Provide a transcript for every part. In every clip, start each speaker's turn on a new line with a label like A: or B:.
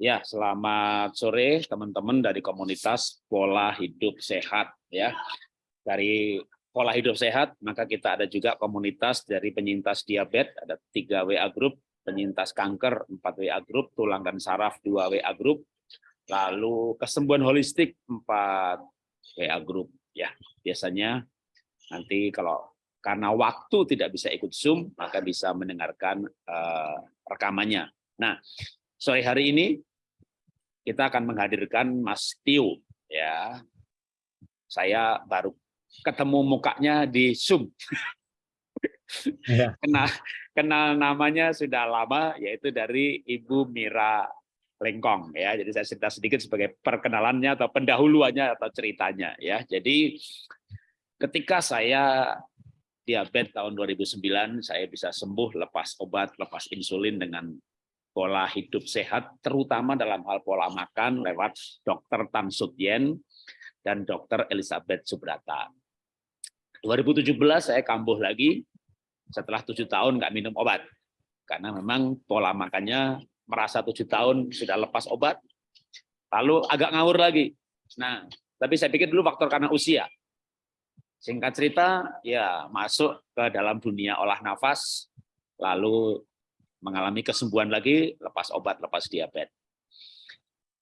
A: Ya, selamat sore teman-teman dari komunitas pola hidup sehat ya. Dari pola hidup sehat, maka kita ada juga komunitas dari penyintas diabetes, ada tiga WA group, penyintas kanker 4 WA group, tulang dan saraf 2 WA group, lalu kesembuhan holistik 4 WA group ya. Biasanya nanti kalau karena waktu tidak bisa ikut Zoom, maka bisa mendengarkan uh, rekamannya. Nah, sore hari ini kita akan menghadirkan Mas Tio ya. Saya baru ketemu mukanya di Zoom. Ya. kenal kenal namanya sudah lama yaitu dari Ibu Mira Lengkong ya. Jadi saya cerita sedikit sebagai perkenalannya atau pendahuluannya atau ceritanya ya. Jadi ketika saya diabetes tahun 2009 saya bisa sembuh lepas obat, lepas insulin dengan pola hidup sehat, terutama dalam hal pola makan lewat Dr. Tan Sutyen dan Dr. Elizabeth Subrata. 2017 saya kambuh lagi setelah tujuh tahun nggak minum obat karena memang pola makannya merasa tujuh tahun sudah lepas obat, lalu agak ngawur lagi. Nah, tapi saya pikir dulu faktor karena usia. Singkat cerita, ya masuk ke dalam dunia olah nafas, lalu mengalami kesembuhan lagi lepas obat, lepas diabetes.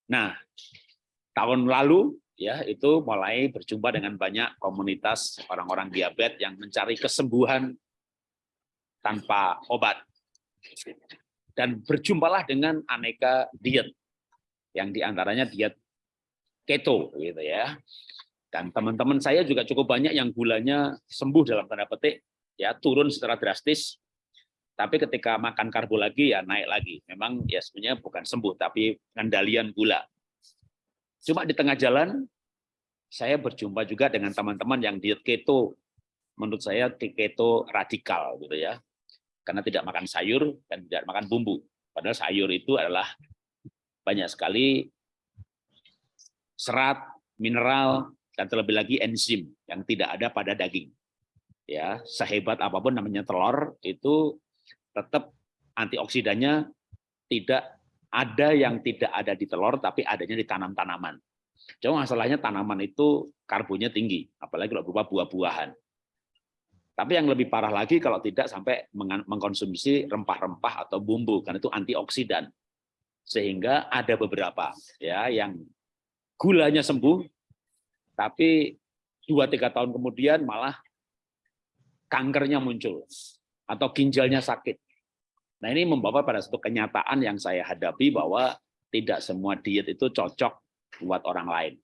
A: Nah, tahun lalu ya itu mulai berjumpa dengan banyak komunitas orang-orang diabetes yang mencari kesembuhan tanpa obat. Dan berjumpalah dengan aneka diet yang di antaranya diet keto gitu ya. Dan teman-teman saya juga cukup banyak yang gulanya sembuh dalam tanda petik ya turun secara drastis tapi ketika makan karbo lagi ya naik lagi. Memang ya sebenarnya bukan sembuh, tapi pengendalian gula. Cuma di tengah jalan, saya berjumpa juga dengan teman-teman yang diet keto. Menurut saya keto radikal gitu ya. Karena tidak makan sayur dan tidak makan bumbu. Padahal sayur itu adalah banyak sekali serat, mineral, dan terlebih lagi enzim yang tidak ada pada daging. Ya, sehebat apa pun namanya telur itu tetap antioksidannya tidak ada yang tidak ada di telur, tapi adanya di tanam-tanaman. Cuma masalahnya tanaman itu karbonnya tinggi, apalagi kalau berupa buah-buahan. Tapi yang lebih parah lagi kalau tidak sampai mengkonsumsi rempah-rempah atau bumbu, karena itu antioksidan. Sehingga ada beberapa ya yang gulanya sembuh, tapi dua tiga tahun kemudian malah kankernya muncul atau ginjalnya sakit. Nah ini membawa pada satu kenyataan yang saya hadapi bahwa tidak semua diet itu cocok buat orang lain.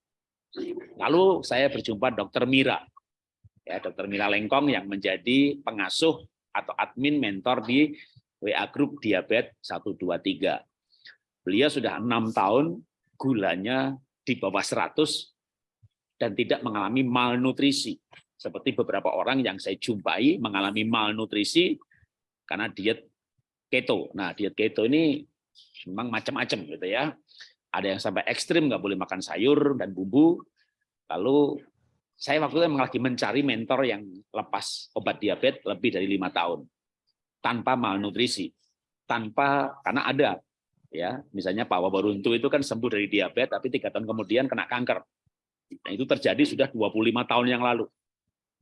A: Lalu saya berjumpa Dokter Mira, ya Dokter Mira Lengkong yang menjadi pengasuh atau admin mentor di WA Group Diabetes 123. Beliau sudah enam tahun gulanya di bawah 100 dan tidak mengalami malnutrisi. Seperti beberapa orang yang saya jumpai mengalami malnutrisi karena diet keto. Nah, diet keto ini memang macam-macam gitu ya. Ada yang sampai ekstrim nggak boleh makan sayur dan bumbu. Lalu saya waktu itu lagi mencari mentor yang lepas obat diabetes lebih dari lima tahun tanpa malnutrisi, tanpa karena ada ya misalnya Pak Wabaruntu itu kan sembuh dari diabetes tapi tiga tahun kemudian kena kanker. Nah, itu terjadi sudah 25 tahun yang lalu.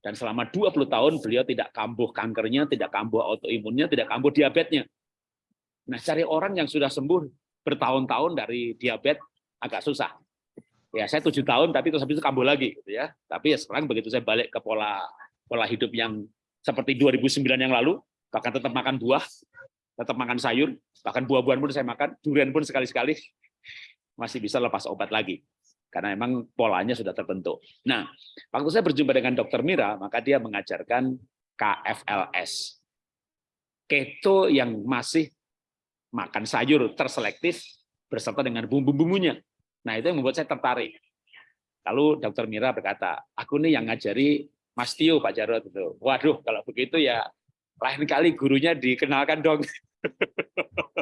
A: Dan selama 20 tahun beliau tidak kambuh kankernya, tidak kambuh autoimunnya, tidak kambuh diabetesnya. Nah, cari orang yang sudah sembuh bertahun-tahun dari diabetes agak susah. Ya, saya tujuh tahun, tapi terus habis itu kambuh lagi, gitu ya. Tapi ya sekarang begitu saya balik ke pola pola hidup yang seperti 2009 yang lalu, bahkan tetap makan buah, tetap makan sayur, bahkan buah-buahan pun saya makan, durian pun sekali-sekali masih bisa lepas obat lagi karena memang polanya sudah terbentuk. Nah, waktu saya berjumpa dengan Dokter Mira, maka dia mengajarkan KFLS, keto yang masih makan sayur terselektif berserta dengan bumbu-bumbunya. Nah, itu yang membuat saya tertarik. Lalu dokter Mira berkata, aku nih yang ngajari Mas Tio, Pak Jarod. Itu. Waduh, kalau begitu ya lain kali gurunya dikenalkan dong.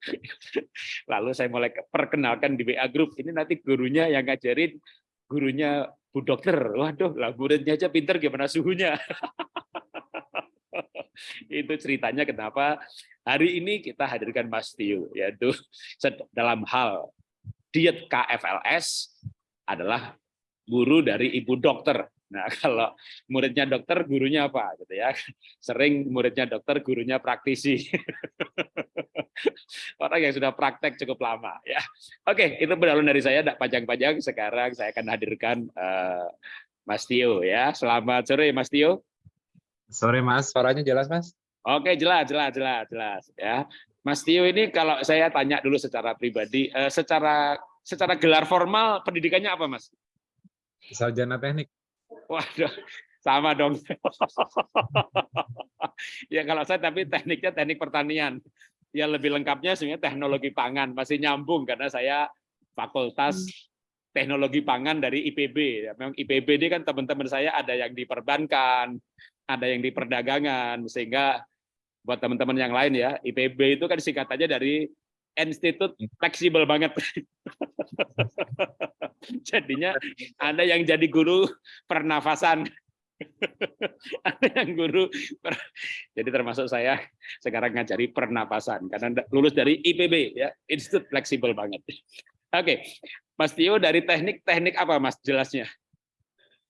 A: Lalu saya mulai perkenalkan di WA Group. Ini nanti gurunya yang ngajarin, gurunya Bu Dokter. Waduh, lah muridnya aja pinter gimana suhunya. itu ceritanya kenapa hari ini kita hadirkan Mas Tio, yaitu dalam hal diet KFLS adalah guru dari ibu dokter. Nah, kalau muridnya dokter, gurunya apa? Gitu ya. Sering muridnya dokter, gurunya praktisi. Orang yang sudah praktek cukup lama. ya. Oke, itu pendahuluan dari saya, tidak panjang-panjang. Sekarang saya akan hadirkan uh, Mas Tio. ya. Selamat sore, Mas Tio.
B: Sore, Mas. Suaranya jelas, Mas?
A: Oke, jelas, jelas, jelas, jelas. Ya, Mas Tio ini kalau saya tanya dulu secara pribadi, uh, secara secara gelar formal pendidikannya apa, Mas?
B: Sarjana teknik.
A: Waduh, sama dong. ya kalau saya tapi tekniknya teknik pertanian. Ya lebih lengkapnya sebenarnya teknologi pangan masih nyambung karena saya fakultas hmm. teknologi pangan dari IPB. Ya, memang IPB ini kan teman-teman saya ada yang di perbankan, ada yang di perdagangan sehingga buat teman-teman yang lain ya IPB itu kan singkatannya dari institut fleksibel banget. Jadinya ada yang jadi guru pernafasan. ada yang guru jadi termasuk saya sekarang ngajari pernapasan karena lulus dari IPB ya Institut Fleksibel banget. Oke, Mas Tio dari teknik teknik apa Mas jelasnya?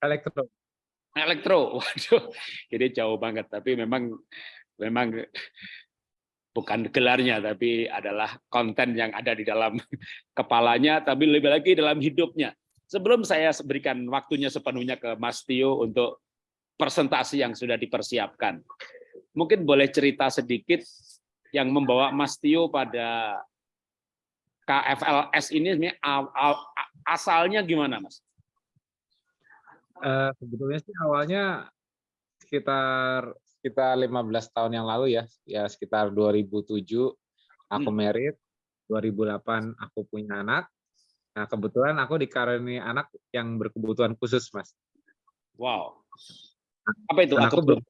B: Elektro.
A: Elektro, waduh, jadi jauh banget tapi memang memang bukan gelarnya tapi adalah konten yang ada di dalam kepalanya tapi lebih lagi dalam hidupnya. Sebelum saya berikan waktunya sepenuhnya ke Mas Tio untuk presentasi yang sudah dipersiapkan. Mungkin boleh cerita sedikit yang membawa Mas Tio pada KFLS ini asalnya gimana, Mas?
B: Uh, sebetulnya sih awalnya sekitar sekitar 15 tahun yang lalu ya, ya sekitar 2007 aku hmm. merit, 2008 aku punya anak. Nah, kebetulan aku dikaruniai anak yang berkebutuhan khusus, Mas.
A: Wow. Apa itu?
B: aku belum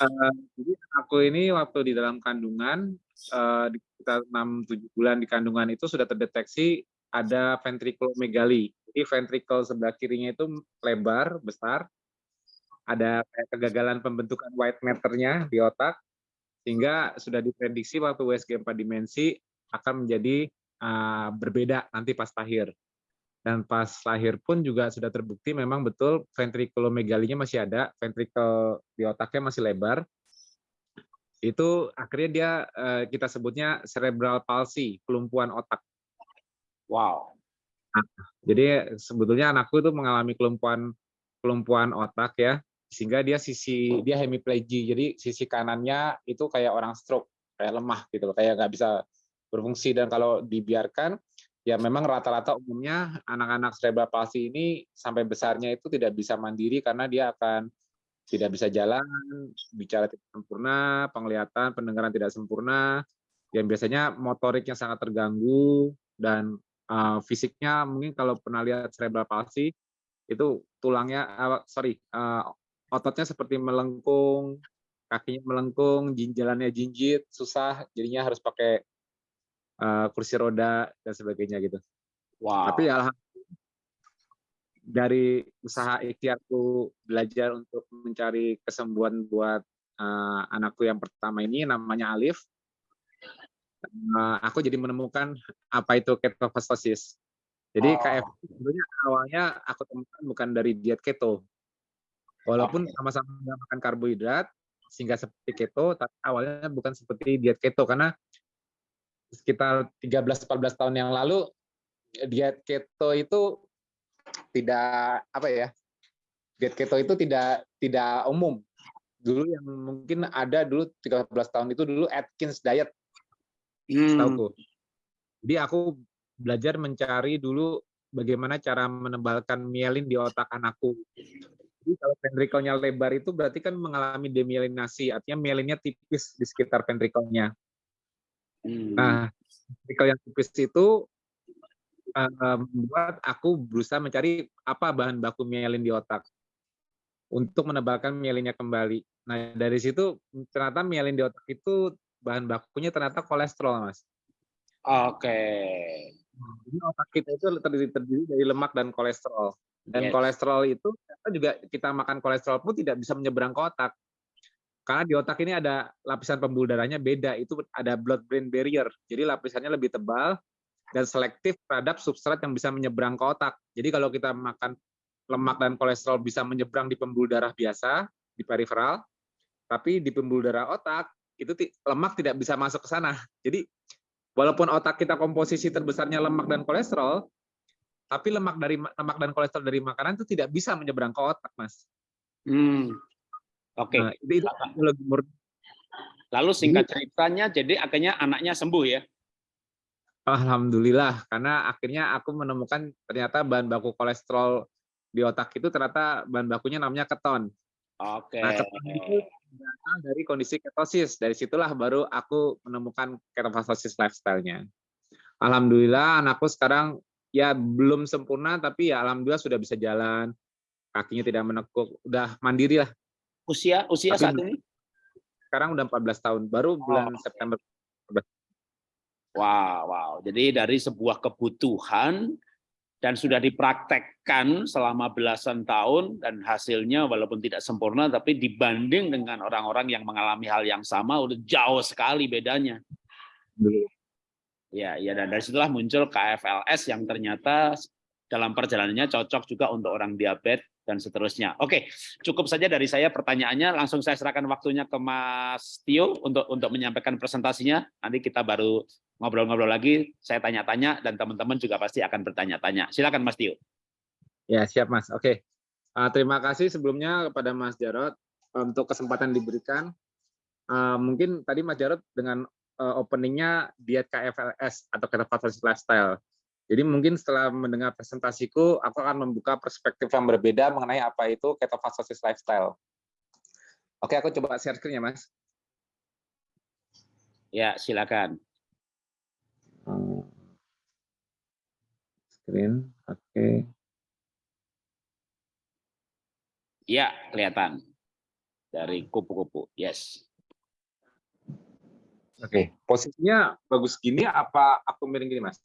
B: uh, jadi aku ini waktu di dalam kandungan uh, di sekitar 6 7 bulan di kandungan itu sudah terdeteksi ada ventrikulomegali. Jadi ventrikel sebelah kirinya itu lebar, besar, ada kegagalan pembentukan white matter-nya di otak, sehingga sudah diprediksi waktu USG 4 dimensi akan menjadi uh, berbeda nanti pas lahir. Dan pas lahir pun juga sudah terbukti memang betul ventriculomegalinya masih ada, ventrikel di otaknya masih lebar. Itu akhirnya dia uh, kita sebutnya cerebral palsy, kelumpuhan otak.
A: Wow.
B: Nah, jadi sebetulnya anakku itu mengalami kelumpuhan kelumpuhan otak ya sehingga dia sisi dia hemiplegia jadi sisi kanannya itu kayak orang stroke kayak lemah gitu kayak nggak bisa berfungsi. Dan kalau dibiarkan ya memang rata-rata umumnya anak-anak cerebral palsy ini sampai besarnya itu tidak bisa mandiri karena dia akan tidak bisa jalan, bicara tidak sempurna, penglihatan, pendengaran tidak sempurna, yang biasanya motoriknya sangat terganggu dan uh, fisiknya mungkin kalau pernah lihat cerebral palsy itu tulangnya uh, sorry uh, ototnya seperti melengkung, kakinya melengkung, jalannya jinjit, susah, jadinya harus pakai uh, kursi roda dan sebagainya gitu. Wow. Tapi alhamdulillah dari usaha ikhtiarku belajar untuk mencari kesembuhan buat uh, anakku yang pertama ini namanya Alif. Uh, aku jadi menemukan apa itu ketofastosis. Jadi oh. KF sebenarnya awalnya aku temukan bukan dari diet keto, Walaupun sama-sama makan karbohidrat, sehingga seperti keto, tapi awalnya bukan seperti diet keto karena sekitar 13-14 tahun yang lalu diet keto itu tidak apa ya diet keto itu tidak tidak umum. Dulu yang mungkin ada dulu 13 tahun itu dulu Atkins diet. Hmm. jadi aku belajar mencari dulu bagaimana cara menebalkan mielin di otak anakku jadi kalau ventrikelnya lebar itu berarti kan mengalami demielinasi, artinya mielinnya tipis di sekitar ventrikelnya. Hmm. Nah, ventrikel yang tipis itu uh, membuat aku berusaha mencari apa bahan baku mielin di otak untuk menebalkan mielinnya kembali. Nah, dari situ ternyata mielin di otak itu bahan bakunya ternyata kolesterol, Mas.
A: Oke. Okay.
B: Jadi otak kita itu terdiri, terdiri dari lemak dan kolesterol. Dan yes. kolesterol itu juga kita makan kolesterol pun tidak bisa menyeberang ke otak. Karena di otak ini ada lapisan pembuluh darahnya beda, itu ada blood brain barrier. Jadi lapisannya lebih tebal dan selektif terhadap substrat yang bisa menyeberang ke otak. Jadi kalau kita makan lemak dan kolesterol bisa menyeberang di pembuluh darah biasa di periferal, tapi di pembuluh darah otak itu lemak tidak bisa masuk ke sana. Jadi walaupun otak kita komposisi terbesarnya lemak dan kolesterol, tapi lemak dari lemak dan kolesterol dari makanan itu tidak bisa menyeberang ke otak, Mas.
A: Hmm. Oke. Okay. Nah, itu, itu Lalu singkat ceritanya, jadi akhirnya anaknya sembuh ya?
B: Alhamdulillah, karena akhirnya aku menemukan ternyata bahan baku kolesterol di otak itu ternyata bahan bakunya namanya keton.
A: Oke.
B: Nah, keton itu datang dari kondisi ketosis. Dari situlah baru aku menemukan ketofastosis lifestyle-nya. Alhamdulillah anakku sekarang ya belum sempurna tapi ya alhamdulillah sudah bisa jalan. Kakinya tidak menekuk, udah mandiri lah.
A: Usia usia tapi, saat ini?
B: Sekarang udah 14 tahun, baru bulan oh. September.
A: Wow, wow. Jadi dari sebuah kebutuhan dan sudah dipraktekkan selama belasan tahun dan hasilnya walaupun tidak sempurna tapi dibanding dengan orang-orang yang mengalami hal yang sama udah jauh sekali bedanya. Ya, ya dan dari situlah muncul KFLS yang ternyata dalam perjalanannya cocok juga untuk orang diabetes dan seterusnya. Oke, cukup saja dari saya pertanyaannya. Langsung saya serahkan waktunya ke Mas Tio untuk untuk menyampaikan presentasinya. Nanti kita baru ngobrol-ngobrol lagi, saya tanya-tanya, dan teman-teman juga pasti akan bertanya-tanya. Silakan Mas Tio.
B: Ya, siap Mas. Oke. Uh, terima kasih sebelumnya kepada Mas Jarot untuk kesempatan diberikan. Uh, mungkin tadi Mas Jarot dengan uh, openingnya diet KFLS atau ketofastosis lifestyle. Jadi mungkin setelah mendengar presentasiku, aku akan membuka perspektif yang berbeda mengenai apa itu ketofastosis lifestyle. Oke, aku coba share screen ya, Mas.
A: Ya, silakan.
B: Screen oke okay.
A: ya kelihatan dari kupu-kupu yes
B: oke okay. posisinya bagus gini apa aku miring gini mas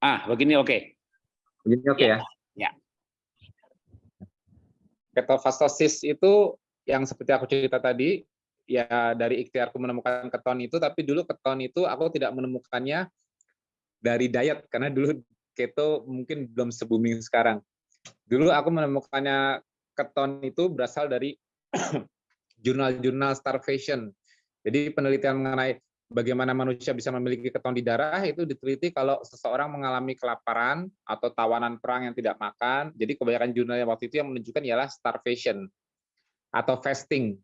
A: ah begini oke okay.
B: begini oke okay, ya,
A: ya ya
B: ketofastosis itu yang seperti aku cerita tadi ya dari ikhtiarku menemukan keton itu, tapi dulu keton itu aku tidak menemukannya dari diet karena dulu keto mungkin belum se booming sekarang. Dulu aku menemukannya keton itu berasal dari jurnal-jurnal starvation. Jadi penelitian mengenai bagaimana manusia bisa memiliki keton di darah itu diteliti kalau seseorang mengalami kelaparan atau tawanan perang yang tidak makan. Jadi kebanyakan jurnal yang waktu itu yang menunjukkan ialah starvation atau fasting,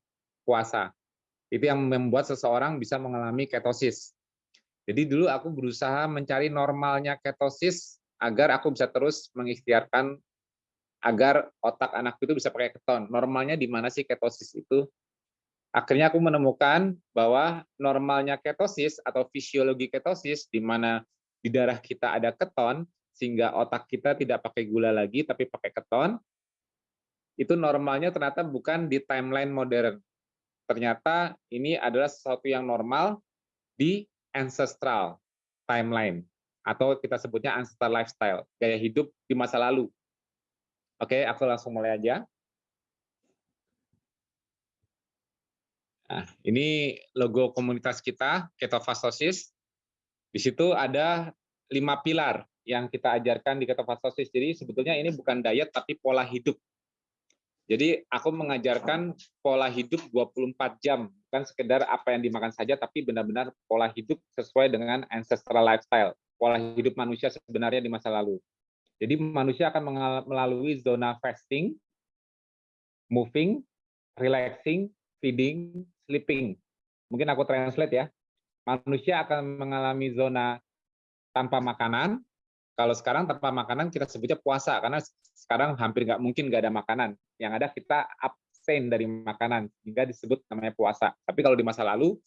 B: puasa. Itu yang membuat seseorang bisa mengalami ketosis. Jadi dulu aku berusaha mencari normalnya ketosis agar aku bisa terus mengikhtiarkan agar otak anakku itu bisa pakai keton. Normalnya di mana sih ketosis itu? Akhirnya aku menemukan bahwa normalnya ketosis atau fisiologi ketosis di mana di darah kita ada keton sehingga otak kita tidak pakai gula lagi tapi pakai keton. Itu normalnya ternyata bukan di timeline modern ternyata ini adalah sesuatu yang normal di ancestral timeline atau kita sebutnya ancestral lifestyle, gaya hidup di masa lalu. Oke, aku langsung mulai aja. Nah, ini logo komunitas kita, ketofastosis. Di situ ada lima pilar yang kita ajarkan di ketofastosis. Jadi sebetulnya ini bukan diet tapi pola hidup. Jadi aku mengajarkan pola hidup 24 jam, bukan sekedar apa yang dimakan saja, tapi benar-benar pola hidup sesuai dengan ancestral lifestyle, pola hidup manusia sebenarnya di masa lalu. Jadi manusia akan melalui zona fasting, moving, relaxing, feeding, sleeping. Mungkin aku translate ya. Manusia akan mengalami zona tanpa makanan, kalau sekarang tanpa makanan kita sebutnya puasa karena sekarang hampir nggak mungkin nggak ada makanan. Yang ada kita abstain dari makanan hingga disebut namanya puasa. Tapi kalau di masa lalu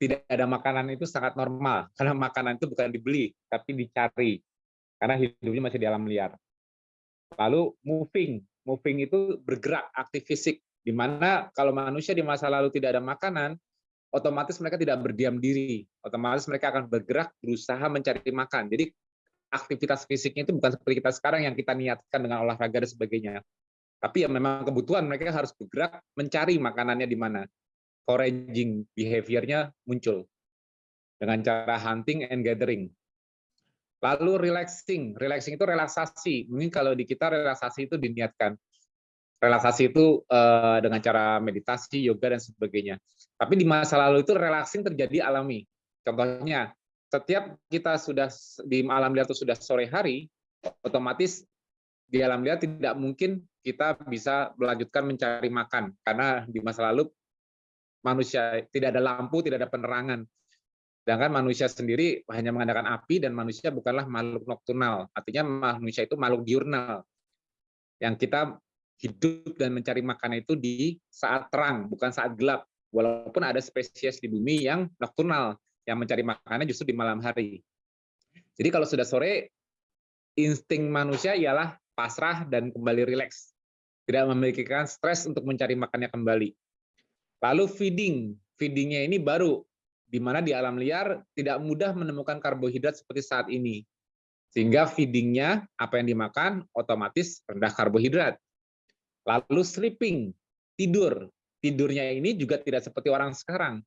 B: tidak ada makanan itu sangat normal karena makanan itu bukan dibeli tapi dicari karena hidupnya masih di alam liar. Lalu moving, moving itu bergerak, aktif fisik. Di mana kalau manusia di masa lalu tidak ada makanan, otomatis mereka tidak berdiam diri. Otomatis mereka akan bergerak, berusaha mencari makan. Jadi aktivitas fisiknya itu bukan seperti kita sekarang yang kita niatkan dengan olahraga dan sebagainya. Tapi ya memang kebutuhan mereka harus bergerak mencari makanannya di mana. Foraging behavior-nya muncul dengan cara hunting and gathering. Lalu relaxing, relaxing itu relaksasi. Mungkin kalau di kita relaksasi itu diniatkan. Relaksasi itu uh, dengan cara meditasi, yoga dan sebagainya. Tapi di masa lalu itu relaxing terjadi alami. Contohnya, setiap kita sudah di alam liar itu sudah sore hari, otomatis di alam liar tidak mungkin kita bisa melanjutkan mencari makan karena di masa lalu manusia tidak ada lampu, tidak ada penerangan. Sedangkan manusia sendiri hanya mengandalkan api dan manusia bukanlah makhluk nokturnal. Artinya manusia itu makhluk diurnal. Yang kita hidup dan mencari makanan itu di saat terang, bukan saat gelap. Walaupun ada spesies di bumi yang nokturnal, yang mencari makanan justru di malam hari. Jadi kalau sudah sore, insting manusia ialah pasrah dan kembali rileks. Tidak memiliki stres untuk mencari makannya kembali. Lalu feeding. Feedingnya ini baru di mana di alam liar tidak mudah menemukan karbohidrat seperti saat ini. Sehingga feedingnya, apa yang dimakan, otomatis rendah karbohidrat. Lalu sleeping, tidur. Tidurnya ini juga tidak seperti orang sekarang.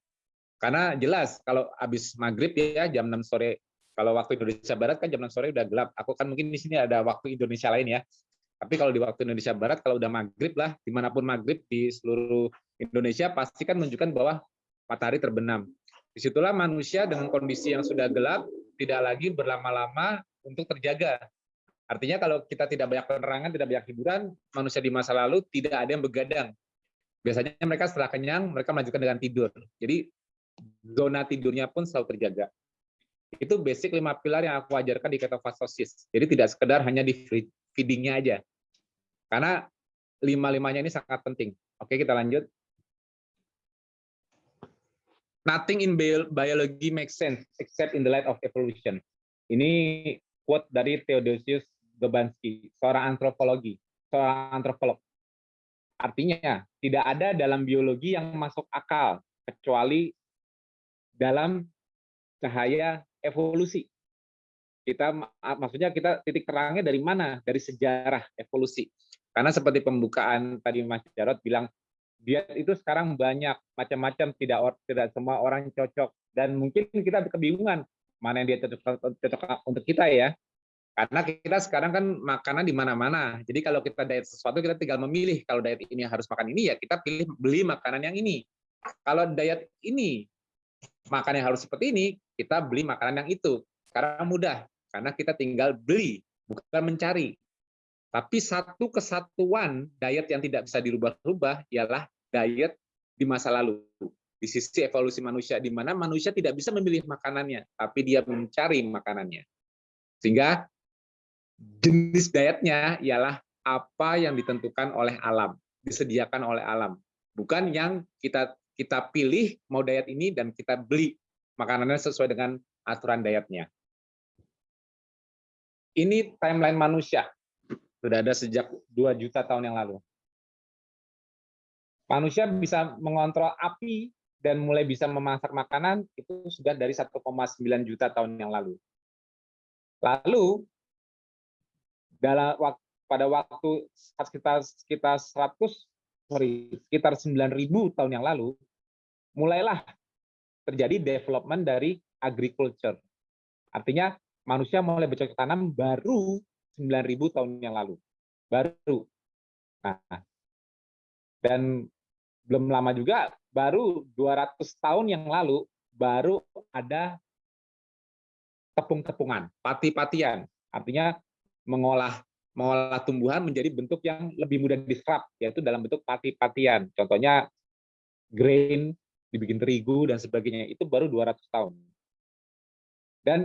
B: Karena jelas, kalau habis maghrib ya, jam 6 sore, kalau waktu Indonesia Barat kan jam 6 sore udah gelap. Aku kan mungkin di sini ada waktu Indonesia lain ya. Tapi kalau di waktu Indonesia Barat, kalau udah maghrib lah, di mana pun maghrib di seluruh Indonesia, pasti kan menunjukkan bahwa matahari terbenam. Di situlah manusia dengan kondisi yang sudah gelap tidak lagi berlama-lama untuk terjaga. Artinya kalau kita tidak banyak penerangan, tidak banyak hiburan, manusia di masa lalu tidak ada yang begadang. Biasanya mereka setelah kenyang, mereka melanjutkan dengan tidur. Jadi zona tidurnya pun selalu terjaga. Itu basic lima pilar yang aku ajarkan di ketofastosis. Jadi tidak sekedar hanya di feedingnya aja. Karena lima-limanya ini sangat penting. Oke, kita lanjut. Nothing in biology makes sense except in the light of evolution. Ini quote dari Theodosius Gobansky, seorang antropologi, seorang antropolog. Artinya, tidak ada dalam biologi yang masuk akal kecuali dalam cahaya evolusi. Kita maksudnya kita titik terangnya dari mana? Dari sejarah evolusi. Karena seperti pembukaan tadi Mas Jarot bilang diet itu sekarang banyak macam-macam tidak tidak semua orang cocok dan mungkin kita kebingungan mana yang dia cocok, cocok untuk kita ya karena kita sekarang kan makanan di mana-mana. Jadi kalau kita diet sesuatu kita tinggal memilih. Kalau diet ini harus makan ini ya kita pilih beli makanan yang ini. Kalau diet ini makan yang harus seperti ini kita beli makanan yang itu. Karena mudah karena kita tinggal beli bukan mencari. Tapi satu kesatuan diet yang tidak bisa dirubah-rubah ialah diet di masa lalu. Di sisi evolusi manusia, di mana manusia tidak bisa memilih makanannya, tapi dia mencari makanannya. Sehingga jenis dietnya ialah apa yang ditentukan oleh alam, disediakan oleh alam. Bukan yang kita kita pilih mau diet ini dan kita beli makanannya sesuai dengan aturan dietnya. Ini timeline manusia sudah ada sejak 2 juta tahun yang lalu. Manusia bisa mengontrol api dan mulai bisa memasak makanan itu sudah dari 1,9 juta tahun yang lalu. Lalu dalam pada waktu sekitar sekitar 100 sorry sekitar 9000 tahun yang lalu mulailah terjadi development dari agriculture. Artinya manusia mulai bercocok tanam baru 9.000 tahun yang lalu. Baru. Nah, dan belum lama juga, baru 200 tahun yang lalu, baru ada tepung-tepungan, pati-patian. Artinya mengolah mengolah tumbuhan menjadi bentuk yang lebih mudah diserap, yaitu dalam bentuk pati-patian. Contohnya grain, dibikin terigu, dan sebagainya. Itu baru 200 tahun. Dan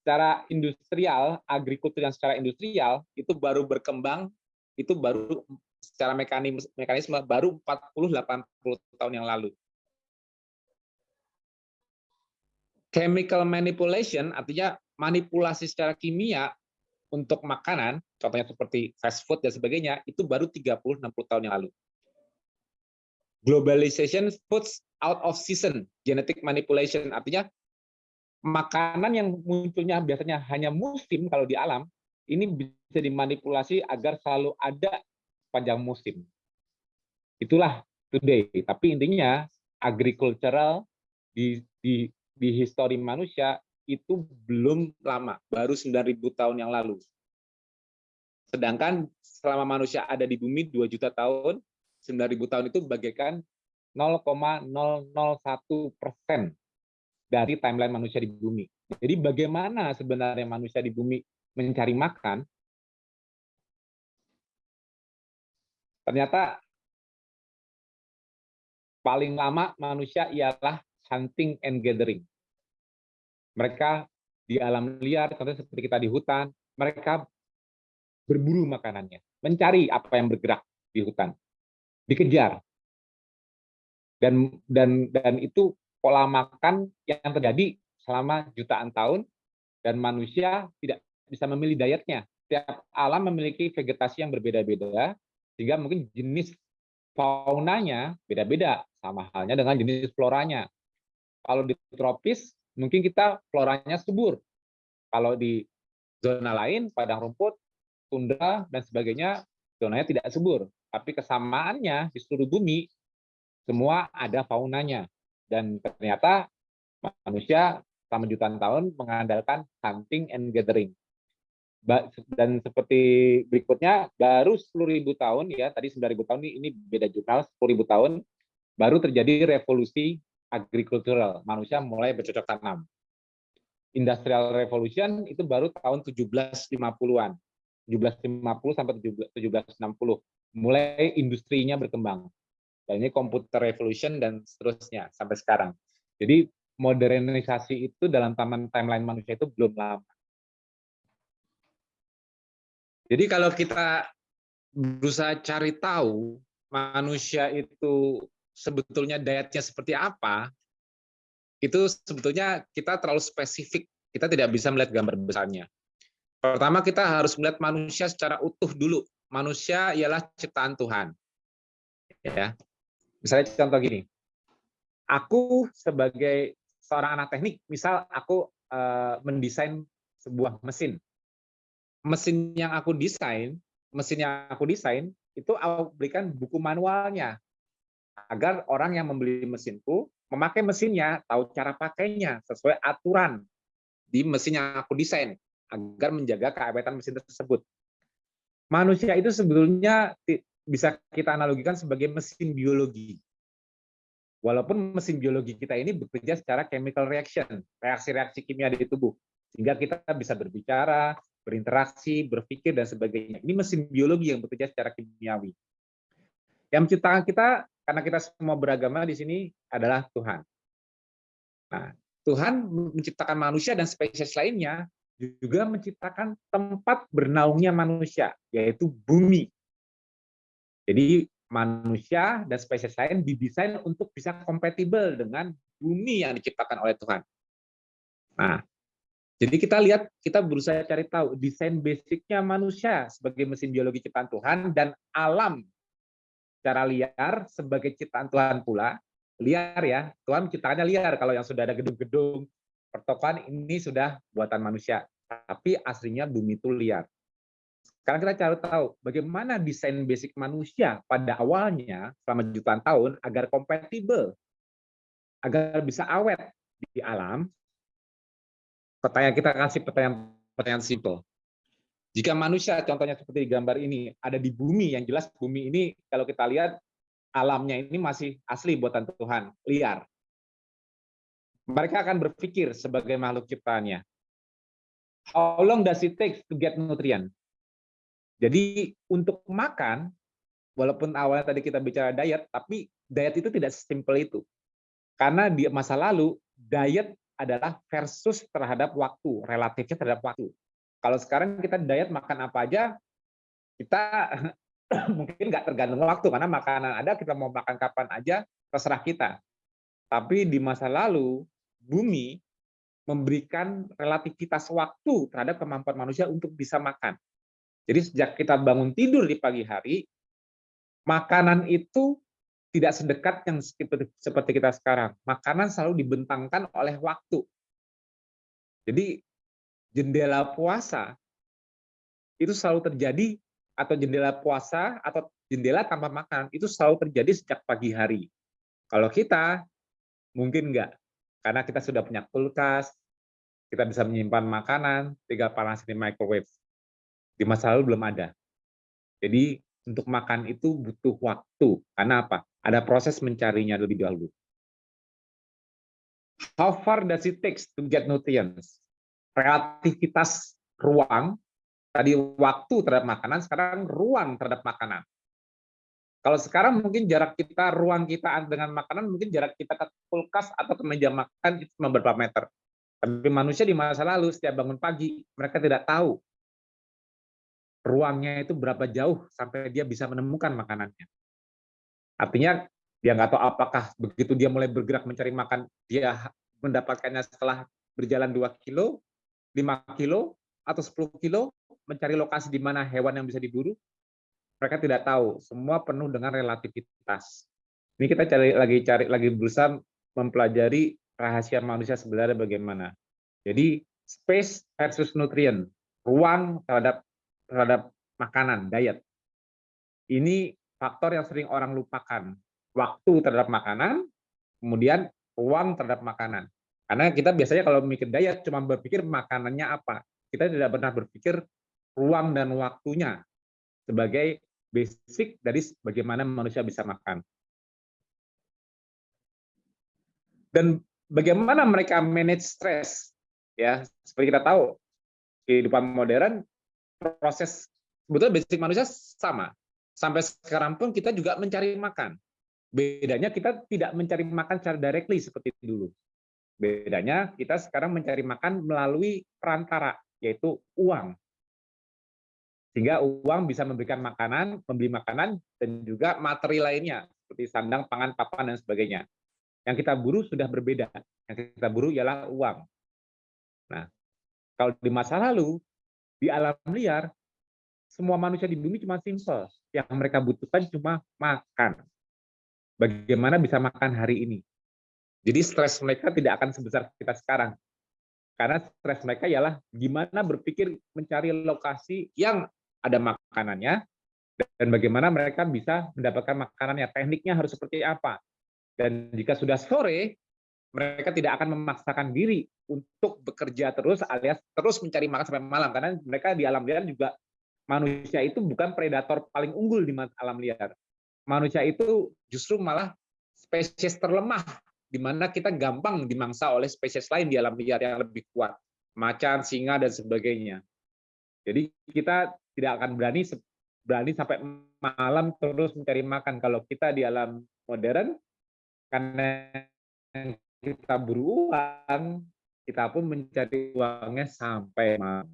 B: secara industrial, agrikultur yang secara industrial itu baru berkembang, itu baru secara mekanisme, mekanisme baru 40-80 tahun yang lalu. Chemical manipulation artinya manipulasi secara kimia untuk makanan, contohnya seperti fast food dan sebagainya, itu baru 30-60 tahun yang lalu. Globalization foods out of season, genetic manipulation, artinya makanan yang munculnya biasanya hanya musim kalau di alam, ini bisa dimanipulasi agar selalu ada sepanjang musim. Itulah today. Tapi intinya agricultural di di di histori manusia itu belum lama, baru 9.000 tahun yang lalu. Sedangkan selama manusia ada di bumi 2 juta tahun, 9.000 tahun itu bagaikan 0,001 persen dari timeline manusia di bumi. Jadi bagaimana sebenarnya manusia di bumi mencari makan? Ternyata paling lama manusia ialah hunting and gathering. Mereka di alam liar, contohnya seperti kita di hutan, mereka berburu makanannya, mencari apa yang bergerak di hutan, dikejar. Dan dan dan itu pola makan yang terjadi selama jutaan tahun dan manusia tidak bisa memilih dietnya. Setiap alam memiliki vegetasi yang berbeda-beda, sehingga mungkin jenis faunanya beda-beda, sama halnya dengan jenis floranya. Kalau di tropis, mungkin kita floranya subur. Kalau di zona lain, padang rumput, tundra, dan sebagainya, zonanya tidak subur. Tapi kesamaannya di seluruh bumi, semua ada faunanya. Dan ternyata manusia selama jutaan tahun mengandalkan hunting and gathering. Dan seperti berikutnya, baru 10.000 tahun, ya tadi 9.000 tahun ini beda jurnal, 10.000 tahun, baru terjadi revolusi agrikultural. Manusia mulai bercocok tanam. Industrial Revolution itu baru tahun 1750-an. 1750 sampai 1760. Mulai industrinya berkembang dan ini komputer revolution dan seterusnya sampai sekarang. Jadi modernisasi itu dalam taman timeline manusia itu belum lama. Jadi kalau kita berusaha cari tahu manusia itu sebetulnya dietnya seperti apa, itu sebetulnya kita terlalu spesifik. Kita tidak bisa melihat gambar besarnya. Pertama kita harus melihat manusia secara utuh dulu. Manusia ialah ciptaan Tuhan. Ya, Misalnya contoh gini, aku sebagai seorang anak teknik, misal aku uh, mendesain sebuah mesin. Mesin yang aku desain, mesin yang aku desain itu aku berikan buku manualnya agar orang yang membeli mesinku memakai mesinnya, tahu cara pakainya sesuai aturan di mesin yang aku desain agar menjaga keawetan mesin tersebut. Manusia itu sebetulnya bisa kita analogikan sebagai mesin biologi. Walaupun mesin biologi kita ini bekerja secara chemical reaction, reaksi-reaksi kimia di tubuh, sehingga kita bisa berbicara, berinteraksi, berpikir, dan sebagainya. Ini mesin biologi yang bekerja secara kimiawi. Yang menciptakan kita, karena kita semua beragama di sini, adalah Tuhan. Nah, Tuhan menciptakan manusia dan spesies lainnya, juga menciptakan tempat bernaungnya manusia, yaitu bumi. Jadi manusia dan spesies lain didesain untuk bisa kompatibel dengan bumi yang diciptakan oleh Tuhan. Nah, jadi kita lihat, kita berusaha cari tahu desain basicnya manusia sebagai mesin biologi ciptaan Tuhan dan alam secara liar sebagai ciptaan Tuhan pula. Liar ya, Tuhan menciptakannya liar. Kalau yang sudah ada gedung-gedung pertokohan ini sudah buatan manusia. Tapi aslinya bumi itu liar. Sekarang kita cari tahu bagaimana desain basic manusia pada awalnya selama jutaan tahun agar kompatibel, agar bisa awet di alam. Pertanyaan kita kasih pertanyaan pertanyaan simple. Jika manusia, contohnya seperti di gambar ini, ada di bumi, yang jelas bumi ini kalau kita lihat alamnya ini masih asli buatan Tuhan, liar. Mereka akan berpikir sebagai makhluk ciptaannya. How long does it take to get nutrient? Jadi untuk makan, walaupun awalnya tadi kita bicara diet, tapi diet itu tidak sesimpel itu. Karena di masa lalu, diet adalah versus terhadap waktu, relatifnya terhadap waktu. Kalau sekarang kita diet makan apa aja, kita mungkin nggak tergantung waktu, karena makanan ada, kita mau makan kapan aja, terserah kita. Tapi di masa lalu, bumi memberikan relativitas waktu terhadap kemampuan manusia untuk bisa makan. Jadi sejak kita bangun tidur di pagi hari, makanan itu tidak sedekat yang seperti kita sekarang. Makanan selalu dibentangkan oleh waktu. Jadi jendela puasa itu selalu terjadi atau jendela puasa atau jendela tanpa makan itu selalu terjadi sejak pagi hari. Kalau kita mungkin enggak, karena kita sudah punya kulkas, kita bisa menyimpan makanan, tinggal panas di microwave. Di masa lalu belum ada. Jadi untuk makan itu butuh waktu. Karena apa? Ada proses mencarinya lebih dahulu. How far does it take to get nutrients? Relativitas ruang, tadi waktu terhadap makanan, sekarang ruang terhadap makanan. Kalau sekarang mungkin jarak kita, ruang kita dengan makanan, mungkin jarak kita ke kulkas atau ke meja makan itu beberapa meter. Tapi manusia di masa lalu, setiap bangun pagi, mereka tidak tahu ruangnya itu berapa jauh sampai dia bisa menemukan makanannya. Artinya dia nggak tahu apakah begitu dia mulai bergerak mencari makan, dia mendapatkannya setelah berjalan 2 kilo, 5 kilo, atau 10 kilo, mencari lokasi di mana hewan yang bisa diburu, mereka tidak tahu. Semua penuh dengan relativitas. Ini kita cari lagi cari lagi berusaha mempelajari rahasia manusia sebenarnya bagaimana. Jadi space versus nutrient, ruang terhadap terhadap makanan, diet. Ini faktor yang sering orang lupakan. Waktu terhadap makanan, kemudian ruang terhadap makanan. Karena kita biasanya kalau mikir diet cuma berpikir makanannya apa. Kita tidak pernah berpikir ruang dan waktunya sebagai basic dari bagaimana manusia bisa makan. Dan bagaimana mereka manage stres? Ya, seperti kita tahu, kehidupan modern proses sebetulnya basic manusia sama. Sampai sekarang pun kita juga mencari makan. Bedanya kita tidak mencari makan secara directly seperti dulu. Bedanya kita sekarang mencari makan melalui perantara, yaitu uang sehingga uang bisa memberikan makanan, membeli makanan, dan juga materi lainnya, seperti sandang, pangan, papan, dan sebagainya. Yang kita buru sudah berbeda. Yang kita buru ialah uang. Nah, kalau di masa lalu, di alam liar, semua manusia di bumi cuma simpel. Yang mereka butuhkan cuma makan. Bagaimana bisa makan hari ini. Jadi stres mereka tidak akan sebesar kita sekarang. Karena stres mereka ialah gimana berpikir mencari lokasi yang ada makanannya, dan bagaimana mereka bisa mendapatkan makanannya. Tekniknya harus seperti apa. Dan jika sudah sore, mereka tidak akan memaksakan diri untuk bekerja terus alias terus mencari makan sampai malam. Karena mereka di alam liar juga, manusia itu bukan predator paling unggul di alam liar. Manusia itu justru malah spesies terlemah, di mana kita gampang dimangsa oleh spesies lain di alam liar yang lebih kuat. Macan, singa, dan sebagainya. Jadi kita tidak akan berani berani sampai malam terus mencari makan. Kalau kita di alam modern, karena kita beruang, kita pun mencari uangnya sampai malam.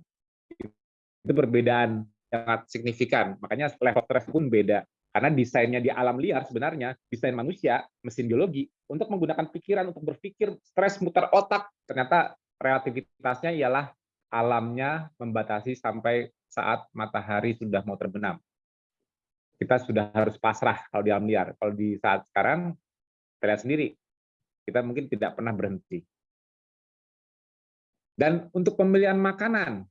B: Itu perbedaan sangat signifikan. Makanya level stres pun beda. Karena desainnya di alam liar sebenarnya, desain manusia, mesin biologi, untuk menggunakan pikiran, untuk berpikir, stres muter otak, ternyata relativitasnya ialah alamnya membatasi sampai saat matahari sudah mau terbenam. Kita sudah harus pasrah kalau di alam liar. Kalau di saat sekarang, kita lihat sendiri, kita mungkin tidak pernah berhenti. Dan untuk pemilihan makanan,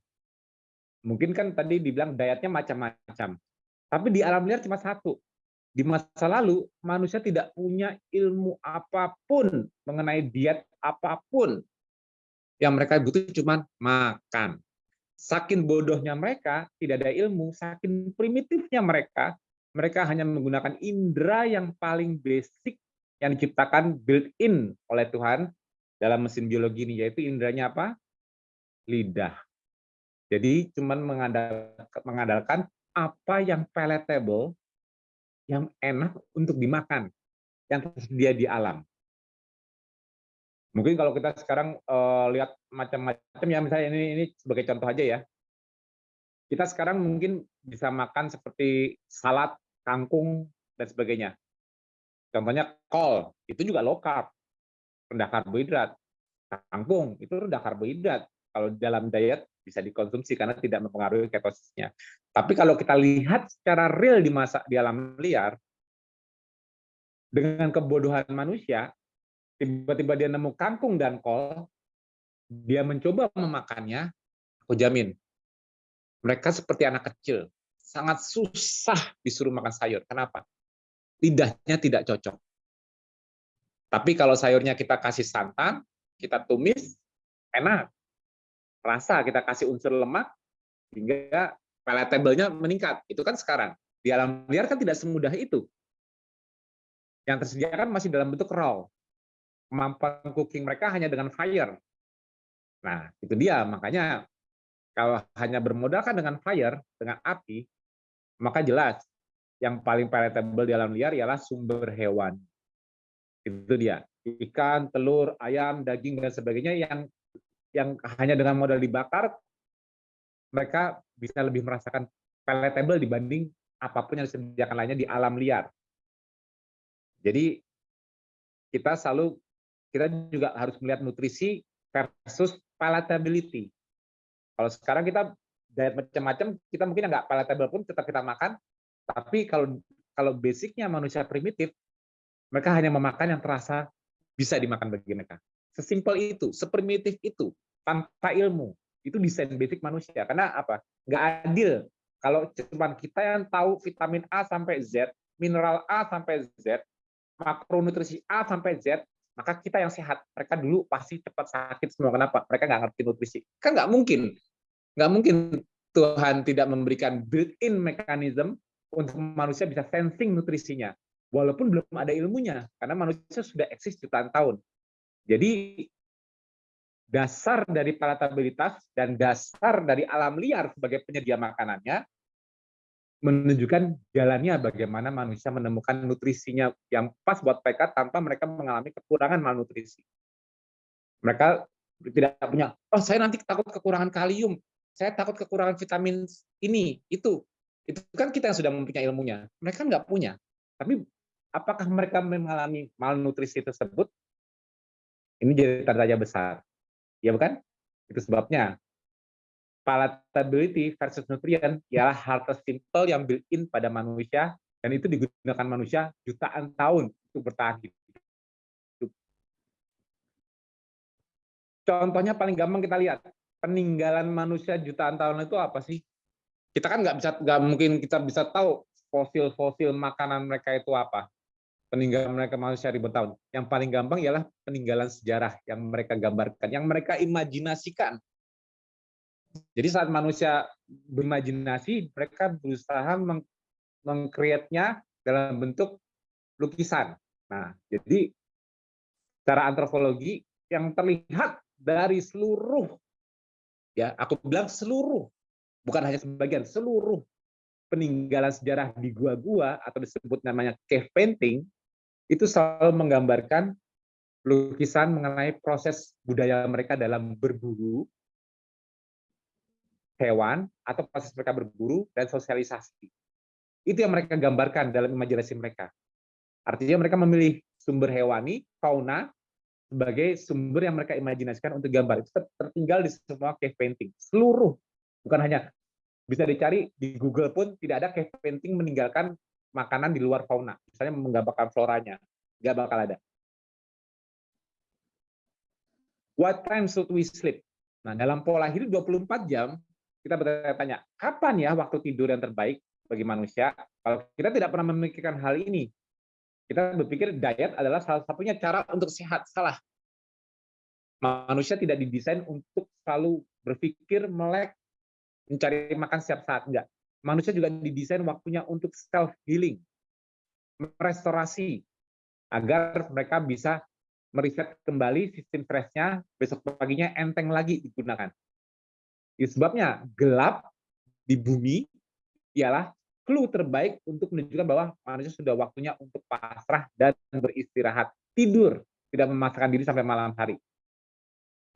B: mungkin kan tadi dibilang dietnya macam-macam. Tapi di alam liar cuma satu. Di masa lalu, manusia tidak punya ilmu apa pun mengenai diet apa pun yang mereka butuh cuma makan. Saking bodohnya mereka, tidak ada ilmu, saking primitifnya mereka, mereka hanya menggunakan indera yang paling basic yang diciptakan built-in oleh Tuhan dalam mesin biologi ini, yaitu inderanya apa? Lidah. Jadi cuman mengandalkan apa yang palatable, yang enak untuk dimakan, yang tersedia di alam. Mungkin kalau kita sekarang uh, lihat macam-macam ya, misalnya ini ini sebagai contoh aja ya. Kita sekarang mungkin bisa makan seperti salad, kangkung dan sebagainya. Contohnya kol, itu juga low carb, rendah karbohidrat. Kangkung itu rendah karbohidrat. Kalau dalam diet bisa dikonsumsi karena tidak mempengaruhi ketosisnya. Tapi kalau kita lihat secara real di masa di alam liar, dengan kebodohan manusia, tiba-tiba dia nemu kangkung dan kol, dia mencoba memakannya, aku jamin, mereka seperti anak kecil, sangat susah disuruh makan sayur. Kenapa? Lidahnya tidak cocok. Tapi kalau sayurnya kita kasih santan, kita tumis, enak. Rasa kita kasih unsur lemak, hingga palatable-nya meningkat. Itu kan sekarang. Di alam liar kan tidak semudah itu. Yang tersedia kan masih dalam bentuk raw. Kemampuan cooking mereka hanya dengan fire. Nah, itu dia. Makanya kalau hanya bermodalkan dengan fire, dengan api, maka jelas yang paling palatable di alam liar ialah sumber hewan. Itu dia. Ikan, telur, ayam, daging, dan sebagainya yang yang hanya dengan modal dibakar, mereka bisa lebih merasakan palatable dibanding apa pun yang disediakan lainnya di alam liar. Jadi kita selalu kita juga harus melihat nutrisi versus palatability. Kalau sekarang kita diet macam-macam, kita mungkin nggak palatable pun tetap kita makan, tapi kalau kalau basicnya manusia primitif, mereka hanya memakan yang terasa bisa dimakan bagi mereka. Sesimpel itu, seprimitif itu, tanpa ilmu. Itu desain basic manusia. Karena apa? Nggak adil kalau cuma kita yang tahu vitamin A sampai Z, mineral A sampai Z, makronutrisi A sampai Z, maka kita yang sehat. Mereka dulu pasti cepat sakit semua. Kenapa? Mereka nggak ngerti nutrisi. Kan nggak mungkin. Nggak mungkin Tuhan tidak memberikan built-in mekanisme untuk manusia bisa sensing nutrisinya. Walaupun belum ada ilmunya. Karena manusia sudah eksis jutaan tahun. Jadi dasar dari palatabilitas dan dasar dari alam liar sebagai penyedia makanannya menunjukkan jalannya bagaimana manusia menemukan nutrisinya yang pas buat mereka tanpa mereka mengalami kekurangan malnutrisi. Mereka tidak punya, oh saya nanti takut kekurangan kalium, saya takut kekurangan vitamin ini, itu. Itu kan kita yang sudah mempunyai ilmunya. Mereka nggak punya. Tapi apakah mereka mengalami malnutrisi tersebut? Ini jadi tanda besar. Ya bukan? Itu sebabnya palatability versus nutrien ialah hal tersimpel yang built-in pada manusia dan itu digunakan manusia jutaan tahun untuk bertahan hidup. Contohnya paling gampang kita lihat peninggalan manusia jutaan tahun itu apa sih? Kita kan nggak bisa nggak mungkin kita bisa tahu fosil-fosil makanan mereka itu apa peninggalan mereka manusia ribu tahun. Yang paling gampang ialah peninggalan sejarah yang mereka gambarkan, yang mereka imajinasikan. Jadi saat manusia berimajinasi, mereka berusaha meng mengkreatnya dalam bentuk lukisan. Nah, jadi secara antropologi yang terlihat dari seluruh, ya aku bilang seluruh, bukan hanya sebagian, seluruh peninggalan sejarah di gua-gua atau disebut namanya cave painting itu selalu menggambarkan lukisan mengenai proses budaya mereka dalam berburu hewan atau proses mereka berburu dan sosialisasi. Itu yang mereka gambarkan dalam imajinasi mereka. Artinya mereka memilih sumber hewani, fauna, sebagai sumber yang mereka imajinasikan untuk gambar. Itu tertinggal di semua cave painting. Seluruh, bukan hanya bisa dicari di Google pun tidak ada cave painting meninggalkan makanan di luar fauna, misalnya menggambarkan floranya, nggak bakal ada. What time should we sleep? Nah, dalam pola hidup 24 jam, kita bertanya, kapan ya waktu tidur yang terbaik bagi manusia? Kalau kita tidak pernah memikirkan hal ini, kita berpikir diet adalah salah satunya cara untuk sehat. Salah. Manusia tidak didesain untuk selalu berpikir, melek, mencari makan setiap saat. Enggak manusia juga didesain waktunya untuk self healing, restorasi agar mereka bisa meriset kembali sistem stresnya besok paginya enteng lagi digunakan. Itu sebabnya gelap di bumi ialah clue terbaik untuk menunjukkan bahwa manusia sudah waktunya untuk pasrah dan beristirahat, tidur, tidak memaksakan diri sampai malam hari.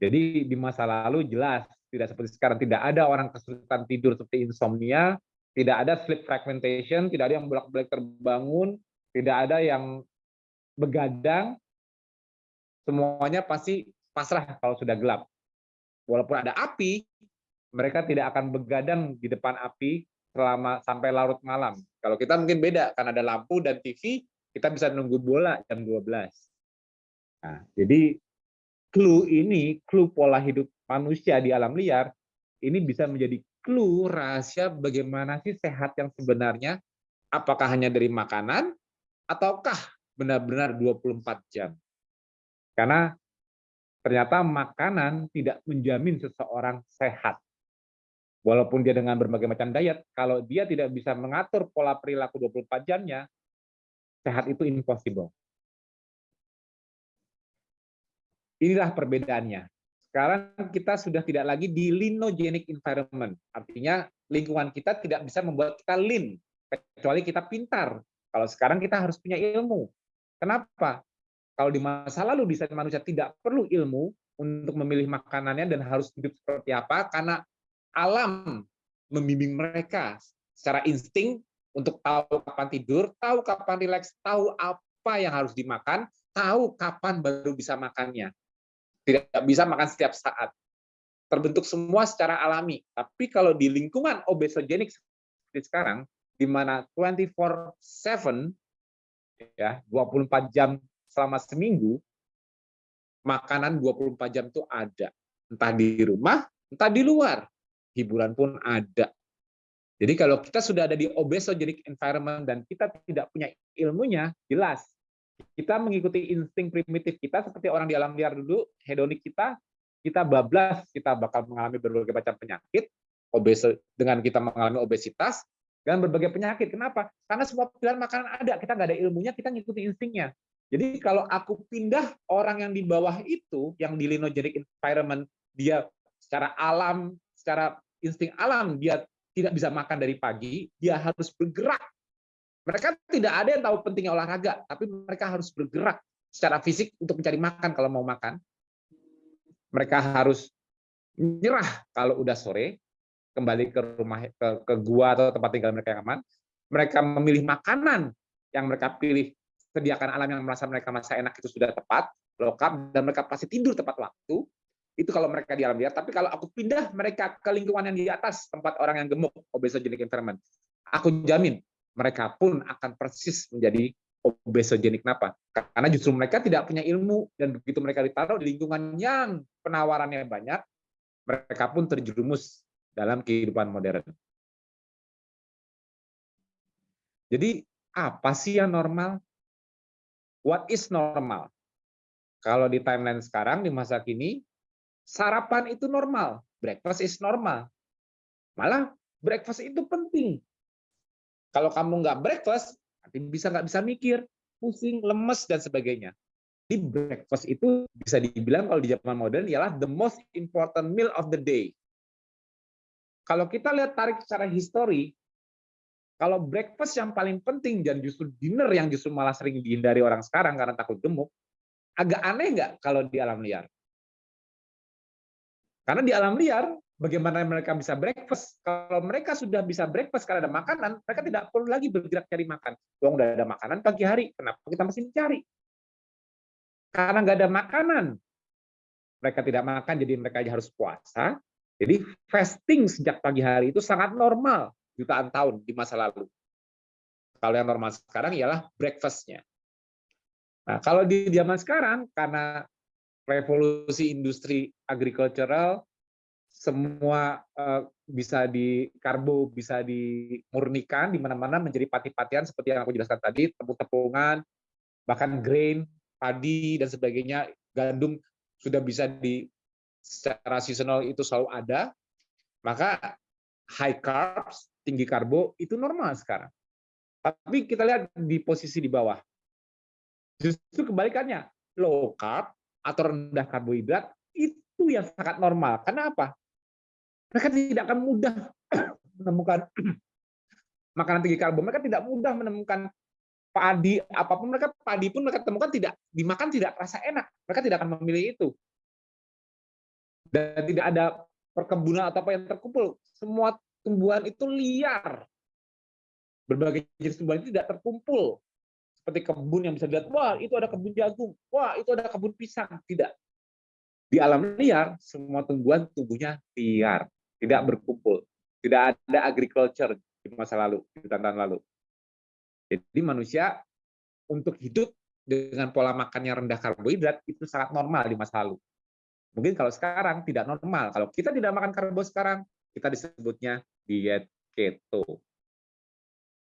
B: Jadi di masa lalu jelas tidak seperti sekarang tidak ada orang kesulitan tidur seperti insomnia, tidak ada sleep fragmentation, tidak ada yang bolak-balik terbangun, tidak ada yang begadang, semuanya pasti pasrah kalau sudah gelap. Walaupun ada api, mereka tidak akan begadang di depan api selama sampai larut malam. Kalau kita mungkin beda, karena ada lampu dan TV, kita bisa nunggu bola jam 12. Nah, jadi clue ini, clue pola hidup manusia di alam liar, ini bisa menjadi clue rahasia bagaimana sih sehat yang sebenarnya? Apakah hanya dari makanan ataukah benar-benar 24 jam? Karena ternyata makanan tidak menjamin seseorang sehat. Walaupun dia dengan berbagai macam diet, kalau dia tidak bisa mengatur pola perilaku 24 jamnya, sehat itu impossible. Inilah perbedaannya. Sekarang kita sudah tidak lagi di linogenic environment. Artinya lingkungan kita tidak bisa membuat kita lean, kecuali kita pintar. Kalau sekarang kita harus punya ilmu. Kenapa? Kalau di masa lalu desain manusia tidak perlu ilmu untuk memilih makanannya dan harus hidup seperti apa, karena alam membimbing mereka secara insting untuk tahu kapan tidur, tahu kapan rileks, tahu apa yang harus dimakan, tahu kapan baru bisa makannya. Tidak bisa makan setiap saat. Terbentuk semua secara alami. Tapi kalau di lingkungan obesogenik seperti sekarang, di mana 24/7 ya, 24 jam selama seminggu, makanan 24 jam itu ada. Entah di rumah, entah di luar hiburan pun ada. Jadi kalau kita sudah ada di obesogenic environment dan kita tidak punya ilmunya, jelas kita mengikuti insting primitif kita seperti orang di alam liar dulu, hedonik kita, kita bablas, kita bakal mengalami berbagai macam penyakit, obes dengan kita mengalami obesitas, dan berbagai penyakit. Kenapa? Karena semua pilihan makanan ada, kita nggak ada ilmunya, kita ngikuti instingnya. Jadi kalau aku pindah orang yang di bawah itu, yang di linogenic environment, dia secara alam, secara insting alam dia tidak bisa makan dari pagi, dia harus bergerak. Mereka tidak ada yang tahu pentingnya olahraga, tapi mereka harus bergerak secara fisik untuk mencari makan kalau mau makan. Mereka harus menyerah kalau udah sore, kembali ke rumah ke, ke gua atau tempat tinggal mereka yang aman. Mereka memilih makanan yang mereka pilih sediakan alam yang merasa mereka masa enak itu sudah tepat, lengkap, dan mereka pasti tidur tepat waktu itu kalau mereka di alam liar. Tapi kalau aku pindah mereka ke lingkungan yang di atas, tempat orang yang gemuk, obesogenic environment, aku jamin mereka pun akan persis menjadi obesogenic. Kenapa? Karena justru mereka tidak punya ilmu, dan begitu mereka ditaruh di lingkungan yang penawarannya banyak, mereka pun terjerumus dalam kehidupan modern. Jadi, apa sih yang normal? What is normal? Kalau di timeline sekarang, di masa kini, sarapan itu normal, breakfast is normal. Malah breakfast itu penting. Kalau kamu nggak breakfast, nanti bisa nggak bisa mikir, pusing, lemes dan sebagainya. Di breakfast itu bisa dibilang kalau di zaman modern ialah the most important meal of the day. Kalau kita lihat tarik secara histori, kalau breakfast yang paling penting dan justru dinner yang justru malah sering dihindari orang sekarang karena takut gemuk, agak aneh nggak kalau di alam liar? Karena di alam liar, bagaimana mereka bisa breakfast? Kalau mereka sudah bisa breakfast karena ada makanan, mereka tidak perlu lagi bergerak cari makan. Dong udah ada makanan pagi hari, kenapa kita masih mencari? Karena nggak ada makanan, mereka tidak makan, jadi mereka harus puasa. Jadi fasting sejak pagi hari itu sangat normal jutaan tahun di masa lalu. Kalau yang normal sekarang ialah breakfastnya. Nah, kalau di zaman sekarang, karena revolusi industri agricultural semua uh, bisa di karbo bisa dimurnikan di mana-mana menjadi pati-patian seperti yang aku jelaskan tadi tepung-tepungan bahkan grain padi dan sebagainya gandum sudah bisa di secara seasonal itu selalu ada maka high carbs tinggi karbo itu normal sekarang tapi kita lihat di posisi di bawah justru kebalikannya low carb atau rendah karbohidrat itu yang sangat normal. Karena apa? Mereka tidak akan mudah menemukan makanan tinggi karbo. Mereka tidak mudah menemukan padi apa pun mereka padi pun mereka temukan tidak dimakan tidak rasa enak. Mereka tidak akan memilih itu. Dan tidak ada perkebunan atau apa yang terkumpul. Semua tumbuhan itu liar. Berbagai jenis tumbuhan itu tidak terkumpul seperti kebun yang bisa dilihat, wah itu ada kebun jagung, wah itu ada kebun pisang. Tidak. Di alam liar, semua tumbuhan tumbuhnya liar, tidak berkumpul. Tidak ada agriculture di masa lalu, di tahun lalu. Jadi manusia untuk hidup dengan pola makan yang rendah karbohidrat itu sangat normal di masa lalu. Mungkin kalau sekarang tidak normal. Kalau kita tidak makan karbo sekarang, kita disebutnya diet keto.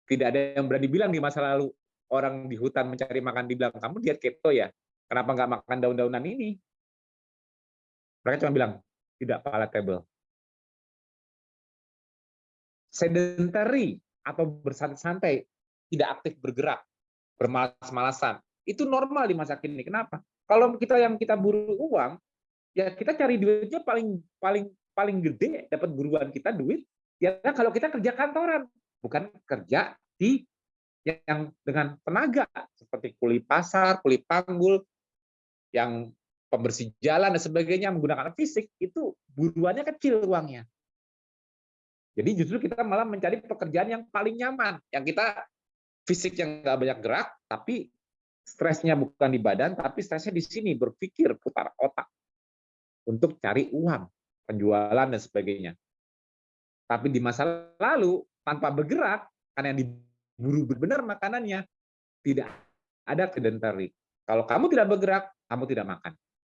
B: Tidak ada yang berani bilang di masa lalu orang di hutan mencari makan dibilang kamu diet keto ya, kenapa nggak makan daun-daunan ini? Mereka cuma bilang tidak palatable. Sedentary atau bersantai-santai, tidak aktif bergerak, bermalas-malasan. Itu normal di masa kini. Kenapa? Kalau kita yang kita buru uang, ya kita cari duitnya paling paling paling gede dapat buruan kita duit ya kalau kita kerja kantoran bukan kerja di yang dengan tenaga seperti kuli pasar, kuli panggul, yang pembersih jalan dan sebagainya menggunakan fisik itu buruannya kecil uangnya. Jadi justru kita malah mencari pekerjaan yang paling nyaman, yang kita fisik yang nggak banyak gerak, tapi stresnya bukan di badan, tapi stresnya di sini berpikir putar otak untuk cari uang, penjualan dan sebagainya. Tapi di masa lalu tanpa bergerak, karena yang diburu benar makanannya, tidak ada sedentary. Kalau kamu tidak bergerak, kamu tidak makan.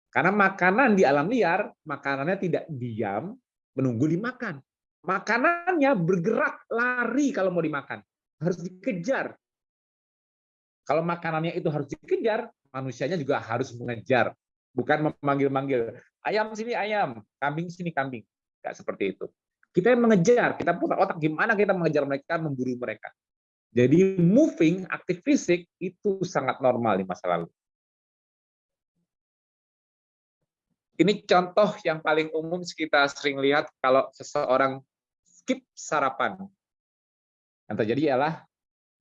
B: Karena makanan di alam liar, makanannya tidak diam, menunggu dimakan. Makanannya bergerak, lari kalau mau dimakan. Harus dikejar. Kalau makanannya itu harus dikejar, manusianya juga harus mengejar. Bukan memanggil-manggil, ayam sini ayam, kambing sini kambing. Tidak seperti itu. Kita yang mengejar, kita putar otak gimana kita mengejar mereka, memburu mereka. Jadi moving, aktif fisik, itu sangat normal di masa lalu. Ini contoh yang paling umum kita sering lihat kalau seseorang skip sarapan. Yang terjadi ialah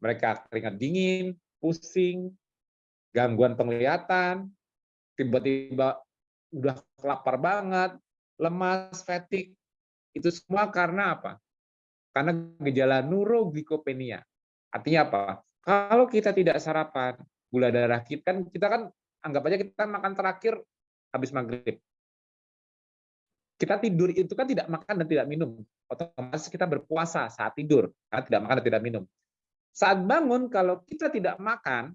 B: mereka keringat dingin, pusing, gangguan penglihatan, tiba-tiba udah lapar banget, lemas, fatigue. Itu semua karena apa? Karena gejala neuroglikopenia. Artinya apa? Kalau kita tidak sarapan, gula darah kita kan kita kan anggap aja kita makan terakhir habis maghrib kita tidur itu kan tidak makan dan tidak minum. Otomatis kita berpuasa saat tidur, karena tidak makan dan tidak minum. Saat bangun, kalau kita tidak makan,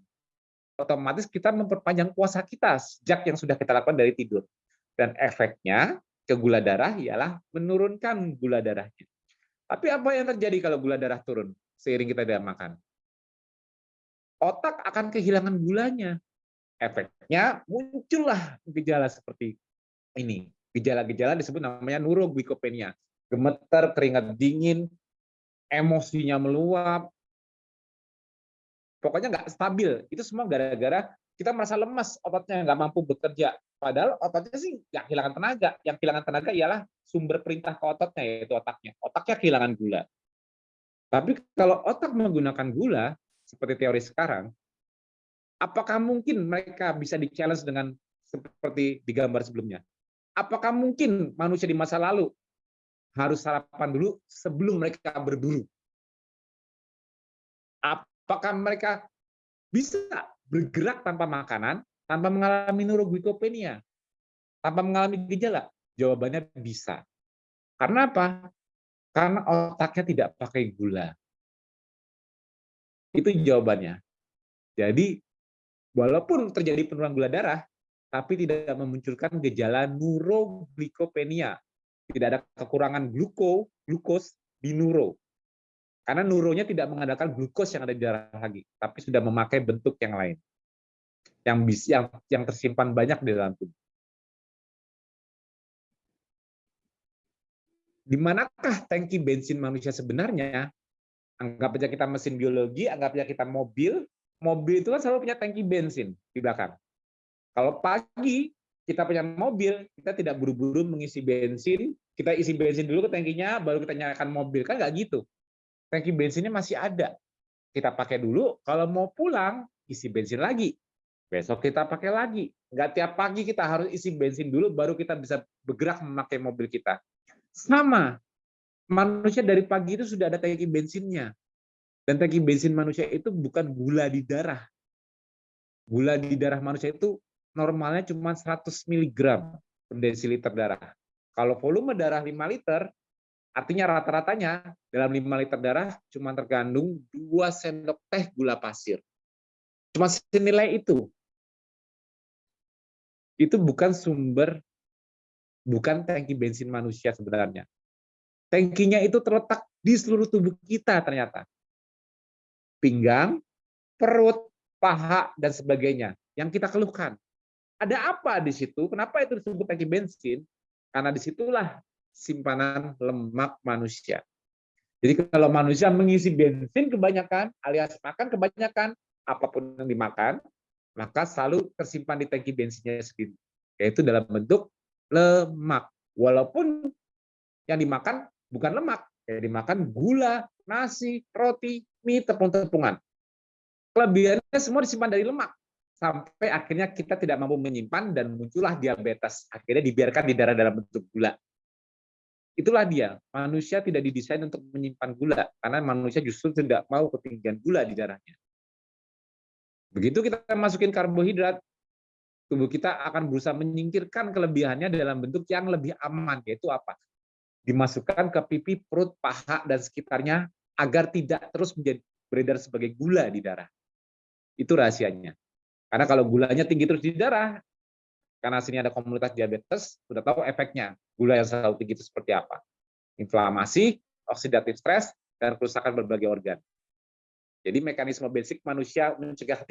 B: otomatis kita memperpanjang puasa kita sejak yang sudah kita lakukan dari tidur. Dan efeknya ke gula darah ialah menurunkan gula darahnya. Tapi apa yang terjadi kalau gula darah turun seiring kita tidak makan? Otak akan kehilangan gulanya. Efeknya muncullah gejala seperti ini Gejala-gejala disebut namanya neuroglikopenia. Gemeter, keringat dingin, emosinya meluap, pokoknya nggak stabil. Itu semua gara-gara kita merasa lemas, ototnya nggak mampu bekerja. Padahal ototnya sih nggak kehilangan tenaga. Yang kehilangan tenaga ialah sumber perintah ke ototnya, yaitu otaknya. Otaknya kehilangan gula. Tapi kalau otak menggunakan gula, seperti teori sekarang, apakah mungkin mereka bisa di-challenge dengan seperti di gambar sebelumnya? Apakah mungkin manusia di masa lalu harus sarapan dulu sebelum mereka berburu? Apakah mereka bisa bergerak tanpa makanan, tanpa mengalami neuroglikopenia, tanpa mengalami gejala? Jawabannya bisa. Karena apa? Karena otaknya tidak pakai gula. Itu jawabannya. Jadi, walaupun terjadi penurunan gula darah, tapi tidak memunculkan gejala neuroglikopenia. Tidak ada kekurangan gluko, glukos di neuro. Karena neuronya tidak mengandalkan glukos yang ada di darah lagi, tapi sudah memakai bentuk yang lain. Yang bisa yang, yang tersimpan banyak di dalam tubuh. Di manakah tangki bensin manusia sebenarnya? Anggap aja kita mesin biologi, anggap aja kita mobil. Mobil itu kan selalu punya tangki bensin di belakang kalau pagi kita punya mobil, kita tidak buru-buru mengisi bensin, kita isi bensin dulu ke tangkinya, baru kita nyalakan mobil. Kan nggak gitu. Tangki bensinnya masih ada. Kita pakai dulu, kalau mau pulang, isi bensin lagi. Besok kita pakai lagi. Nggak tiap pagi kita harus isi bensin dulu, baru kita bisa bergerak memakai mobil kita. Sama, manusia dari pagi itu sudah ada tangki bensinnya. Dan tangki bensin manusia itu bukan gula di darah. Gula di darah manusia itu normalnya cuma 100 mg per desiliter darah. Kalau volume darah 5 liter, artinya rata-ratanya dalam 5 liter darah cuma terkandung 2 sendok teh gula pasir. Cuma senilai itu. Itu bukan sumber, bukan tangki bensin manusia sebenarnya. Tangkinya itu terletak di seluruh tubuh kita ternyata. Pinggang, perut, paha, dan sebagainya. Yang kita keluhkan. Ada apa di situ? Kenapa itu disebut tangki bensin? Karena di situlah simpanan lemak manusia. Jadi kalau manusia mengisi bensin kebanyakan, alias makan kebanyakan, apa pun yang dimakan, maka selalu tersimpan di tangki bensinnya sendiri, yaitu dalam bentuk lemak. Walaupun yang dimakan bukan lemak, yang dimakan gula, nasi, roti, mie, tepung-tepungan. Kelebihannya semua disimpan dari lemak. Sampai akhirnya kita tidak mampu menyimpan dan muncullah diabetes. Akhirnya dibiarkan di darah dalam bentuk gula. Itulah dia, manusia tidak didesain untuk menyimpan gula, karena manusia justru tidak mau ketinggian gula di darahnya. Begitu kita masukin karbohidrat, tubuh kita akan berusaha menyingkirkan kelebihannya dalam bentuk yang lebih aman, yaitu apa? Dimasukkan ke pipi, perut, paha, dan sekitarnya agar tidak terus menjadi beredar sebagai gula di darah. Itu rahasianya. Karena kalau gulanya tinggi terus di darah, karena sini ada komunitas diabetes, sudah tahu efeknya. Gula yang selalu tinggi itu seperti apa. Inflamasi, oksidatif stres, dan kerusakan berbagai organ. Jadi mekanisme basic manusia mencegah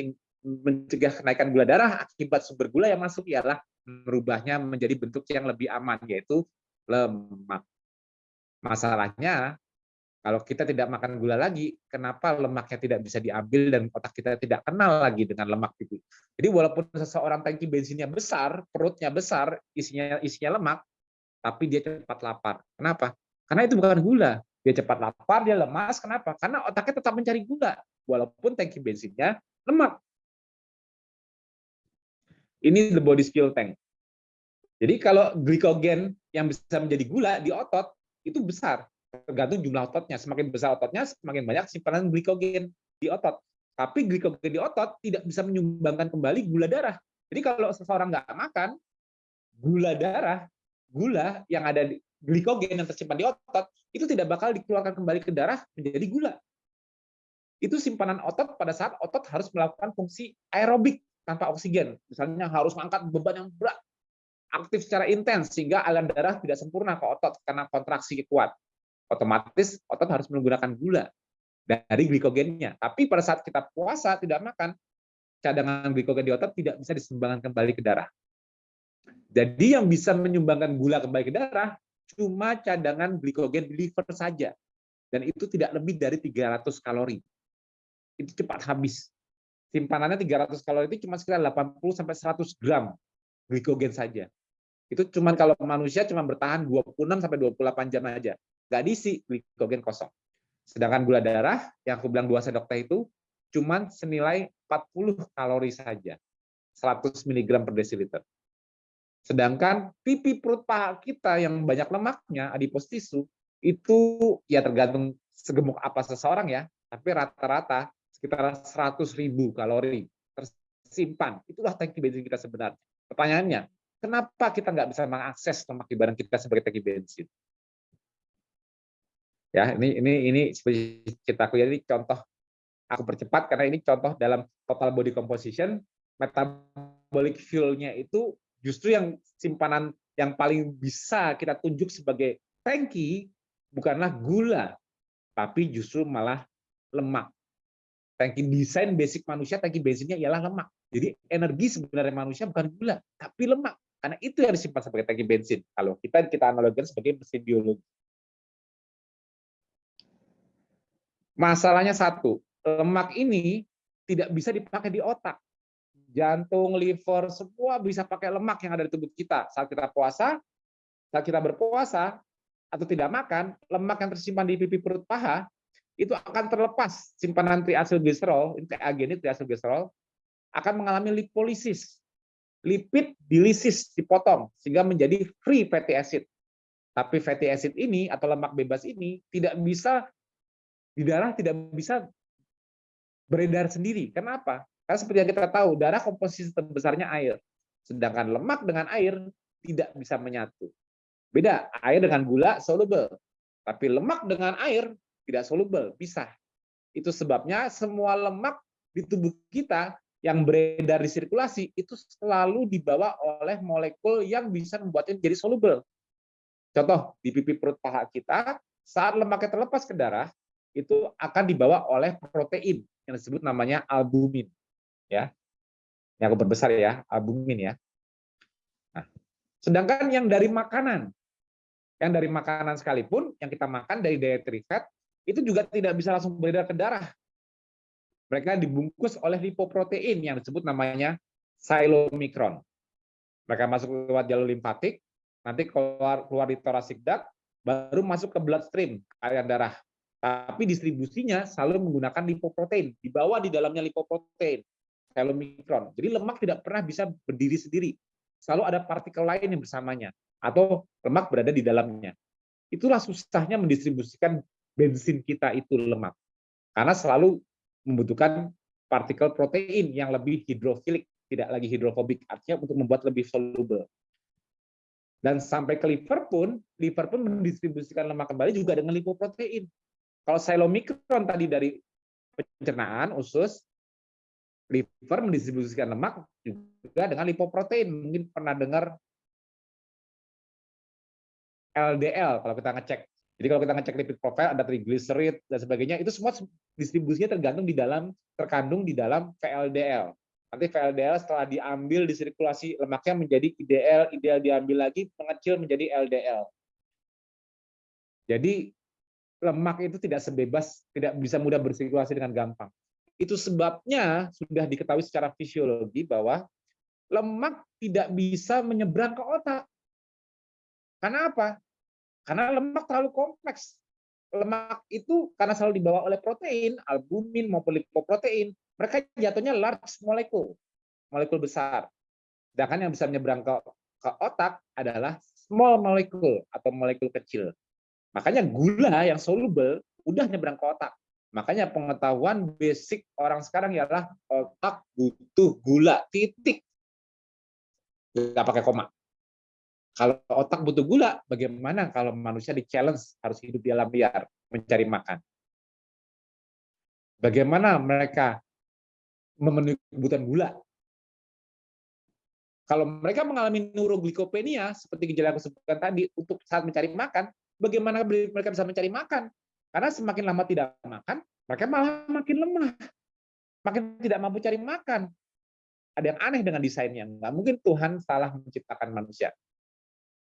B: mencegah kenaikan gula darah akibat sumber gula yang masuk ialah merubahnya menjadi bentuk yang lebih aman yaitu lemak. Masalahnya kalau kita tidak makan gula lagi, kenapa lemaknya tidak bisa diambil dan otak kita tidak kenal lagi dengan lemak itu? Jadi walaupun seseorang tangki bensinnya besar, perutnya besar, isinya isinya lemak, tapi dia cepat lapar. Kenapa? Karena itu bukan gula, dia cepat lapar, dia lemas. Kenapa? Karena otaknya tetap mencari gula, walaupun tangki bensinnya lemak. Ini the body fuel tank. Jadi kalau glikogen yang bisa menjadi gula di otot itu besar, tergantung jumlah ototnya. Semakin besar ototnya, semakin banyak simpanan glikogen di otot. Tapi glikogen di otot tidak bisa menyumbangkan kembali gula darah. Jadi kalau seseorang nggak makan, gula darah, gula yang ada di glikogen yang tersimpan di otot itu tidak bakal dikeluarkan kembali ke darah menjadi gula. Itu simpanan otot pada saat otot harus melakukan fungsi aerobik tanpa oksigen. Misalnya harus mengangkat beban yang berat, aktif secara intens sehingga aliran darah tidak sempurna ke otot karena kontraksi kuat. Otomatis otot harus menggunakan gula dari glikogennya. Tapi pada saat kita puasa tidak makan, cadangan glikogen di otot tidak bisa disumbangkan kembali ke darah. Jadi yang bisa menyumbangkan gula kembali ke darah cuma cadangan glikogen di liver saja. Dan itu tidak lebih dari 300 kalori. Itu cepat habis. Simpanannya 300 kalori itu cuma sekitar 80 sampai 100 gram glikogen saja. Itu cuma kalau manusia cuma bertahan 26 sampai 28 jam aja. Nggak diisi glikogen kosong. Sedangkan gula darah yang aku bilang 2 sendok teh itu cuma senilai 40 kalori saja. 100 mg per desiliter. Sedangkan pipi perut paha kita yang banyak lemaknya, adipose tisu, itu ya tergantung segemuk apa seseorang ya, tapi rata-rata sekitar 100 ribu kalori tersimpan. Itulah tangki bensin kita sebenarnya. Pertanyaannya, kenapa kita nggak bisa mengakses lemak di badan kita sebagai tangki bensin? Ya, ini ini ini seperti ceritaku ya, ini contoh aku percepat karena ini contoh dalam total body composition metabolic fuel-nya itu justru yang simpanan yang paling bisa kita tunjuk sebagai tangki bukanlah gula, tapi justru malah lemak. Tangki desain basic manusia, tangki bensinnya ialah lemak. Jadi energi sebenarnya manusia bukan gula, tapi lemak. Karena itu yang disimpan sebagai tangki bensin. Kalau kita kita analogikan sebagai mesin biologi. Masalahnya satu, lemak ini tidak bisa dipakai di otak jantung, liver, semua bisa pakai lemak yang ada di tubuh kita. Saat kita puasa, saat kita berpuasa, atau tidak makan, lemak yang tersimpan di pipi perut paha, itu akan terlepas simpanan triacylglycerol, TAG ini triacylglycerol, akan mengalami lipolisis. Lipid dilisis, dipotong, sehingga menjadi free fatty acid. Tapi fatty acid ini, atau lemak bebas ini, tidak bisa, di darah tidak bisa beredar sendiri. Kenapa? Karena seperti yang kita tahu, darah komposisi terbesarnya air. Sedangkan lemak dengan air tidak bisa menyatu. Beda, air dengan gula soluble. Tapi lemak dengan air tidak soluble, bisa. Itu sebabnya semua lemak di tubuh kita yang beredar di sirkulasi itu selalu dibawa oleh molekul yang bisa membuatnya menjadi soluble. Contoh, di pipi perut paha kita, saat lemaknya terlepas ke darah, itu akan dibawa oleh protein yang disebut namanya albumin. Ya, yang aku berbesar ya, albumin ya. Nah, sedangkan yang dari makanan, yang dari makanan sekalipun, yang kita makan dari dietary fat, itu juga tidak bisa langsung beredar ke darah. Mereka dibungkus oleh lipoprotein yang disebut namanya silomikron. Mereka masuk lewat jalur limfatik, nanti keluar keluar di thoracic duct, baru masuk ke bloodstream, aliran darah. Tapi distribusinya selalu menggunakan lipoprotein, dibawa di dalamnya lipoprotein, selomikron. Jadi lemak tidak pernah bisa berdiri sendiri. Selalu ada partikel lain yang bersamanya, atau lemak berada di dalamnya. Itulah susahnya mendistribusikan bensin kita itu lemak. Karena selalu membutuhkan partikel protein yang lebih hidrofilik, tidak lagi hidrofobik, artinya untuk membuat lebih soluble. Dan sampai ke liver pun, liver pun mendistribusikan lemak kembali juga dengan lipoprotein. Kalau silomikron tadi dari pencernaan usus, liver mendistribusikan lemak juga dengan lipoprotein. Mungkin pernah dengar LDL kalau kita ngecek. Jadi kalau kita ngecek lipid profile ada triglycerid dan sebagainya, itu semua distribusinya tergantung di dalam terkandung di dalam VLDL. Nanti VLDL setelah diambil di sirkulasi lemaknya menjadi IDL, IDL diambil lagi mengecil menjadi LDL. Jadi lemak itu tidak sebebas, tidak bisa mudah bersirkulasi dengan gampang. Itu sebabnya sudah diketahui secara fisiologi bahwa lemak tidak bisa menyeberang ke otak. Karena apa? Karena lemak terlalu kompleks. Lemak itu karena selalu dibawa oleh protein, albumin maupun lipoprotein, mereka jatuhnya large molecule, molekul besar. Sedangkan yang bisa menyeberang ke, ke otak adalah small molecule atau molekul kecil. Makanya gula yang soluble udah nyebrang ke otak. Makanya pengetahuan basic orang sekarang ialah otak butuh gula, titik. Nggak pakai koma. Kalau otak butuh gula, bagaimana kalau manusia di challenge harus hidup di alam liar, mencari makan? Bagaimana mereka memenuhi kebutuhan gula. Kalau mereka mengalami neuroglikopenia, seperti gejala yang aku sebutkan tadi, untuk saat mencari makan, bagaimana mereka bisa mencari makan? Karena semakin lama tidak makan, mereka malah makin lemah. Makin tidak mampu cari makan. Ada yang aneh dengan desainnya. Nggak mungkin Tuhan salah menciptakan manusia.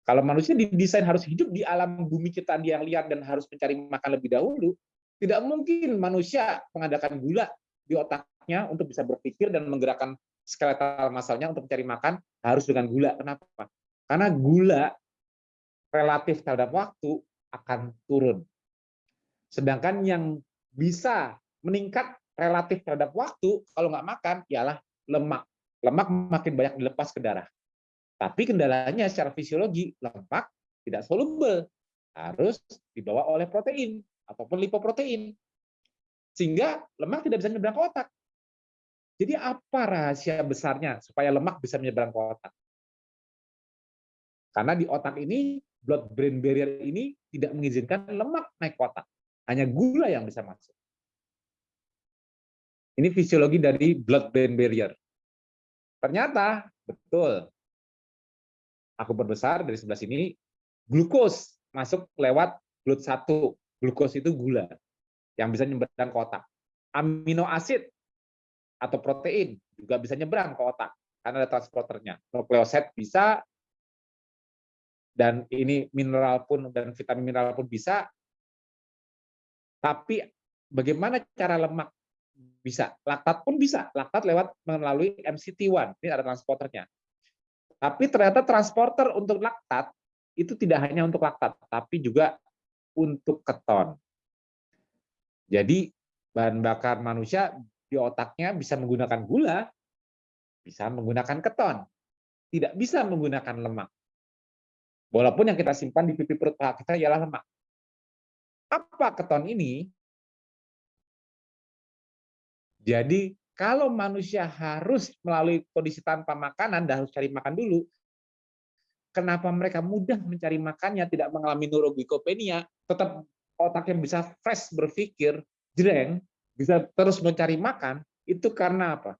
B: Kalau manusia didesain harus hidup di alam bumi ciptaan yang liar dan harus mencari makan lebih dahulu, tidak mungkin manusia mengadakan gula di otak otaknya untuk bisa berpikir dan menggerakkan skeletal masalnya untuk mencari makan harus dengan gula. Kenapa? Karena gula relatif terhadap waktu akan turun. Sedangkan yang bisa meningkat relatif terhadap waktu kalau nggak makan ialah lemak. Lemak makin banyak dilepas ke darah. Tapi kendalanya secara fisiologi lemak tidak soluble, harus dibawa oleh protein ataupun lipoprotein. Sehingga lemak tidak bisa nyebrang ke otak. Jadi apa rahasia besarnya supaya lemak bisa menyeberang ke otak? Karena di otak ini, blood brain barrier ini tidak mengizinkan lemak naik ke otak. Hanya gula yang bisa masuk. Ini fisiologi dari blood brain barrier. Ternyata betul. Aku berbesar dari sebelah sini, glukos masuk lewat glut 1. Glukos itu gula yang bisa menyeberang ke otak. Amino asid atau protein juga bisa nyebrang ke otak karena ada transporternya. Nukleosid bisa dan ini mineral pun dan vitamin mineral pun bisa. Tapi bagaimana cara lemak bisa? Laktat pun bisa. Laktat lewat melalui MCT1. Ini ada transporternya. Tapi ternyata transporter untuk laktat itu tidak hanya untuk laktat, tapi juga untuk keton. Jadi bahan bakar manusia di otaknya bisa menggunakan gula, bisa menggunakan keton, tidak bisa menggunakan lemak. Walaupun yang kita simpan di pipi perut kita ialah lemak. Apa keton ini? Jadi kalau manusia harus melalui kondisi tanpa makanan dan harus cari makan dulu, kenapa mereka mudah mencari makannya, tidak mengalami neuroglikopenia, tetap otaknya bisa fresh berpikir, jreng, bisa terus mencari makan, itu karena apa?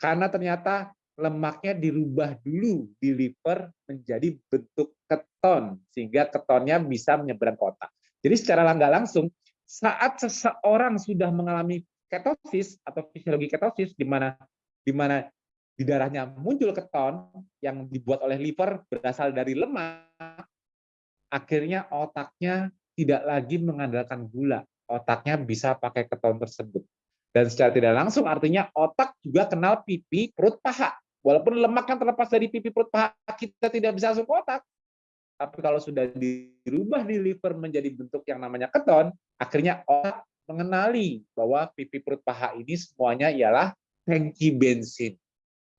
B: Karena ternyata lemaknya dirubah dulu di liver menjadi bentuk keton, sehingga ketonnya bisa menyeberang ke otak. Jadi secara nggak langsung, saat seseorang sudah mengalami ketosis atau fisiologi ketosis, di mana di mana di darahnya muncul keton yang dibuat oleh liver berasal dari lemak, akhirnya otaknya tidak lagi mengandalkan gula. Otaknya bisa pakai keton tersebut. Dan secara tidak langsung artinya otak juga kenal pipi, perut, paha. Walaupun lemak yang terlepas dari pipi, perut, paha, kita tidak bisa masuk otak. Tapi kalau sudah dirubah di liver menjadi bentuk yang namanya keton, akhirnya otak mengenali bahwa pipi, perut, paha ini semuanya ialah tangki bensin.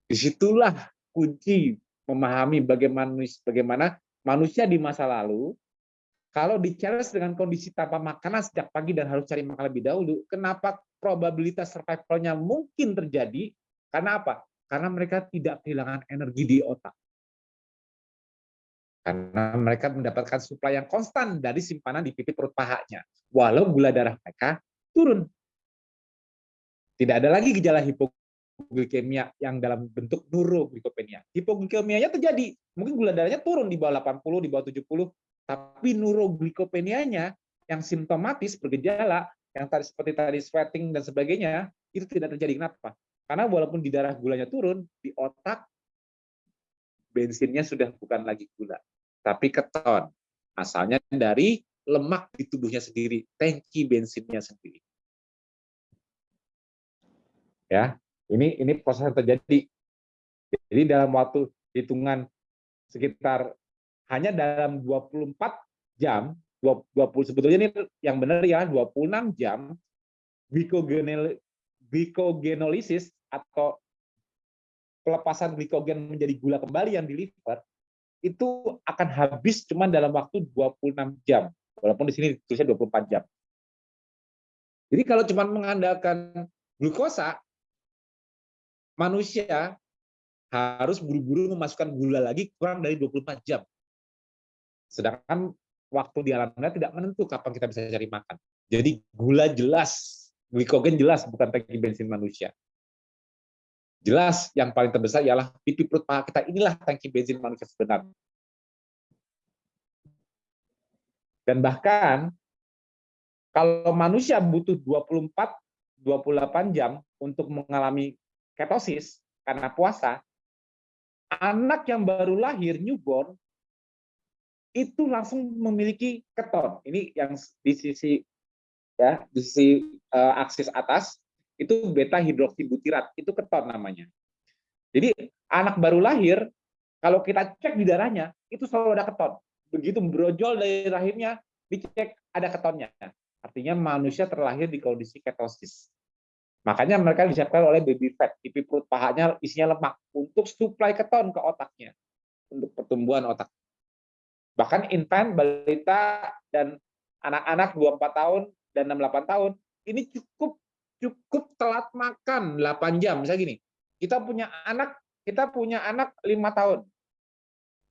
B: Di situlah kunci memahami bagaimana, manusia di masa lalu kalau di dengan kondisi tanpa makanan sejak pagi dan harus cari makan lebih dahulu, kenapa probabilitas survivalnya mungkin terjadi? Karena apa? Karena mereka tidak kehilangan energi di otak. Karena mereka mendapatkan suplai yang konstan dari simpanan di pipi perut pahanya. Walau gula darah mereka turun. Tidak ada lagi gejala hipoglikemia yang dalam bentuk neuroglikopenia. Hipoglikemianya terjadi. Mungkin gula darahnya turun di bawah 80, di bawah 70, tapi neuroglikopenianya yang simptomatis bergejala, yang tadi seperti tadi sweating dan sebagainya, itu tidak terjadi. Kenapa? Karena walaupun di darah gulanya turun, di otak bensinnya sudah bukan lagi gula, tapi keton. Asalnya dari lemak di tubuhnya sendiri, tangki bensinnya sendiri. Ya, ini ini proses yang terjadi. Jadi dalam waktu hitungan sekitar hanya dalam 24 jam, 20 sebetulnya ini yang benar ya 26 jam glikogenolisis atau pelepasan glikogen menjadi gula kembali yang di liver itu akan habis cuma dalam waktu 26 jam. Walaupun di sini tulisnya 24 jam. Jadi kalau cuma mengandalkan glukosa, manusia harus buru-buru memasukkan gula lagi kurang dari 24 jam. Sedangkan waktu di alam liar tidak menentu kapan kita bisa cari makan. Jadi gula jelas, glikogen jelas bukan tangki bensin manusia. Jelas yang paling terbesar ialah pipi perut paha kita inilah tangki bensin manusia sebenarnya. Dan bahkan kalau manusia butuh 24 28 jam untuk mengalami ketosis karena puasa, anak yang baru lahir newborn itu langsung memiliki keton. Ini yang di sisi ya di sisi uh, aksis atas itu beta hidroksibutirat itu keton namanya. Jadi anak baru lahir kalau kita cek di darahnya itu selalu ada keton. Begitu brojol dari rahimnya dicek ada ketonnya. Artinya manusia terlahir di kondisi ketosis. Makanya mereka disiapkan oleh baby fat, pipi perut pahanya isinya lemak untuk suplai keton ke otaknya untuk pertumbuhan otak. Bahkan infant, balita, dan anak-anak 24 tahun dan 68 tahun, ini cukup cukup telat makan 8 jam. Misalnya gini, kita punya anak, kita punya anak 5 tahun.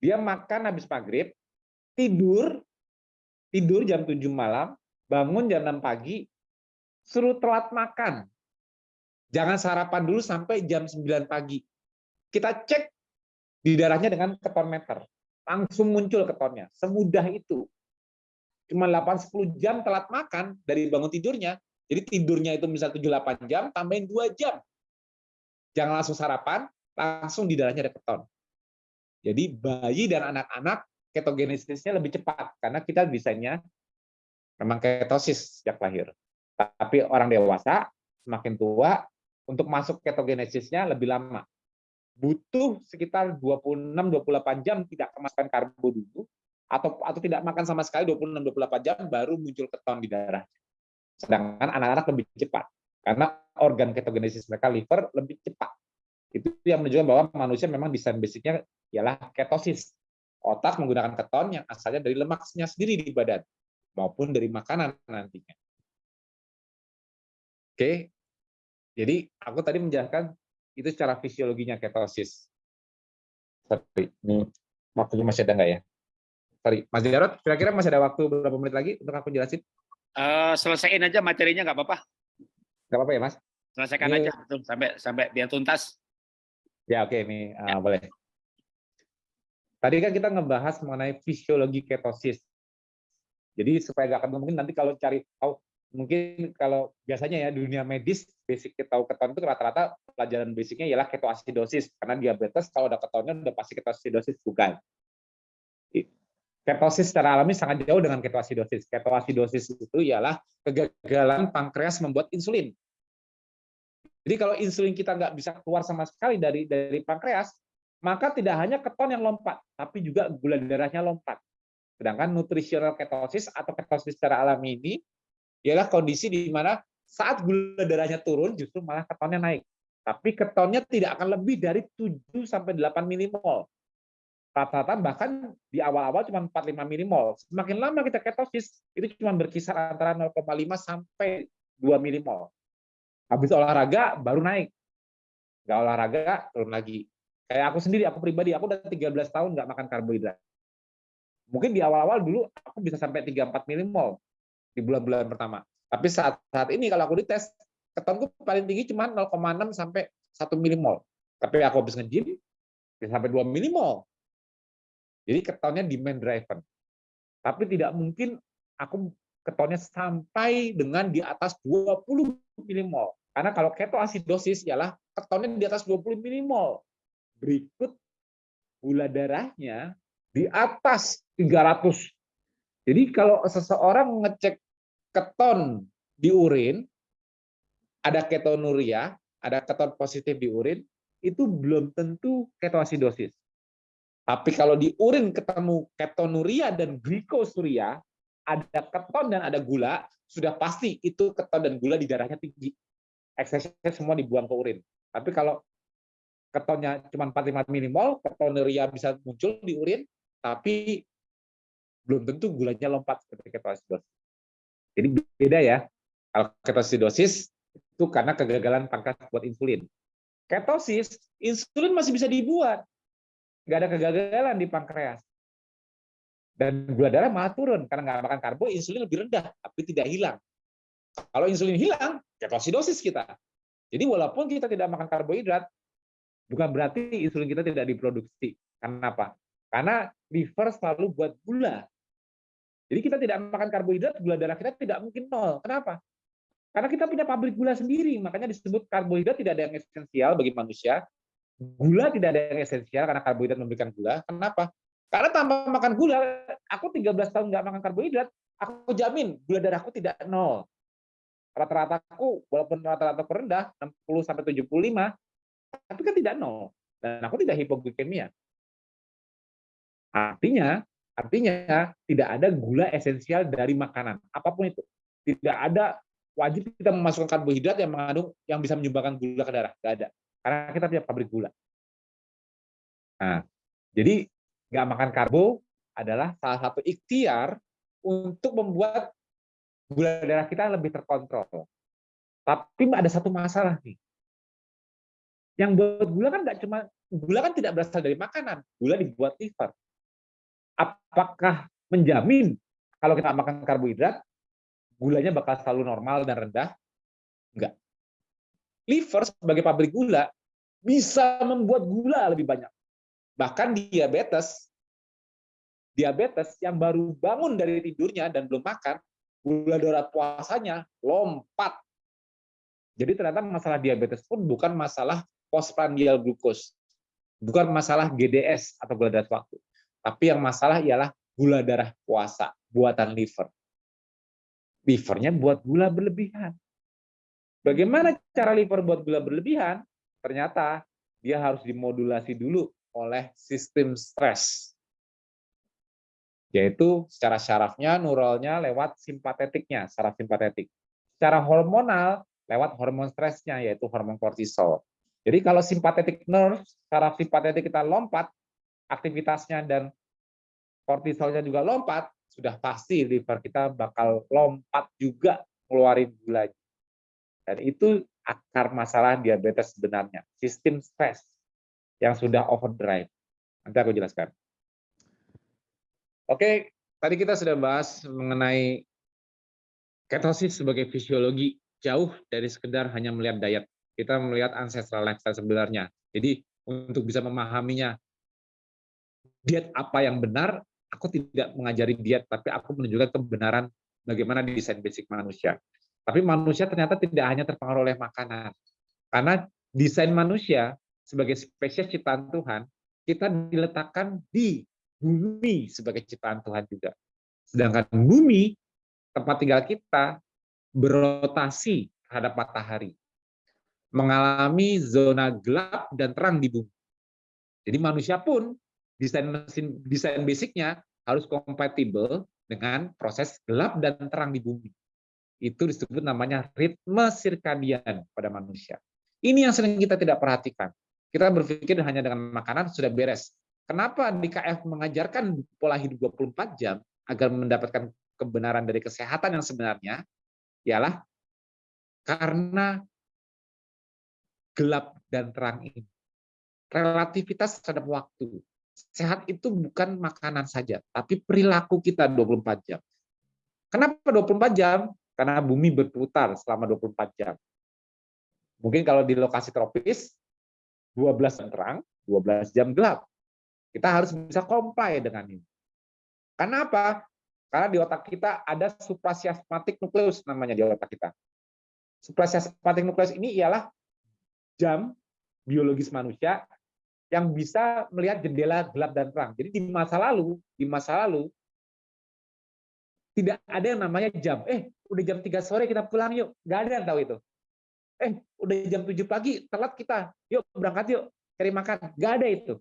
B: Dia makan habis maghrib, tidur, tidur jam 7 malam, bangun jam 6 pagi, suruh telat makan. Jangan sarapan dulu sampai jam 9 pagi. Kita cek di darahnya dengan keton meter langsung muncul ketonnya. Semudah itu. Cuma 8-10 jam telat makan dari bangun tidurnya. Jadi tidurnya itu misal 7-8 jam, tambahin 2 jam. Jangan langsung sarapan, langsung di darahnya ada keton. Jadi bayi dan anak-anak ketogenesisnya lebih cepat karena kita desainnya memang ketosis sejak lahir. Tapi orang dewasa semakin tua untuk masuk ketogenesisnya lebih lama butuh sekitar 26-28 jam tidak kemasukan karbo dulu, atau atau tidak makan sama sekali 26-28 jam baru muncul keton di darah. Sedangkan anak-anak lebih cepat, karena organ ketogenesis mereka liver lebih cepat. Itu yang menunjukkan bahwa manusia memang desain basicnya ialah ketosis. Otak menggunakan keton yang asalnya dari lemaknya sendiri di badan, maupun dari makanan nantinya. Oke, jadi aku tadi menjelaskan itu secara fisiologinya ketosis. Sorry, ini waktunya masih ada nggak ya? Sorry, Mas Jarot, kira-kira masih ada waktu berapa menit lagi untuk aku jelasin?
A: Uh, selesaiin aja materinya nggak apa-apa.
B: Nggak apa-apa ya, Mas?
A: Selesaikan ini... aja sampai sampai biar tuntas.
B: Ya oke, okay, ini uh, ya. boleh. Tadi kan kita ngebahas mengenai fisiologi ketosis. Jadi supaya nggak ketemu mungkin nanti kalau cari tahu mungkin kalau biasanya ya dunia medis basic tahu keton itu rata-rata pelajaran basicnya ialah ketoasidosis karena diabetes kalau ada ketonnya udah pasti ketoasidosis bukan. Ketosis secara alami sangat jauh dengan ketoasidosis. Ketoasidosis itu ialah kegagalan pankreas membuat insulin. Jadi kalau insulin kita nggak bisa keluar sama sekali dari dari pankreas, maka tidak hanya keton yang lompat, tapi juga gula darahnya lompat. Sedangkan nutritional ketosis atau ketosis secara alami ini ialah kondisi di mana saat gula darahnya turun justru malah ketonnya naik. Tapi ketonnya tidak akan lebih dari 7 sampai 8 milimol rata-rata bahkan di awal-awal cuma 45 milimol. Semakin lama kita ketosis, itu cuma berkisar antara 0,5 sampai 2 milimol. Habis olahraga baru naik. Nggak olahraga turun lagi. Kayak aku sendiri, aku pribadi, aku udah 13 tahun nggak makan karbohidrat. Mungkin di awal-awal dulu aku bisa sampai 3-4 milimol di bulan-bulan pertama. Tapi saat saat ini kalau aku dites, ketonku paling tinggi cuma 0,6 sampai 1 milimol. Tapi aku habis nge-gym, bisa sampai 2 milimol jadi ketonnya demand driven. Tapi tidak mungkin aku ketonnya sampai dengan di atas 20 milimol. Karena kalau ketoasidosis ialah ketonnya di atas 20 milimol. Berikut gula darahnya di atas 300. Jadi kalau seseorang ngecek keton di urin, ada ketonuria, ada keton positif di urin, itu belum tentu ketoasidosis. Tapi kalau di urin ketemu ketonuria dan glikosuria, ada keton dan ada gula, sudah pasti itu keton dan gula di darahnya tinggi. Eksesnya semua dibuang ke urin. Tapi kalau ketonnya cuma 45 milimol, ketonuria bisa muncul di urin, tapi belum tentu gulanya lompat seperti ketoasidosis. Jadi beda ya. Kalau ketoasidosis itu karena kegagalan pankreas buat insulin. Ketosis, insulin masih bisa dibuat, nggak ada kegagalan di pankreas. Dan gula darah malah turun karena nggak makan karbo, insulin lebih rendah, tapi tidak hilang. Kalau insulin hilang, ketoasidosis kita. Jadi walaupun kita tidak makan karbohidrat, bukan berarti insulin kita tidak diproduksi. Karena apa? Karena liver selalu buat gula. Jadi kita tidak makan karbohidrat, gula darah kita tidak mungkin nol. Kenapa? Karena kita punya pabrik gula sendiri, makanya disebut karbohidrat tidak ada yang esensial bagi manusia, Gula tidak ada yang esensial karena karbohidrat memberikan gula. Kenapa? Karena tanpa makan gula, aku 13 tahun nggak makan karbohidrat, aku jamin gula darahku tidak nol. Rata-rata aku, walaupun rata-rata rendah, 60 sampai 75, tapi kan tidak nol. Dan aku tidak hipoglikemia. Artinya, artinya tidak ada gula esensial dari makanan, apa pun itu. Tidak ada wajib kita memasukkan karbohidrat yang mengandung yang bisa menyumbangkan gula ke darah, tidak ada. Karena kita punya pabrik gula. Nah, jadi nggak makan karbo adalah salah satu ikhtiar untuk membuat gula darah kita lebih terkontrol. Tapi ada satu masalah nih. Yang buat gula kan nggak cuma gula kan tidak berasal dari makanan, gula dibuat liver. Apakah menjamin kalau kita makan karbohidrat gulanya bakal selalu normal dan rendah? Enggak liver sebagai pabrik gula bisa membuat gula lebih banyak. Bahkan diabetes, diabetes yang baru bangun dari tidurnya dan belum makan, gula darah puasanya lompat. Jadi ternyata masalah diabetes pun bukan masalah postprandial glucose, bukan masalah GDS atau gula darah waktu, tapi yang masalah ialah gula darah puasa buatan liver. Livernya buat gula berlebihan. Bagaimana cara liver buat gula berlebihan? Ternyata dia harus dimodulasi dulu oleh sistem stres. Yaitu secara syarafnya, neuralnya lewat simpatetiknya, saraf simpatetik. Secara hormonal, lewat hormon stresnya, yaitu hormon kortisol. Jadi kalau simpatetik nerve, saraf simpatetik kita lompat, aktivitasnya dan kortisolnya juga lompat, sudah pasti liver kita bakal lompat juga keluarin gulanya. Dan itu akar masalah diabetes sebenarnya, sistem stres yang sudah overdrive. Nanti aku jelaskan. Oke, tadi kita sudah bahas mengenai ketosis sebagai fisiologi jauh dari sekedar hanya melihat diet. Kita melihat ancestral lifestyle sebenarnya. Jadi untuk bisa memahaminya diet apa yang benar, aku tidak mengajari diet, tapi aku menunjukkan kebenaran bagaimana desain basic manusia. Tapi manusia ternyata tidak hanya terpengaruh oleh makanan. Karena desain manusia sebagai spesies ciptaan Tuhan, kita diletakkan di bumi sebagai ciptaan Tuhan juga. Sedangkan bumi, tempat tinggal kita, berotasi terhadap matahari. Mengalami zona gelap dan terang di bumi. Jadi manusia pun desain mesin desain basicnya harus kompatibel dengan proses gelap dan terang di bumi. Itu disebut namanya ritme sirkadian pada manusia. Ini yang sering kita tidak perhatikan. Kita berpikir hanya dengan makanan sudah beres. Kenapa DKF mengajarkan pola hidup 24 jam agar mendapatkan kebenaran dari kesehatan yang sebenarnya? Ialah karena gelap dan terang ini. Relativitas terhadap waktu. Sehat itu bukan makanan saja, tapi perilaku kita 24 jam. Kenapa 24 jam? Karena bumi berputar selama 24 jam. Mungkin kalau di lokasi tropis, 12 jam terang, 12 jam gelap. Kita harus bisa comply dengan ini. Kenapa? Karena di otak kita ada suprasiasmatik nukleus namanya di otak kita. Suprasiasmatik nukleus ini ialah jam biologis manusia yang bisa melihat jendela gelap dan terang. Jadi di masa lalu, di masa lalu tidak ada yang namanya jam. Eh, udah jam 3 sore kita pulang yuk. Nggak ada yang tahu itu. Eh, udah jam 7 pagi, telat kita. Yuk berangkat yuk, cari makan. Nggak ada itu.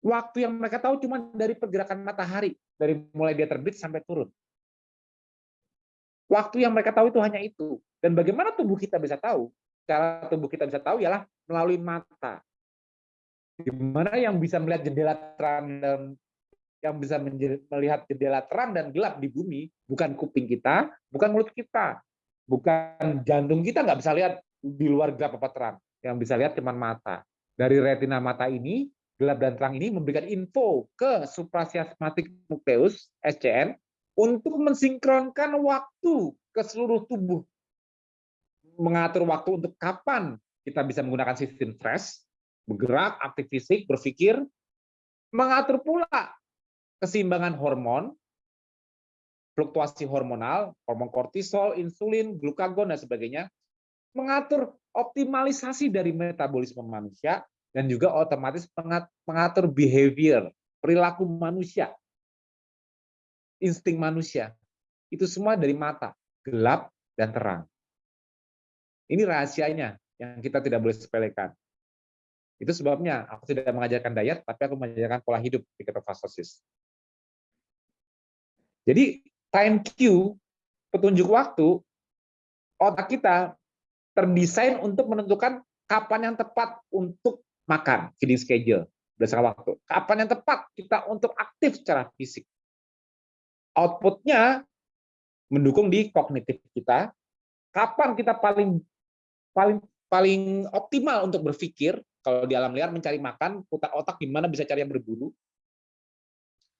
B: Waktu yang mereka tahu cuma dari pergerakan matahari, dari mulai dia terbit sampai turun. Waktu yang mereka tahu itu hanya itu. Dan bagaimana tubuh kita bisa tahu? Cara tubuh kita bisa tahu ialah melalui mata. Gimana yang bisa melihat jendela terang dan yang bisa melihat jendela terang dan gelap di bumi bukan kuping kita, bukan mulut kita, bukan jantung kita nggak bisa lihat di luar gelap apa terang. Yang bisa lihat cuma mata. Dari retina mata ini, gelap dan terang ini memberikan info ke suprasiasmatik nukleus SCN untuk mensinkronkan waktu ke seluruh tubuh. Mengatur waktu untuk kapan kita bisa menggunakan sistem stres, bergerak, aktif fisik, berpikir, mengatur pula keseimbangan hormon, fluktuasi hormonal, hormon kortisol, insulin, glukagon, dan sebagainya, mengatur optimalisasi dari metabolisme manusia, dan juga otomatis mengatur behavior, perilaku manusia, insting manusia. Itu semua dari mata, gelap dan terang. Ini rahasianya yang kita tidak boleh sepelekan. Itu sebabnya aku tidak mengajarkan diet, tapi aku mengajarkan pola hidup di ketofastosis. Jadi time queue, petunjuk waktu, otak kita terdesain untuk menentukan kapan yang tepat untuk makan, feeding schedule, berdasarkan waktu. Kapan yang tepat kita untuk aktif secara fisik. Outputnya mendukung di kognitif kita. Kapan kita paling paling paling optimal untuk berpikir, kalau di alam liar mencari makan, putar otak gimana bisa cari yang berburu.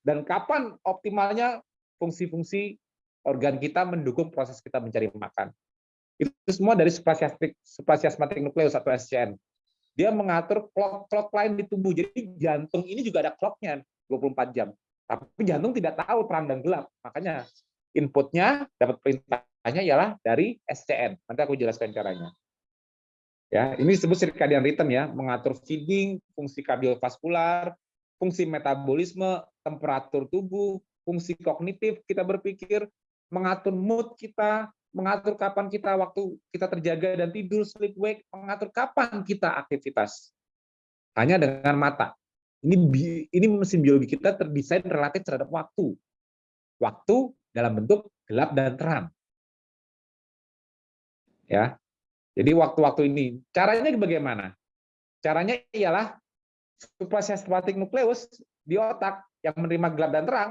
B: Dan kapan optimalnya fungsi-fungsi organ kita mendukung proses kita mencari makan. Itu semua dari suprasiasmatik nukleus atau SCN. Dia mengatur clock-clock lain di tubuh. Jadi jantung ini juga ada clocknya 24 jam. Tapi jantung tidak tahu terang dan gelap. Makanya inputnya dapat perintahnya ialah dari SCN. Nanti aku jelaskan caranya. Ya, ini disebut circadian rhythm ya, mengatur feeding, fungsi kardiovaskular, fungsi metabolisme, temperatur tubuh, fungsi kognitif kita berpikir, mengatur mood kita, mengatur kapan kita waktu kita terjaga dan tidur, sleep wake, mengatur kapan kita aktivitas. Hanya dengan mata. Ini ini mesin biologi kita terdesain relatif terhadap waktu. Waktu dalam bentuk gelap dan terang. Ya, jadi waktu-waktu ini, caranya bagaimana? Caranya ialah suprasiasmatik nukleus di otak yang menerima gelap dan terang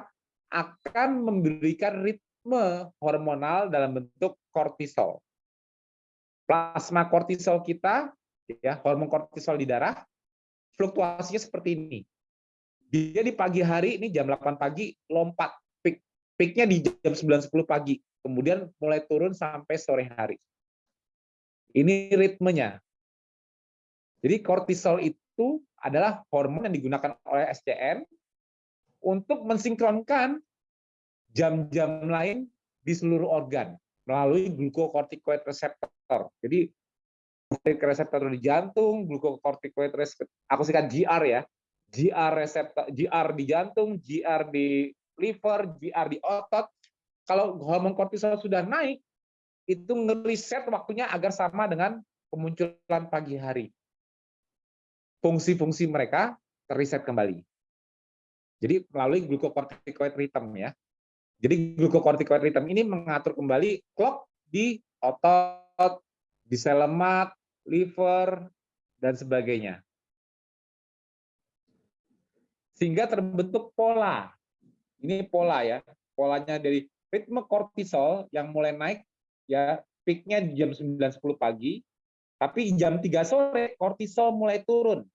B: akan memberikan ritme hormonal dalam bentuk kortisol. Plasma kortisol kita, ya hormon kortisol di darah, fluktuasinya seperti ini. Dia di pagi hari, ini jam 8 pagi, lompat. Peak, peaknya di jam 9.10 pagi. Kemudian mulai turun sampai sore hari. Ini ritmenya. Jadi kortisol itu adalah hormon yang digunakan oleh SCN untuk mensinkronkan jam-jam lain di seluruh organ melalui glucocorticoid receptor. Jadi reseptor di jantung, glucocorticoid receptor, aku singkat GR ya, GR reseptor, GR di jantung, GR di liver, GR di otot. Kalau hormon kortisol sudah naik, itu ngeriset waktunya agar sama dengan kemunculan pagi hari. Fungsi-fungsi mereka terreset kembali. Jadi melalui glucocorticoid rhythm ya. Jadi glucocorticoid rhythm ini mengatur kembali clock di otot, di sel lemak, liver, dan sebagainya. Sehingga terbentuk pola. Ini pola ya. Polanya dari ritme kortisol yang mulai naik ya peaknya di jam 9.10 pagi, tapi jam 3 sore kortisol mulai turun.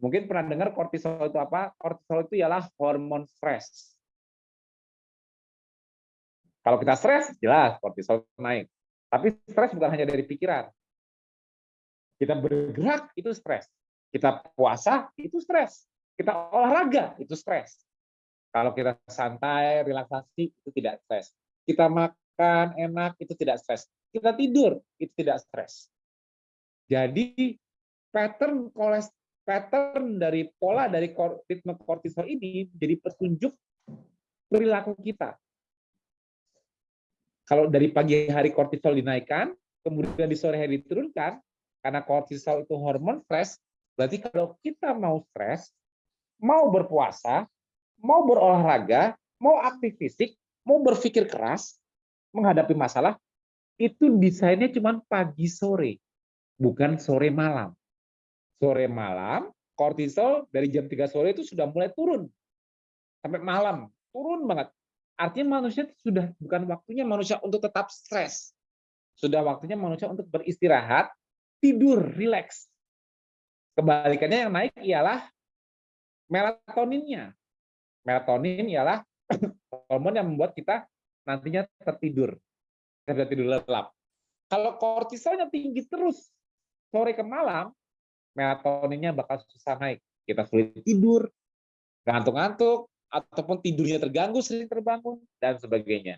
B: Mungkin pernah dengar kortisol itu apa? Kortisol itu ialah hormon stres. Kalau kita stres, jelas kortisol naik. Tapi stres bukan hanya dari pikiran. Kita bergerak, itu stres. Kita puasa, itu stres. Kita olahraga, itu stres. Kalau kita santai, relaksasi, itu tidak stres kita makan enak itu tidak stres. Kita tidur itu tidak stres. Jadi pattern kolesterol pattern dari pola dari ritme kortisol ini jadi petunjuk perilaku kita. Kalau dari pagi hari kortisol dinaikkan, kemudian di sore hari diturunkan, karena kortisol itu hormon stres, berarti kalau kita mau stres, mau berpuasa, mau berolahraga, mau aktif fisik, mau berpikir keras menghadapi masalah itu desainnya cuma pagi sore, bukan sore malam. Sore malam, kortisol dari jam 3 sore itu sudah mulai turun. Sampai malam, turun banget. Artinya manusia sudah bukan waktunya manusia untuk tetap stres. Sudah waktunya manusia untuk beristirahat, tidur, rileks. Kebalikannya yang naik ialah melatoninnya. Melatonin ialah hormon yang membuat kita nantinya tertidur, tidak tidur lelap. Kalau kortisolnya tinggi terus sore ke malam, melatoninnya bakal susah naik. Kita sulit tidur, ngantuk-ngantuk, ataupun tidurnya terganggu, sering terbangun, dan sebagainya.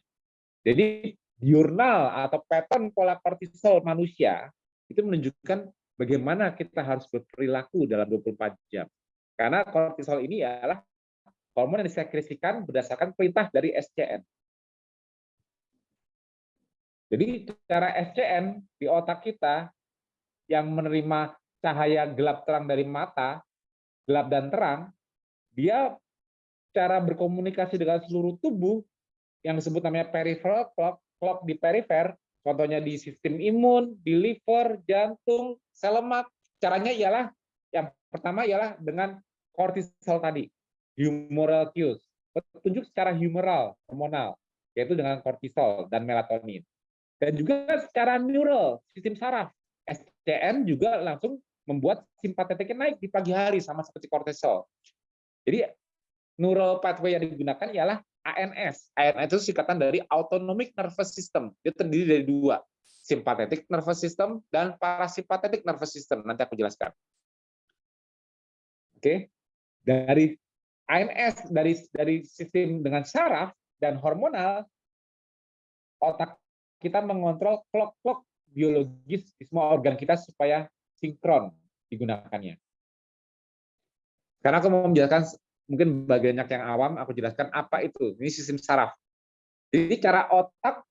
B: Jadi diurnal atau pattern pola kortisol manusia itu menunjukkan bagaimana kita harus berperilaku dalam 24 jam. Karena kortisol ini adalah hormon yang disekresikan berdasarkan perintah dari SCN. Jadi cara SCN di otak kita yang menerima cahaya gelap terang dari mata, gelap dan terang, dia cara berkomunikasi dengan seluruh tubuh yang disebut namanya peripheral clock, clock di perifer, contohnya di sistem imun, di liver, jantung, sel lemak. Caranya ialah yang pertama ialah dengan kortisol tadi humoral cues, petunjuk secara humoral, hormonal, yaitu dengan kortisol dan melatonin. Dan juga secara neural, sistem saraf. SCN juga langsung membuat simpatetiknya naik di pagi hari sama seperti kortisol. Jadi neural pathway yang digunakan ialah ANS. ANS itu singkatan dari autonomic nervous system. Dia terdiri dari dua, sympathetic nervous system dan parasympathetic nervous system. Nanti aku jelaskan. Oke. Dari ANS dari dari sistem dengan saraf dan hormonal otak kita mengontrol clock-clock biologis di semua organ kita supaya sinkron digunakannya. Karena aku mau menjelaskan mungkin bagian yang awam aku jelaskan apa itu. Ini sistem saraf. Jadi cara otak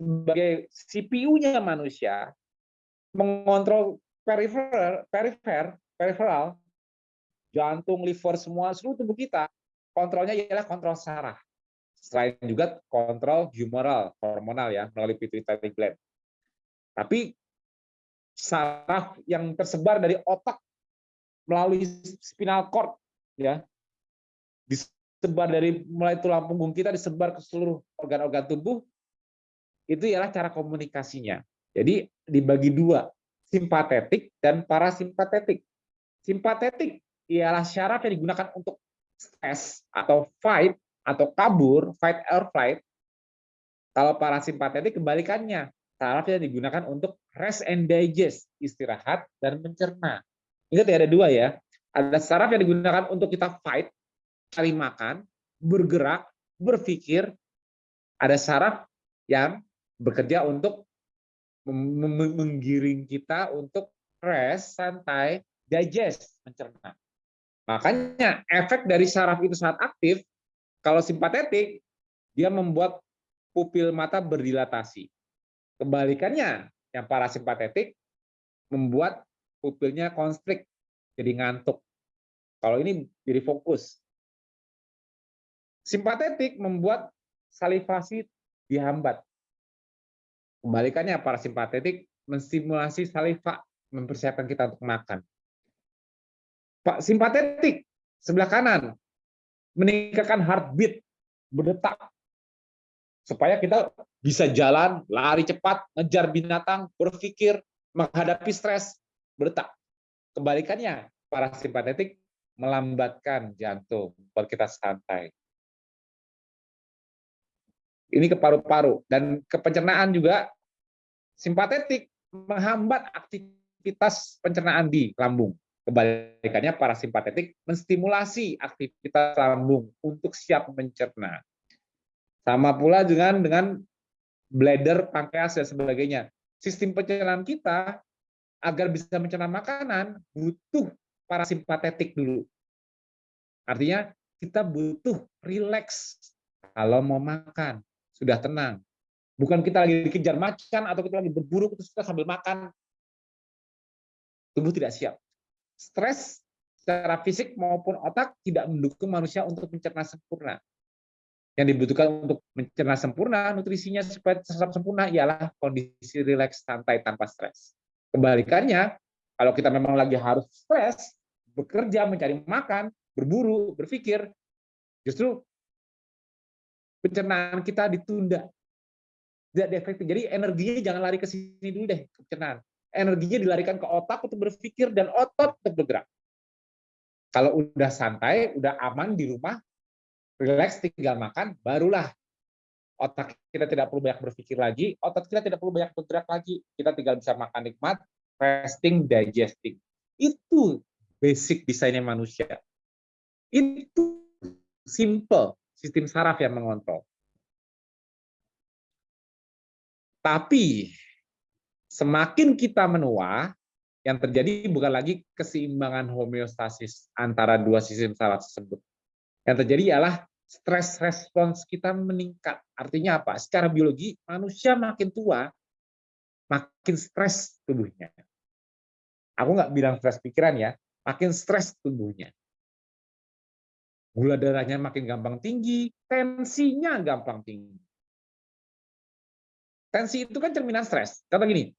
B: sebagai CPU-nya manusia mengontrol perifer perifer peripheral jantung, liver, semua seluruh tubuh kita, kontrolnya ialah kontrol saraf. Selain juga kontrol humoral, hormonal ya, melalui pituitary gland. Tapi saraf yang tersebar dari otak melalui spinal cord ya disebar dari mulai tulang punggung kita disebar ke seluruh organ-organ tubuh itu ialah cara komunikasinya. Jadi dibagi dua, simpatetik dan parasimpatetik. Simpatetik ialah syarat yang digunakan untuk stres atau fight atau kabur, fight or flight. Kalau parasimpatetik kebalikannya, syarat yang digunakan untuk rest and digest, istirahat dan mencerna. Ingat ya ada dua ya, Ada saraf yang digunakan untuk kita fight, cari makan, bergerak, berpikir. Ada saraf yang bekerja untuk menggiring kita untuk rest, santai, digest, mencerna. Makanya efek dari saraf itu saat aktif, kalau simpatetik, dia membuat pupil mata berdilatasi. Kebalikannya, yang parasimpatetik membuat pupilnya konstrik, jadi ngantuk. Kalau ini jadi fokus. Simpatetik membuat salivasi dihambat. Kebalikannya parasimpatetik menstimulasi saliva, mempersiapkan kita untuk makan. Pak simpatetik sebelah kanan meningkatkan heartbeat, berdetak supaya kita bisa jalan, lari cepat, ngejar binatang, berpikir, menghadapi stres, berdetak. Kebalikannya, parasimpatetik melambatkan jantung, buat kita santai. Ini ke paru-paru dan ke pencernaan juga simpatetik menghambat aktivitas pencernaan di lambung. Kebalikannya parasimpatetik menstimulasi aktivitas lambung untuk siap mencerna. Sama pula dengan dengan bladder, pankreas dan sebagainya. Sistem pencernaan kita agar bisa mencerna makanan butuh parasimpatetik dulu. Artinya kita butuh rileks kalau mau makan, sudah tenang. Bukan kita lagi dikejar macan atau kita lagi berburu terus kita sambil makan. Tubuh tidak siap. Stres secara fisik maupun otak tidak mendukung manusia untuk mencerna sempurna. Yang dibutuhkan untuk mencerna sempurna, nutrisinya supaya tetap sempurna ialah kondisi rileks santai tanpa stres. Kebalikannya, kalau kita memang lagi harus stres, bekerja, mencari makan, berburu, berpikir, justru pencernaan kita ditunda. Tidak efektif. Jadi energinya jangan lari ke sini dulu deh, pencernaan. Energinya dilarikan ke otak untuk berpikir dan otot untuk bergerak. Kalau udah santai, udah aman di rumah, relax tinggal makan, barulah otak kita tidak perlu banyak berpikir lagi, otot kita tidak perlu banyak bergerak lagi, kita tinggal bisa makan nikmat, resting, digesting. Itu basic desainnya manusia. Itu simple sistem saraf yang mengontrol. Tapi semakin kita menua, yang terjadi bukan lagi keseimbangan homeostasis antara dua sistem saraf tersebut, yang terjadi ialah stres respons kita meningkat. Artinya apa? Secara biologi, manusia makin tua, makin stres tubuhnya. Aku nggak bilang stres pikiran ya, makin stres tubuhnya. Gula darahnya makin gampang tinggi, tensinya gampang tinggi. Tensi itu kan cerminan stres. Kata gini,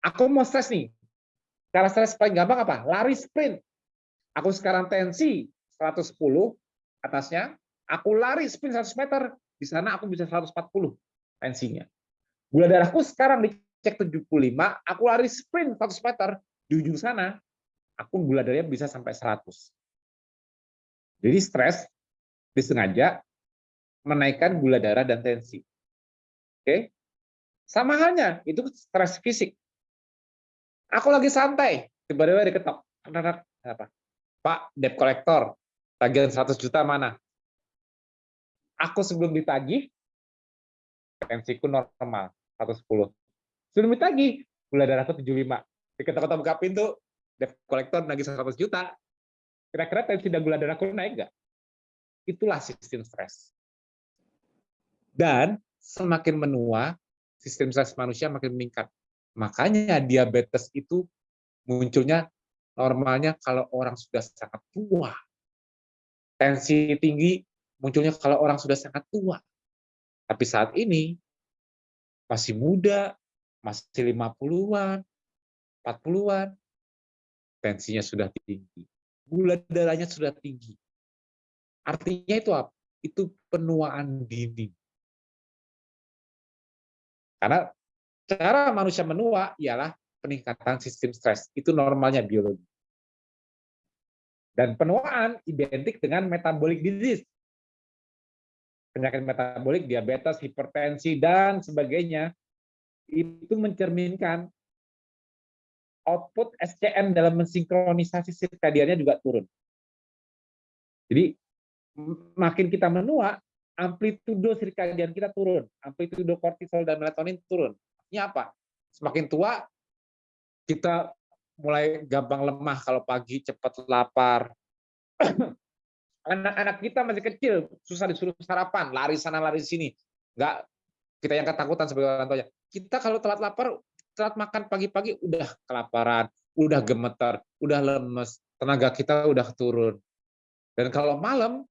B: aku mau stres nih. Cara stres paling gampang apa? Lari sprint. Aku sekarang tensi 110, atasnya, aku lari sprint 100 meter, di sana aku bisa 140 tensinya. Gula darahku sekarang dicek 75, aku lari sprint 100 meter, di ujung sana, aku gula darahnya bisa sampai 100. Jadi stres disengaja menaikkan gula darah dan tensi. Oke? Sama halnya, itu stres fisik. Aku lagi santai, tiba-tiba diketok. Apa? Pak, debt collector, tagihan 100 juta mana? Aku sebelum ditagih, tensiku normal, 110. Sebelum ditagih, gula darahku 75. Diketok-ketok buka pintu, debt collector nagih 100 juta. Kira-kira tensi dan gula darahku naik nggak? Itulah sistem stres. Dan semakin menua, sistem stres manusia makin meningkat. Makanya diabetes itu munculnya normalnya kalau orang sudah sangat tua tensi tinggi munculnya kalau orang sudah sangat tua. Tapi saat ini masih muda, masih 50-an, 40-an, tensinya sudah tinggi. Gula darahnya sudah tinggi. Artinya itu apa? Itu penuaan dini. Karena cara manusia menua ialah peningkatan sistem stres. Itu normalnya biologi. Dan penuaan identik dengan metabolic disease. Penyakit metabolik, diabetes, hipertensi, dan sebagainya, itu mencerminkan output SCN dalam mensinkronisasi sirkadiannya juga turun. Jadi makin kita menua, amplitudo sirkadian kita turun, amplitudo kortisol dan melatonin turun. Ini apa? Semakin tua, kita mulai gampang lemah kalau pagi cepat lapar. Anak-anak kita masih kecil, susah disuruh sarapan, lari sana lari sini. Enggak kita yang ketakutan sebagai orang tuanya. Kita kalau telat lapar, telat makan pagi-pagi udah kelaparan, udah gemeter, udah lemes, tenaga kita udah turun. Dan kalau malam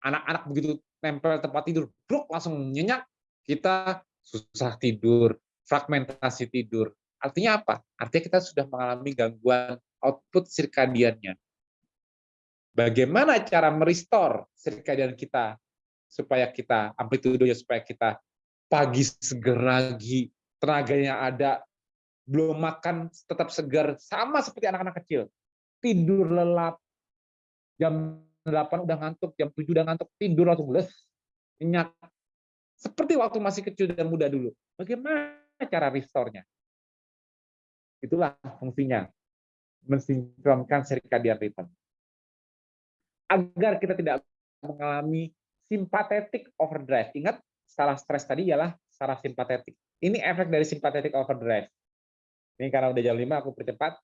B: anak-anak begitu nempel tempat tidur, blok langsung nyenyak, kita susah tidur, fragmentasi tidur. Artinya apa? Artinya kita sudah mengalami gangguan output sirkadiannya. Bagaimana cara merestore sirkadian kita supaya kita amplitudonya supaya kita pagi seger lagi, tenaganya ada, belum makan tetap segar sama seperti anak-anak kecil. Tidur lelap, jam 8 udah ngantuk, jam 7 udah ngantuk, tidur langsung les, nyenyak. Seperti waktu masih kecil dan muda dulu. Bagaimana cara restore-nya? Itulah fungsinya. Mensinkronkan circadian rhythm agar kita tidak mengalami sympathetic overdrive. Ingat, salah stres tadi ialah saraf simpatetik. Ini efek dari sympathetic overdrive. Ini karena udah jam 5 aku percepat.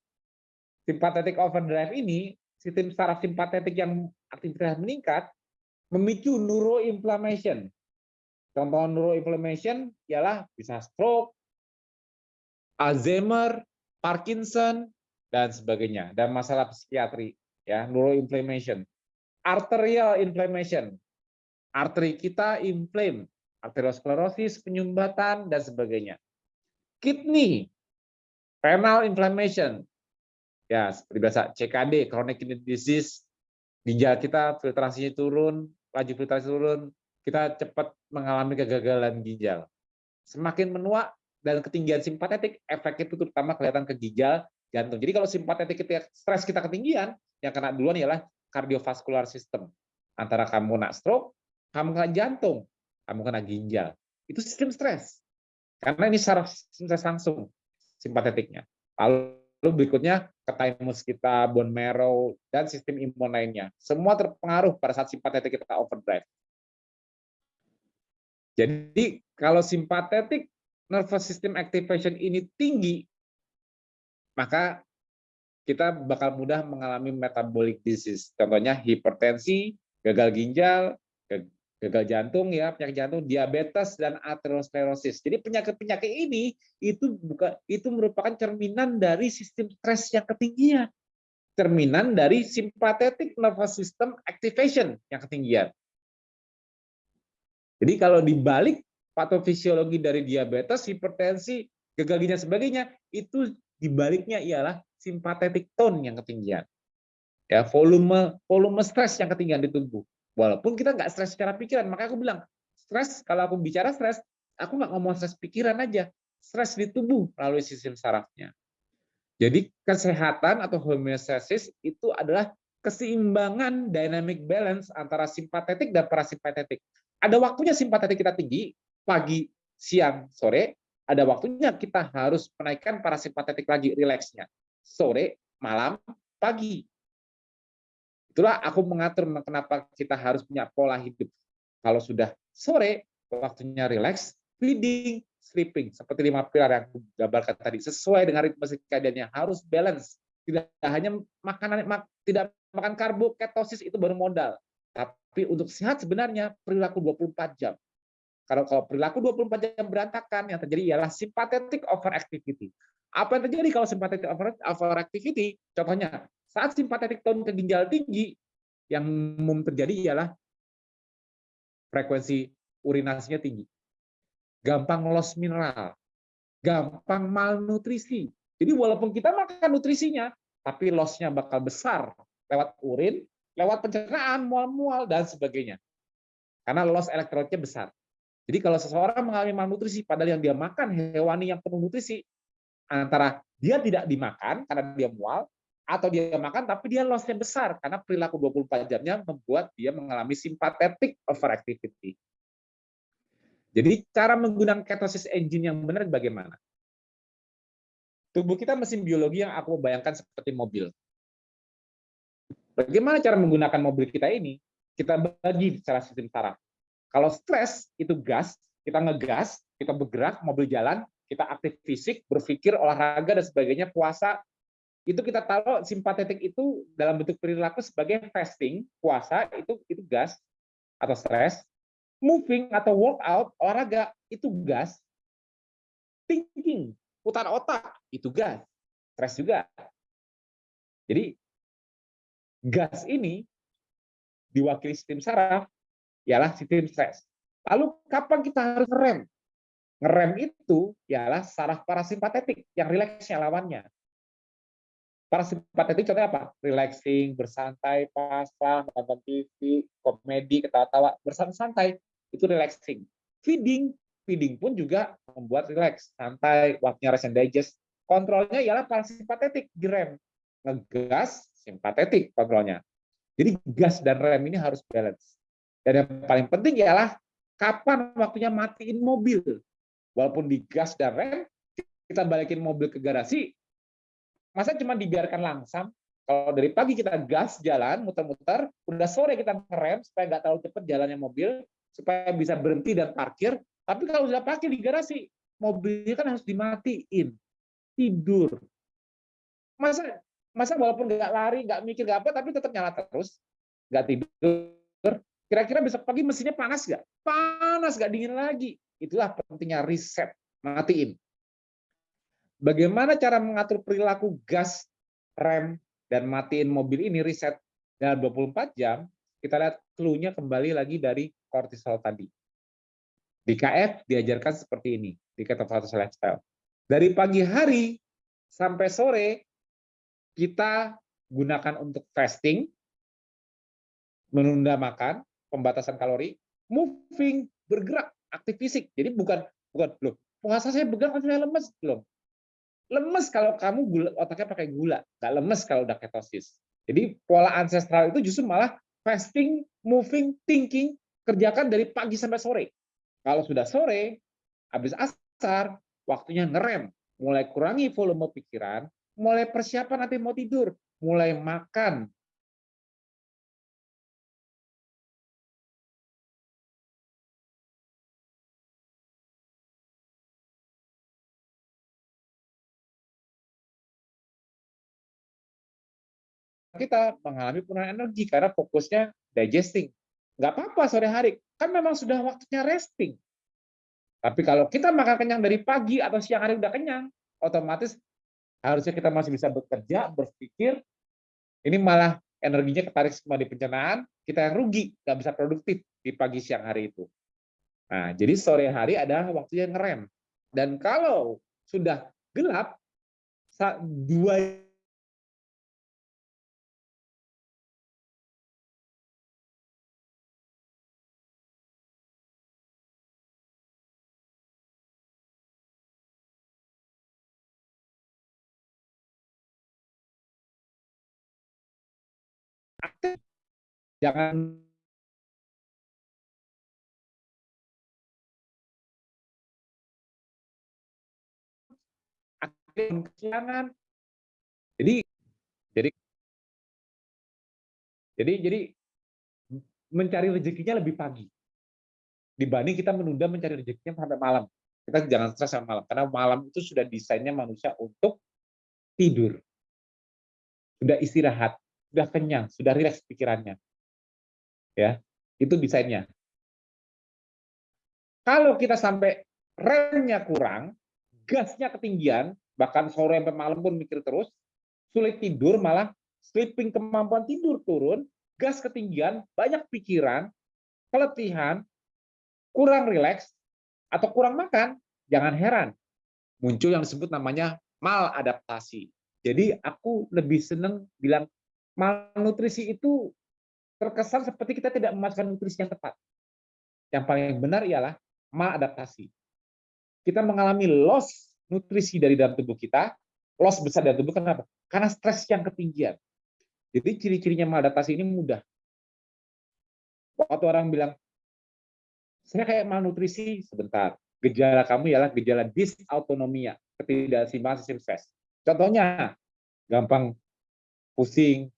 B: Sympathetic overdrive ini, sistem saraf simpatetik yang aktivitas meningkat, memicu neuroinflammation. Contoh neuroinflammation ialah bisa stroke, Alzheimer, Parkinson, dan sebagainya. Dan masalah psikiatri, ya neuroinflammation arterial inflammation. Arteri kita inflame, arteriosklerosis, penyumbatan, dan sebagainya. Kidney, renal inflammation. Ya, seperti biasa, CKD, chronic kidney disease, ginjal kita filtrasinya turun, laju filtrasi turun, kita cepat mengalami kegagalan ginjal. Semakin menua dan ketinggian simpatetik, efek itu terutama kelihatan ke ginjal, jantung. Jadi kalau simpatetik kita stres kita ketinggian, yang kena duluan ialah kardiovaskular system. Antara kamu nak stroke, kamu kena jantung, kamu kena ginjal. Itu sistem stres. Karena ini saraf stres langsung simpatetiknya. Lalu berikutnya ke thymus kita, bone marrow, dan sistem imun lainnya. Semua terpengaruh pada saat simpatetik kita overdrive. Jadi kalau simpatetik nervous system activation ini tinggi, maka kita bakal mudah mengalami metabolic disease. Contohnya hipertensi, gagal ginjal, gagal jantung ya, penyakit jantung, diabetes dan aterosklerosis. Jadi penyakit-penyakit ini itu bukan itu merupakan cerminan dari sistem stres yang ketinggian. Cerminan dari sympathetic nervous system activation yang ketinggian. Jadi kalau dibalik patofisiologi dari diabetes, hipertensi, gagal ginjal sebagainya, itu dibaliknya ialah simpatetik tone yang ketinggian. Ya, volume volume stres yang ketinggian di tubuh. Walaupun kita nggak stres secara pikiran, makanya aku bilang, stres kalau aku bicara stres, aku nggak ngomong stres pikiran aja, stres di tubuh melalui sistem sarafnya. Jadi kesehatan atau homeostasis itu adalah keseimbangan dynamic balance antara simpatetik dan parasimpatetik. Ada waktunya simpatetik kita tinggi, pagi, siang, sore, ada waktunya kita harus menaikkan parasimpatetik lagi, rileksnya sore, malam, pagi. Itulah aku mengatur kenapa kita harus punya pola hidup. Kalau sudah sore, waktunya relax, feeding, sleeping. Seperti lima pilar yang aku gambarkan tadi. Sesuai dengan ritme circadiannya, harus balance. Tidak hanya makanan tidak makan karbo, ketosis itu baru modal. Tapi untuk sehat sebenarnya perilaku 24 jam. Kalau kalau perilaku 24 jam berantakan, yang terjadi ialah sympathetic overactivity. Apa yang terjadi kalau simpatetik overactivity? Contohnya, saat simpatetik tone ke ginjal tinggi, yang umum terjadi ialah frekuensi urinasinya tinggi. Gampang loss mineral, gampang malnutrisi. Jadi walaupun kita makan nutrisinya, tapi lossnya bakal besar lewat urin, lewat pencernaan, mual-mual, dan sebagainya. Karena loss elektrolitnya besar. Jadi kalau seseorang mengalami malnutrisi, padahal yang dia makan hewani yang penuh nutrisi, antara dia tidak dimakan karena dia mual atau dia makan tapi dia lossnya besar karena perilaku 24 jamnya membuat dia mengalami sympathetic overactivity. Jadi cara menggunakan ketosis engine yang benar bagaimana? tubuh kita mesin biologi yang aku bayangkan seperti mobil. Bagaimana cara menggunakan mobil kita ini? Kita bagi secara sistem saraf. Kalau stres itu gas, kita ngegas, kita bergerak, mobil jalan, kita aktif fisik, berpikir, olahraga dan sebagainya, puasa, itu kita taruh simpatetik itu dalam bentuk perilaku sebagai fasting, puasa itu itu gas atau stres, moving atau workout, olahraga itu gas, thinking, putar otak itu gas, stres juga. Jadi gas ini diwakili sistem saraf ialah sistem stres. Lalu kapan kita harus ngerem? Ngerem itu ialah saraf parasimpatetik yang rileksnya lawannya. Parasimpatetik contohnya apa? Relaxing, bersantai, pasrah, nonton TV, komedi, ketawa-tawa, bersantai itu relaxing. Feeding, feeding pun juga membuat relax, santai, waktunya rest and digest. Kontrolnya ialah parasimpatetik, direm. Ngegas, simpatetik kontrolnya. Jadi gas dan rem ini harus balance. Dan yang paling penting ialah kapan waktunya matiin mobil. Walaupun di gas dan rem, kita balikin mobil ke garasi, Masa cuma dibiarkan langsam? Kalau dari pagi kita gas jalan, muter-muter, udah sore kita ngerem supaya nggak terlalu cepat jalannya mobil, supaya bisa berhenti dan parkir. Tapi kalau sudah parkir di garasi, mobilnya kan harus dimatiin, tidur. Masa masa walaupun nggak lari, nggak mikir, nggak apa, tapi tetap nyala terus, nggak tidur. Kira-kira besok pagi mesinnya panas nggak? Panas, nggak dingin lagi. Itulah pentingnya riset, matiin. Bagaimana cara mengatur perilaku gas, rem, dan matiin mobil ini riset dalam 24 jam, kita lihat clue-nya kembali lagi dari kortisol tadi. Di KF diajarkan seperti ini, di Ketofatus Lifestyle. Dari pagi hari sampai sore, kita gunakan untuk fasting, menunda makan, pembatasan kalori, moving, bergerak, aktif fisik. Jadi bukan bukan loh, puasa saya bergerak saya lemes belum. Lemes kalau kamu gula, otaknya pakai gula, nggak lemes kalau udah ketosis. Jadi pola ancestral itu justru malah fasting, moving, thinking, kerjakan dari pagi sampai sore. Kalau sudah sore, habis asar, waktunya ngerem, mulai kurangi volume pikiran, mulai persiapan nanti mau tidur, mulai makan, kita mengalami penurunan energi karena fokusnya digesting. Nggak apa-apa sore hari, kan memang sudah waktunya resting. Tapi kalau kita makan kenyang dari pagi atau siang hari udah kenyang, otomatis harusnya kita masih bisa bekerja, berpikir, ini malah energinya ketarik semua di pencernaan, kita yang rugi, nggak bisa produktif di pagi siang hari itu. Nah, jadi sore hari adalah waktunya ngerem. Dan kalau sudah gelap, dua jangan kesiangan. Jadi jadi jadi jadi mencari rezekinya lebih pagi dibanding kita menunda mencari rezekinya sampai malam. Kita jangan stres sampai malam karena malam itu sudah desainnya manusia untuk tidur. Sudah istirahat, sudah kenyang, sudah rileks pikirannya ya itu desainnya. Kalau kita sampai remnya kurang, gasnya ketinggian, bahkan sore sampai malam pun mikir terus, sulit tidur, malah sleeping kemampuan tidur turun, gas ketinggian, banyak pikiran, keletihan, kurang rileks, atau kurang makan, jangan heran. Muncul yang disebut namanya maladaptasi. Jadi aku lebih seneng bilang malnutrisi itu terkesan seperti kita tidak memasukkan nutrisi yang tepat. Yang paling benar ialah maladaptasi. Kita mengalami loss nutrisi dari dalam tubuh kita, loss besar dari tubuh kenapa? Karena stres yang ketinggian. Jadi ciri-cirinya maladaptasi ini mudah. Waktu orang bilang, saya kayak malnutrisi, sebentar. Gejala kamu ialah gejala disautonomia, ketidakseimbangan sistem stres. Contohnya, gampang pusing,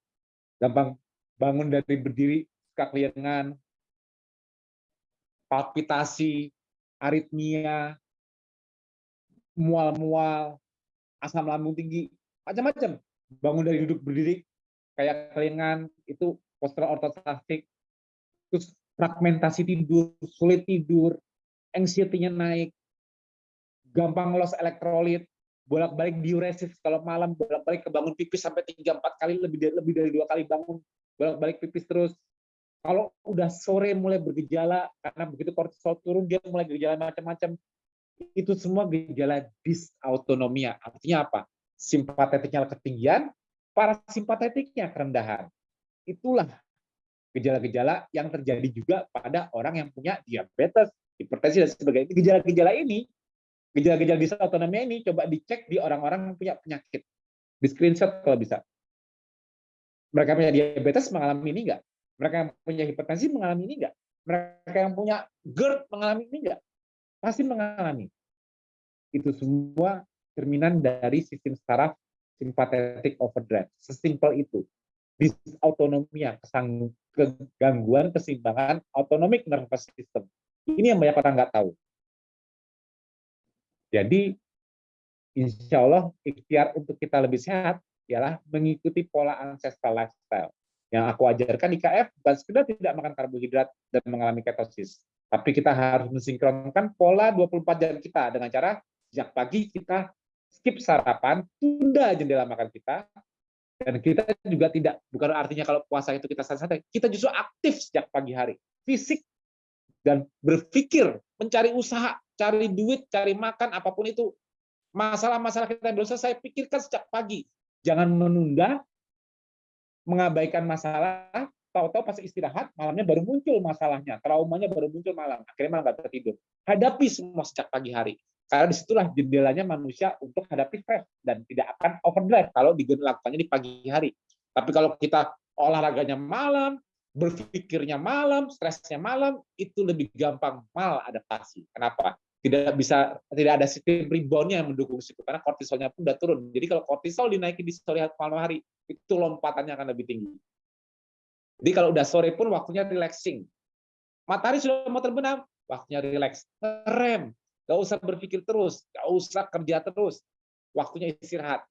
B: gampang bangun dari berdiri, kekeliengan, palpitasi, aritmia, mual-mual, asam lambung tinggi, macam-macam. Bangun dari duduk berdiri, kayak kelingan, itu postural ortostastik, terus fragmentasi tidur, sulit tidur, anxiety-nya naik, gampang loss elektrolit, bolak-balik diuresis kalau malam bolak-balik kebangun pipis sampai tiga empat kali lebih dari lebih dari dua kali bangun bolak-balik pipis terus. Kalau udah sore mulai bergejala karena begitu kortisol turun dia mulai gejala macam-macam. Itu semua gejala disautonomia. Artinya apa? Simpatetiknya ketinggian parasimpatetiknya kerendahan. Itulah gejala-gejala yang terjadi juga pada orang yang punya diabetes hipertensi dan sebagainya. Gejala-gejala ini Gejala-gejala dysautonomia ini coba dicek di orang-orang yang punya penyakit. Di screenshot kalau bisa. Mereka punya diabetes mengalami ini enggak? Mereka yang punya hipertensi mengalami ini enggak? Mereka yang punya GERD mengalami ini enggak? Pasti mengalami. Itu semua cerminan dari sistem saraf sympathetic overdrive. Sesimpel itu. Disautonomia, kegangguan keseimbangan autonomic nervous system. Ini yang banyak orang nggak tahu. Jadi insya Allah ikhtiar untuk kita lebih sehat ialah mengikuti pola ancestral lifestyle. Yang aku ajarkan di KF bukan sekedar tidak makan karbohidrat dan mengalami ketosis, tapi kita harus mensinkronkan pola 24 jam kita dengan cara sejak pagi kita skip sarapan, tunda jendela makan kita, dan kita juga tidak bukan artinya kalau puasa itu kita santai-santai, kita justru aktif sejak pagi hari, fisik dan berpikir, mencari usaha, cari duit, cari makan, apa pun itu. Masalah-masalah kita yang belum selesai, pikirkan sejak pagi. Jangan menunda, mengabaikan masalah, tahu-tahu pas istirahat, malamnya baru muncul masalahnya, traumanya baru muncul malam, akhirnya malah nggak tertidur. Hadapi semua sejak pagi hari. Karena di situlah jendelanya manusia untuk hadapi stres dan tidak akan overdrive kalau dilakukannya di pagi hari. Tapi kalau kita olahraganya malam, berpikirnya malam, stresnya malam, itu lebih gampang mal adaptasi. Kenapa? tidak bisa tidak ada sistem reboundnya yang mendukung situ karena kortisolnya pun udah turun. Jadi kalau kortisol dinaikin di sore malam hari itu lompatannya akan lebih tinggi. Jadi kalau udah sore pun waktunya relaxing. Matahari sudah mau terbenam, waktunya relax. Rem, gak usah berpikir terus, gak usah kerja terus. Waktunya istirahat.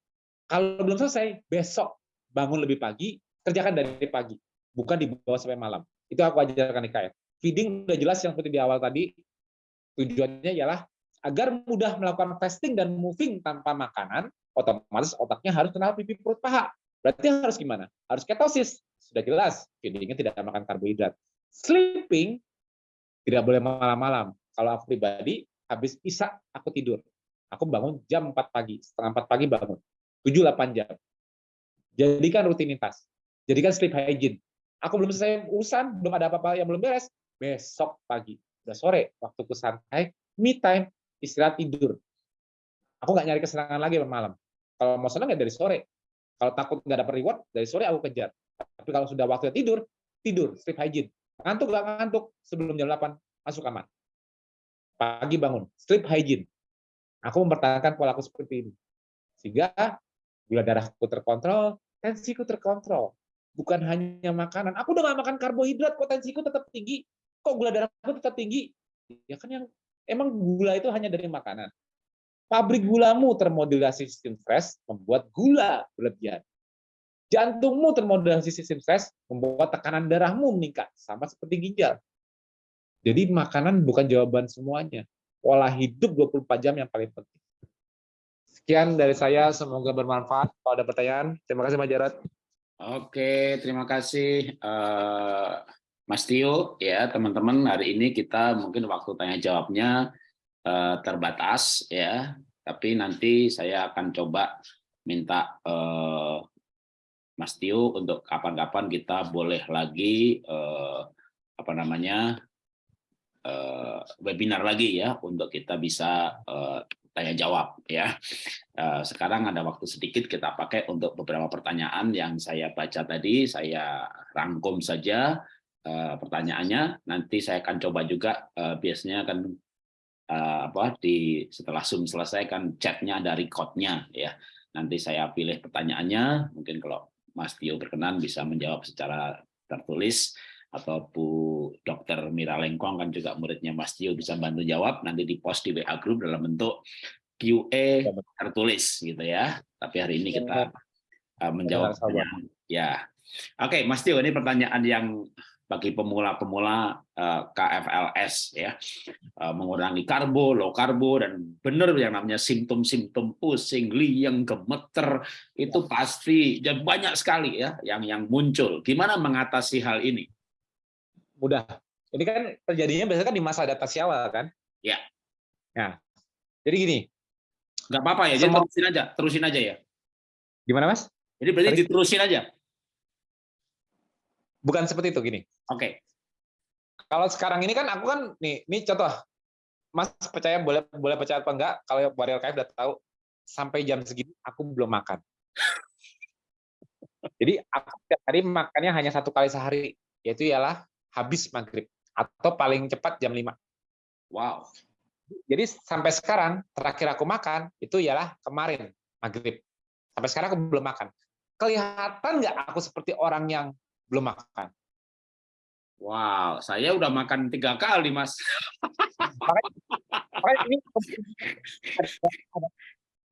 B: Kalau belum selesai, besok bangun lebih pagi, kerjakan dari pagi, bukan dibawa sampai malam. Itu aku ajarkan di KF. Feeding udah jelas yang seperti di awal tadi, Tujuannya ialah agar mudah melakukan fasting dan moving tanpa makanan, otomatis otaknya harus kenal pipi perut paha. Berarti harus gimana? Harus ketosis. Sudah jelas, feedingnya tidak makan karbohidrat. Sleeping tidak boleh malam-malam. Kalau aku pribadi, habis isak aku tidur. Aku bangun jam 4 pagi, setengah 4 pagi bangun. 7-8 jam. Jadikan rutinitas. Jadikan sleep hygiene. Aku belum selesai urusan, belum ada apa-apa yang belum beres. Besok pagi udah sore, waktuku santai, me time, istirahat tidur. Aku nggak nyari kesenangan lagi malam. Kalau mau senang ya dari sore. Kalau takut nggak dapat reward, dari sore aku kejar. Tapi kalau sudah waktunya tidur, tidur, sleep hygiene. Ngantuk nggak ngantuk, sebelum jam 8, masuk kamar. Pagi bangun, sleep hygiene. Aku mempertahankan pola aku seperti ini. Sehingga gula darahku terkontrol, tensiku terkontrol. Bukan hanya makanan. Aku udah nggak makan karbohidrat, kok tensiku tetap tinggi kok gula darahku tetap tinggi? Ya kan yang emang gula itu hanya dari makanan. Pabrik gulamu termodulasi sistem stres membuat gula berlebihan. Jantungmu termodulasi sistem stres membuat tekanan darahmu meningkat, sama seperti ginjal. Jadi makanan bukan jawaban semuanya. Pola hidup 24 jam yang paling penting. Sekian dari saya, semoga bermanfaat. Kalau ada pertanyaan, terima kasih Mas Jarod.
A: Oke, terima kasih. Uh... Mas Tio, ya teman-teman hari ini kita mungkin waktu tanya jawabnya uh, terbatas ya, tapi nanti saya akan coba minta uh, Mas Tio untuk kapan-kapan kita boleh lagi uh, apa namanya uh, webinar lagi ya untuk kita bisa uh, tanya jawab ya. Uh, sekarang ada waktu sedikit kita pakai untuk beberapa pertanyaan yang saya baca tadi saya rangkum saja uh, pertanyaannya. Nanti saya akan coba juga uh, biasanya kan uh, apa di setelah Zoom selesai kan chatnya ada recordnya ya. Nanti saya pilih pertanyaannya, mungkin kalau Mas Tio berkenan bisa menjawab secara tertulis, atau Bu Dr. Mira Lengkong kan juga muridnya Mas Tio bisa bantu jawab, nanti di post di WA Group dalam bentuk QA tertulis gitu ya. Tapi hari ini kita uh, menjawab. Ya, oke Mas Tio ini pertanyaan yang bagi pemula-pemula uh, KFLS ya uh, mengurangi karbo, low karbo dan benar yang namanya simptom-simptom pusing, liang, gemeter itu pasti dan banyak sekali ya yang yang muncul. Gimana mengatasi hal ini?
B: Mudah. Ini kan terjadinya biasanya kan di masa adaptasi awal kan?
A: Ya.
B: Nah, jadi gini.
A: Nggak apa-apa ya, jadi terusin aja, terusin aja ya.
B: Gimana mas?
A: Jadi berarti Terus. diterusin aja.
B: Bukan seperti itu gini.
A: Oke. Okay.
B: Kalau sekarang ini kan aku kan nih, ini contoh. Mas percaya boleh boleh percaya apa enggak? Kalau Warrior KF udah tahu sampai jam segini aku belum makan. Jadi aku setiap hari makannya hanya satu kali sehari, yaitu ialah habis maghrib atau paling cepat jam 5.
A: Wow.
B: Jadi sampai sekarang terakhir aku makan itu ialah kemarin maghrib. Sampai sekarang aku belum makan. Kelihatan nggak aku seperti orang yang belum makan.
A: Wow, saya udah makan tiga kali, Mas.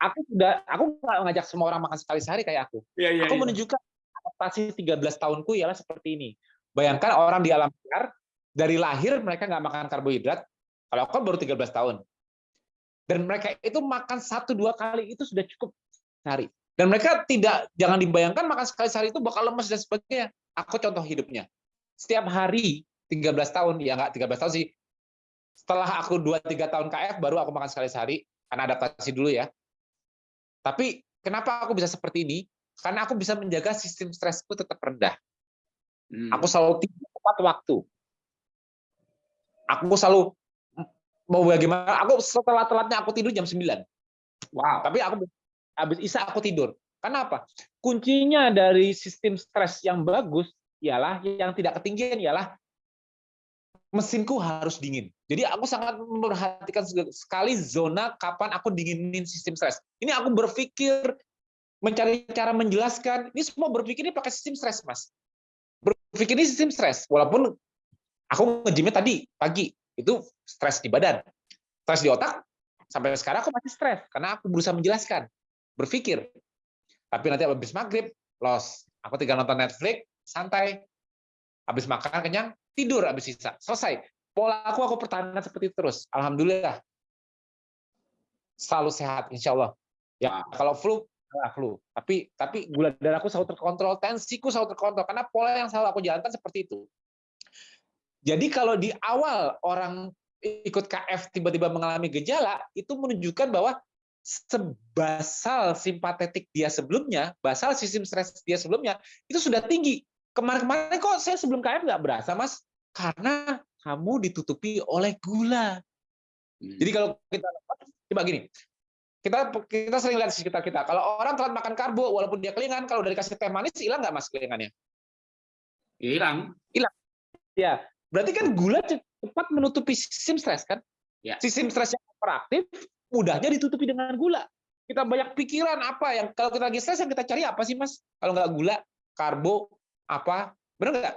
B: aku sudah, aku nggak ngajak semua orang makan sekali sehari kayak aku. Ya, ya, aku ya. menunjukkan adaptasi 13 tahunku ialah seperti ini. Bayangkan orang di alam liar dari lahir mereka nggak makan karbohidrat. Kalau aku kan baru 13 tahun. Dan mereka itu makan satu dua kali itu sudah cukup sehari. Dan mereka tidak jangan dibayangkan makan sekali sehari itu bakal lemas dan sebagainya. Aku contoh hidupnya. Setiap hari 13 tahun, ya nggak 13 tahun sih. Setelah aku 2-3 tahun KF, baru aku makan sekali sehari, karena adaptasi dulu ya. Tapi kenapa aku bisa seperti ini? Karena aku bisa menjaga sistem stresku tetap rendah. Hmm. Aku selalu tidur tepat waktu. Aku selalu mau bagaimana? Aku setelah telatnya aku tidur jam 9. Wow. Tapi aku habis isa aku tidur. Kenapa? Kuncinya dari sistem stres yang bagus ialah yang tidak ketinggian ialah mesinku harus dingin. Jadi aku sangat memperhatikan sekali zona kapan aku dinginin sistem stres. Ini aku berpikir mencari cara menjelaskan. Ini semua berpikir ini pakai sistem stres, Mas. Berpikir ini sistem stres. Walaupun aku ngejimnya tadi pagi itu stres di badan, stres di otak. Sampai sekarang aku masih stres karena aku berusaha menjelaskan, berpikir tapi nanti habis maghrib, los. Aku tinggal nonton Netflix, santai. Habis makan kenyang, tidur habis sisa. Selesai. Pola aku aku pertahankan seperti itu terus. Alhamdulillah. Selalu sehat, insya Allah. Ya, kalau flu, flu. Tapi tapi gula darahku selalu terkontrol, tensiku selalu terkontrol karena pola yang selalu aku jalankan seperti itu. Jadi kalau di awal orang ikut KF tiba-tiba mengalami gejala, itu menunjukkan bahwa sebasal simpatetik dia sebelumnya, basal sistem stres dia sebelumnya, itu sudah tinggi. Kemarin-kemarin kok saya sebelum KF nggak berasa, Mas? Karena kamu ditutupi oleh gula. Hmm. Jadi kalau kita coba gini, kita kita sering lihat di sekitar kita. Kalau orang telat makan karbo, walaupun dia kelingan, kalau dari kasih teh manis hilang nggak mas kelingannya?
A: Hilang.
B: Hilang. Ya, berarti kan gula cepat menutupi sistem stres kan? Ya. Sistem stres yang operatif mudahnya ditutupi dengan gula. Kita banyak pikiran apa yang kalau kita lagi stres yang kita cari apa sih mas? Kalau nggak gula, karbo, apa? Benar nggak?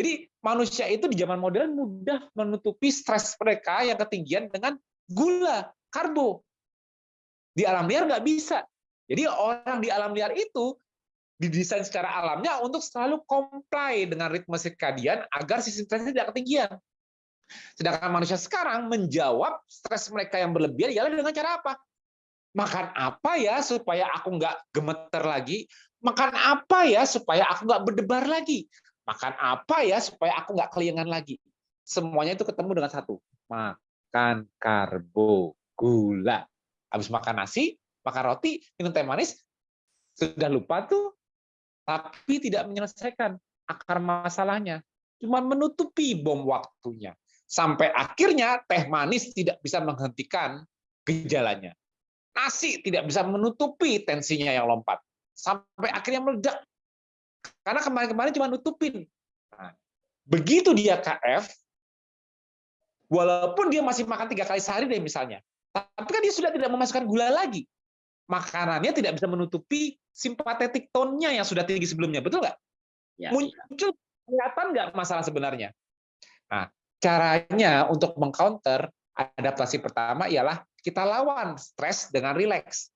B: Jadi manusia itu di zaman modern mudah menutupi stres mereka yang ketinggian dengan gula, karbo. Di alam liar nggak bisa. Jadi orang di alam liar itu didesain secara alamnya untuk selalu comply dengan ritme sirkadian agar sistem stresnya tidak ketinggian. Sedangkan manusia sekarang menjawab stres mereka yang berlebihan ialah dengan cara apa? Makan apa ya supaya aku nggak gemeter lagi? Makan apa ya supaya aku nggak berdebar lagi? Makan apa ya supaya aku nggak keliangan lagi? Semuanya itu ketemu dengan satu. Makan karbo, gula. Habis makan nasi, makan roti, minum teh manis, sudah lupa tuh, tapi tidak menyelesaikan akar masalahnya. Cuma menutupi bom waktunya. Sampai akhirnya teh manis tidak bisa menghentikan gejalanya. Nasi tidak bisa menutupi tensinya yang lompat. Sampai akhirnya meledak. Karena kemarin-kemarin cuma nutupin. Nah, begitu dia KF, walaupun dia masih makan tiga kali sehari deh misalnya, tapi kan dia sudah tidak memasukkan gula lagi. makanannya tidak bisa menutupi simpatetik tone-nya yang sudah tinggi sebelumnya, betul nggak?
A: Ya,
B: Muncul kelihatan nggak masalah sebenarnya? Nah, caranya untuk mengcounter adaptasi pertama ialah kita lawan stres dengan rileks.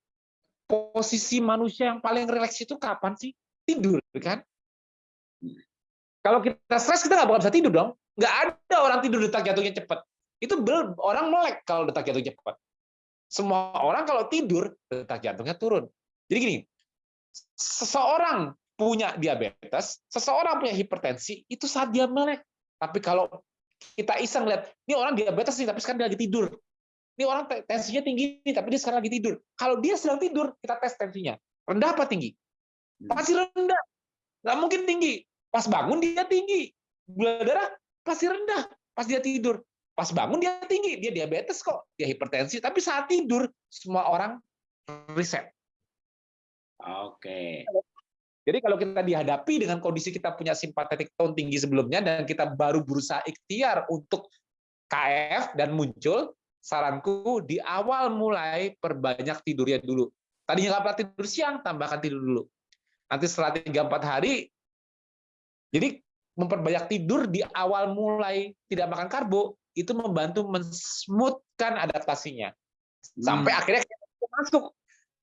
B: Posisi manusia yang paling rileks itu kapan sih? Tidur, kan? Kalau kita stres, kita nggak bakal bisa tidur dong. Nggak ada orang tidur detak jantungnya cepat. Itu bel- orang melek kalau detak jantungnya cepat. Semua orang kalau tidur, detak jantungnya turun. Jadi gini, seseorang punya diabetes, seseorang punya hipertensi, itu saat dia melek. Tapi kalau kita iseng lihat, ini orang diabetes nih, tapi sekarang dia lagi tidur. Ini orang te- tensinya tinggi nih, tapi dia sekarang lagi tidur. Kalau dia sedang tidur, kita tes tensinya. Rendah apa tinggi? Pasti rendah. Nggak mungkin tinggi. Pas bangun dia tinggi. Gula darah pasti rendah. Pas dia tidur. Pas bangun dia tinggi. Dia diabetes kok. Dia hipertensi. Tapi saat tidur, semua orang reset.
A: Oke.
B: Jadi kalau kita dihadapi dengan kondisi kita punya simpatetik tone tinggi sebelumnya dan kita baru berusaha ikhtiar untuk KF dan muncul, saranku di awal mulai perbanyak tidurnya dulu. Tadinya nggak pernah tidur siang, tambahkan tidur dulu. Nanti setelah 3-4 hari, jadi memperbanyak tidur di awal mulai tidak makan karbo, itu membantu mensmoothkan adaptasinya. Sampai
A: Hmm.
B: akhirnya ketosis masuk.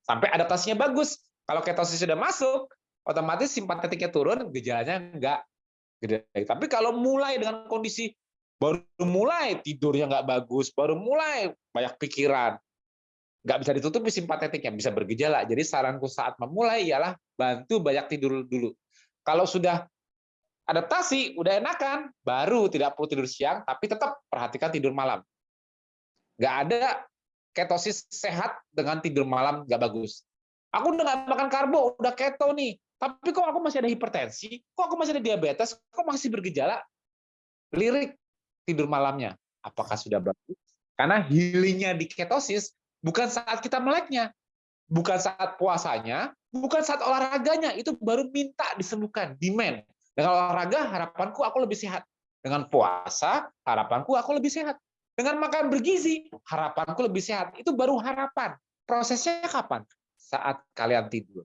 B: Sampai adaptasinya bagus. Kalau ketosis sudah masuk, otomatis simpatetiknya turun, gejalanya enggak gede. Tapi kalau mulai dengan kondisi baru mulai tidurnya nggak bagus, baru mulai banyak pikiran, nggak bisa ditutupi simpatetiknya, bisa bergejala. Jadi saranku saat memulai ialah bantu banyak tidur dulu. Kalau sudah adaptasi, udah enakan, baru tidak perlu tidur siang, tapi tetap perhatikan tidur malam. Nggak ada ketosis sehat dengan tidur malam nggak bagus. Aku udah nggak makan karbo, udah keto nih, tapi kok aku masih ada hipertensi, kok aku masih ada diabetes, kok masih bergejala? Lirik tidur malamnya, apakah sudah bagus? Karena healingnya di ketosis bukan saat kita meleknya, bukan saat puasanya, bukan saat olahraganya, itu baru minta disembuhkan, demand. Dengan olahraga, harapanku aku lebih sehat. Dengan puasa, harapanku aku lebih sehat. Dengan makan bergizi, harapanku lebih sehat. Itu baru harapan. Prosesnya kapan? Saat kalian tidur.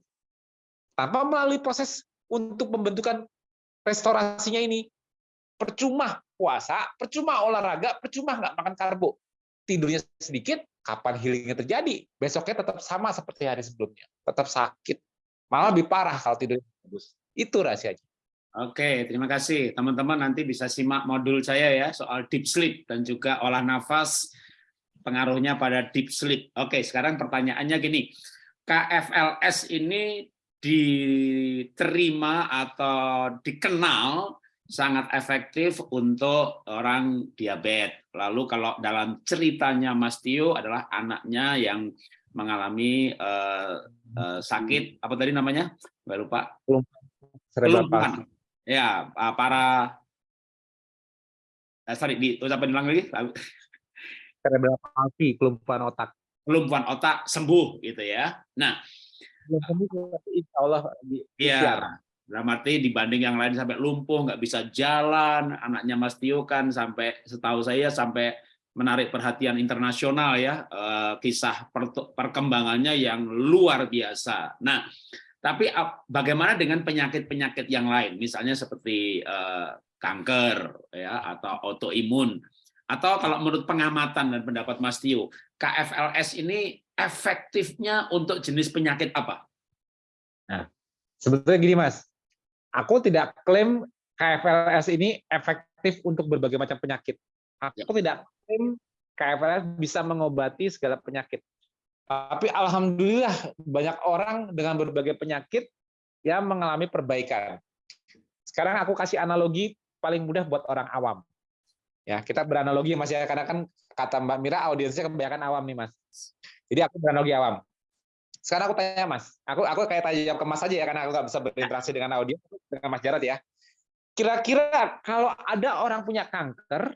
B: Tanpa melalui proses untuk pembentukan restorasinya ini, percuma puasa, percuma olahraga, percuma nggak makan karbo. Tidurnya sedikit, kapan healingnya terjadi? Besoknya tetap sama seperti hari sebelumnya. Tetap sakit. Malah lebih parah kalau tidurnya bagus. Itu rahasianya.
A: Oke, terima kasih. Teman-teman nanti bisa simak modul saya ya soal deep sleep dan juga olah nafas pengaruhnya pada deep sleep. Oke, sekarang pertanyaannya gini. KFLS ini diterima atau dikenal sangat efektif untuk orang diabetes. Lalu kalau dalam ceritanya Mas Tio adalah anaknya yang mengalami eh, eh, sakit apa tadi namanya? Lupa. Kelumpuhan. Ya, ah, para eh, sorry, di ulang lagi.
B: Cerebral palsy, kelumpuhan otak.
A: Kelumpuhan otak sembuh gitu ya. Nah,
B: insya Allah.
A: Iya, dalam arti dibanding yang lain sampai lumpuh, nggak bisa jalan, anaknya Mas Tio kan sampai setahu saya sampai menarik perhatian internasional ya, eh, kisah per- perkembangannya yang luar biasa. Nah, tapi ap- bagaimana dengan penyakit-penyakit yang lain, misalnya seperti eh, kanker ya atau autoimun, atau kalau menurut pengamatan dan pendapat Mas Tio, KFLS ini efektifnya untuk jenis penyakit apa?
B: Sebetulnya gini Mas, aku tidak klaim KFLS ini efektif untuk berbagai macam penyakit. Aku tidak klaim KFLS bisa mengobati segala penyakit. Tapi alhamdulillah banyak orang dengan berbagai penyakit yang mengalami perbaikan. Sekarang aku kasih analogi paling mudah buat orang awam. Ya, kita beranalogi Mas ya, karena kan kata Mbak Mira audiensnya kebanyakan awam nih Mas. Jadi aku beranalogi awam. Sekarang aku tanya Mas, aku aku kayak tanya ke Mas aja ya karena aku nggak bisa berinteraksi dengan audio dengan Mas Jarod ya. Kira-kira kalau ada orang punya kanker,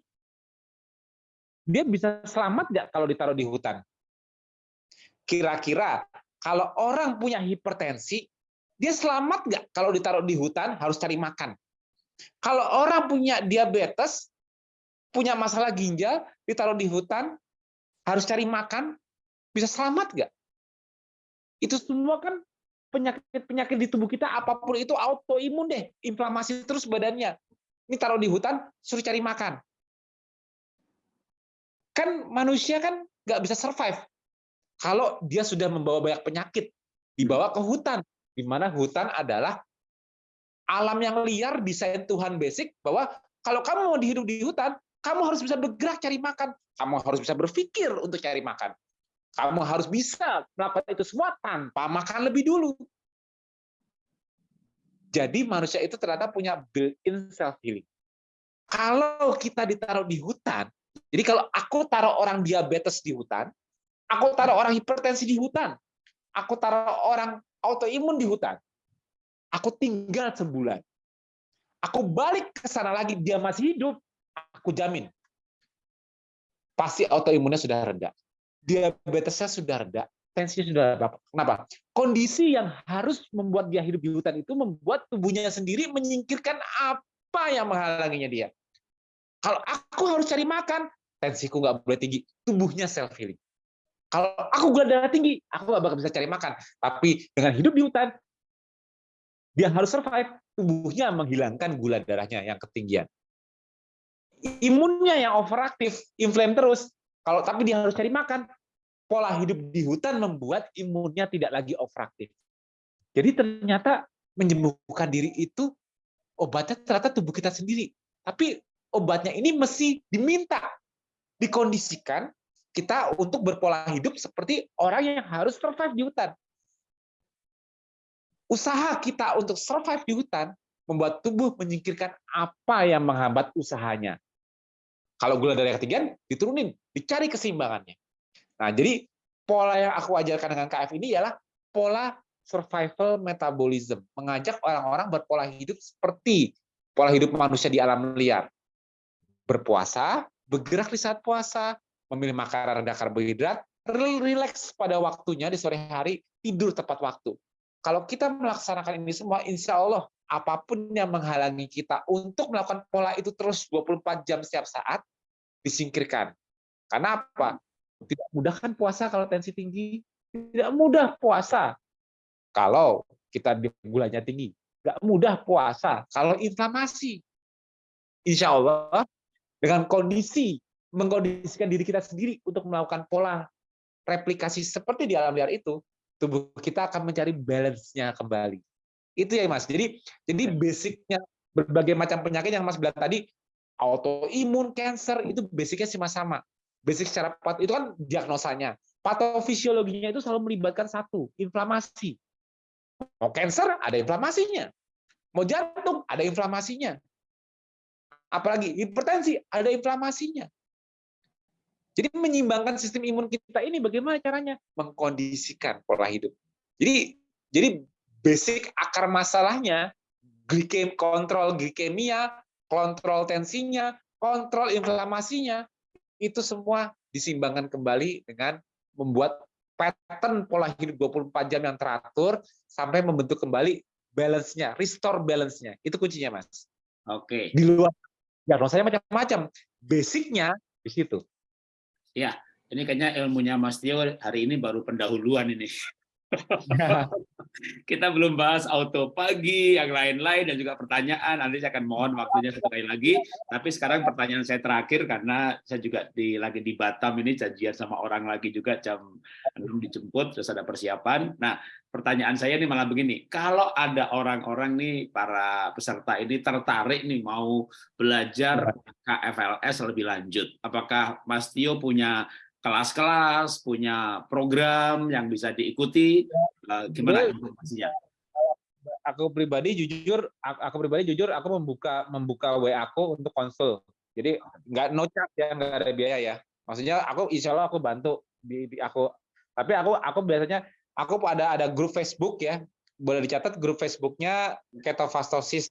B: dia bisa selamat nggak kalau ditaruh di hutan? Kira-kira kalau orang punya hipertensi, dia selamat nggak kalau ditaruh di hutan harus cari makan? Kalau orang punya diabetes, punya masalah ginjal, ditaruh di hutan harus cari makan, bisa selamat nggak? Itu semua kan penyakit-penyakit di tubuh kita apa pun itu autoimun deh, inflamasi terus badannya. Ini taruh di hutan, suruh cari makan. Kan manusia kan nggak bisa survive kalau dia sudah membawa banyak penyakit dibawa ke hutan, di mana hutan adalah alam yang liar desain Tuhan basic bahwa kalau kamu mau hidup di hutan, kamu harus bisa bergerak cari makan, kamu harus bisa berpikir untuk cari makan. Kamu harus bisa melakukan itu semua tanpa makan lebih dulu. Jadi manusia itu ternyata punya built-in self-healing. Kalau kita ditaruh di hutan, jadi kalau aku taruh orang diabetes di hutan, aku taruh orang hipertensi di hutan, aku taruh orang autoimun di hutan, aku tinggal sebulan. Aku balik ke sana lagi, dia masih hidup, aku jamin. Pasti autoimunnya sudah reda diabetesnya sudah reda, tensinya sudah reda. Kenapa? Kondisi yang harus membuat dia hidup di hutan itu membuat tubuhnya sendiri menyingkirkan apa yang menghalanginya dia. Kalau aku harus cari makan, tensiku nggak boleh tinggi, tubuhnya self healing. Kalau aku gula darah tinggi, aku nggak bakal bisa cari makan. Tapi dengan hidup di hutan, dia harus survive. Tubuhnya menghilangkan gula darahnya yang ketinggian. Imunnya yang overaktif, inflame terus, kalau tapi dia harus cari makan, pola hidup di hutan membuat imunnya tidak lagi overaktif. Jadi ternyata menyembuhkan diri itu obatnya ternyata tubuh kita sendiri. Tapi obatnya ini mesti diminta, dikondisikan kita untuk berpola hidup seperti orang yang harus survive di hutan. Usaha kita untuk survive di hutan membuat tubuh menyingkirkan apa yang menghambat usahanya. Kalau gula darah ketinggian, diturunin, dicari keseimbangannya. Nah, jadi pola yang aku ajarkan dengan KF ini ialah pola survival metabolism, mengajak orang-orang berpola hidup seperti pola hidup manusia di alam liar. Berpuasa, bergerak di saat puasa, memilih makanan rendah karbohidrat, relax pada waktunya di sore hari, tidur tepat waktu. Kalau kita melaksanakan ini semua, insya Allah apa pun yang menghalangi kita untuk melakukan pola itu terus 24 jam setiap saat, disingkirkan. Karena apa? Tidak mudah kan puasa kalau tensi tinggi? Tidak mudah puasa kalau kita gulanya tinggi. Tidak mudah puasa kalau inflamasi. Insya Allah dengan kondisi mengkondisikan diri kita sendiri untuk melakukan pola replikasi seperti di alam liar itu, tubuh kita akan mencari balance-nya kembali. Itu ya Mas. Jadi jadi basicnya berbagai macam penyakit yang Mas bilang tadi autoimun, cancer itu basicnya sama-sama. Basic secara pat itu kan diagnosanya. Patofisiologinya itu selalu melibatkan satu, inflamasi. Mau cancer ada inflamasinya. Mau jantung ada inflamasinya. Apalagi hipertensi ada inflamasinya. Jadi menyimbangkan sistem imun kita ini bagaimana caranya? Mengkondisikan pola hidup. Jadi jadi basic akar masalahnya glikem kontrol glikemia kontrol tensinya, kontrol inflamasinya, itu semua disimbangkan kembali dengan membuat pattern pola hidup 24 jam yang teratur sampai membentuk kembali balance-nya, restore balance-nya. Itu kuncinya, Mas.
A: Oke.
B: Di luar diagnosanya macam-macam. Basicnya di situ.
A: Ya, ini kayaknya ilmunya Mas Tio hari ini baru pendahuluan ini. Kita belum bahas auto pagi, yang lain-lain, dan juga pertanyaan. Nanti saya akan mohon waktunya sekali lagi. Tapi sekarang pertanyaan saya terakhir, karena saya juga di, lagi di Batam ini, janjian sama orang lagi juga jam 6 dijemput, terus ada persiapan. Nah, pertanyaan saya ini malah begini, kalau ada orang-orang nih, para peserta ini tertarik nih mau belajar KFLS lebih lanjut, apakah Mas Tio punya kelas-kelas, punya program yang bisa diikuti. Eh, gimana informasinya?
B: Aku pribadi jujur, aku pribadi jujur, aku membuka membuka WA aku untuk konsul. Jadi nggak no charge ya, nggak ada biaya ya. Maksudnya aku insya Allah aku bantu di, di aku. Tapi aku aku biasanya aku ada ada grup Facebook ya. Boleh dicatat grup Facebooknya ketofastosis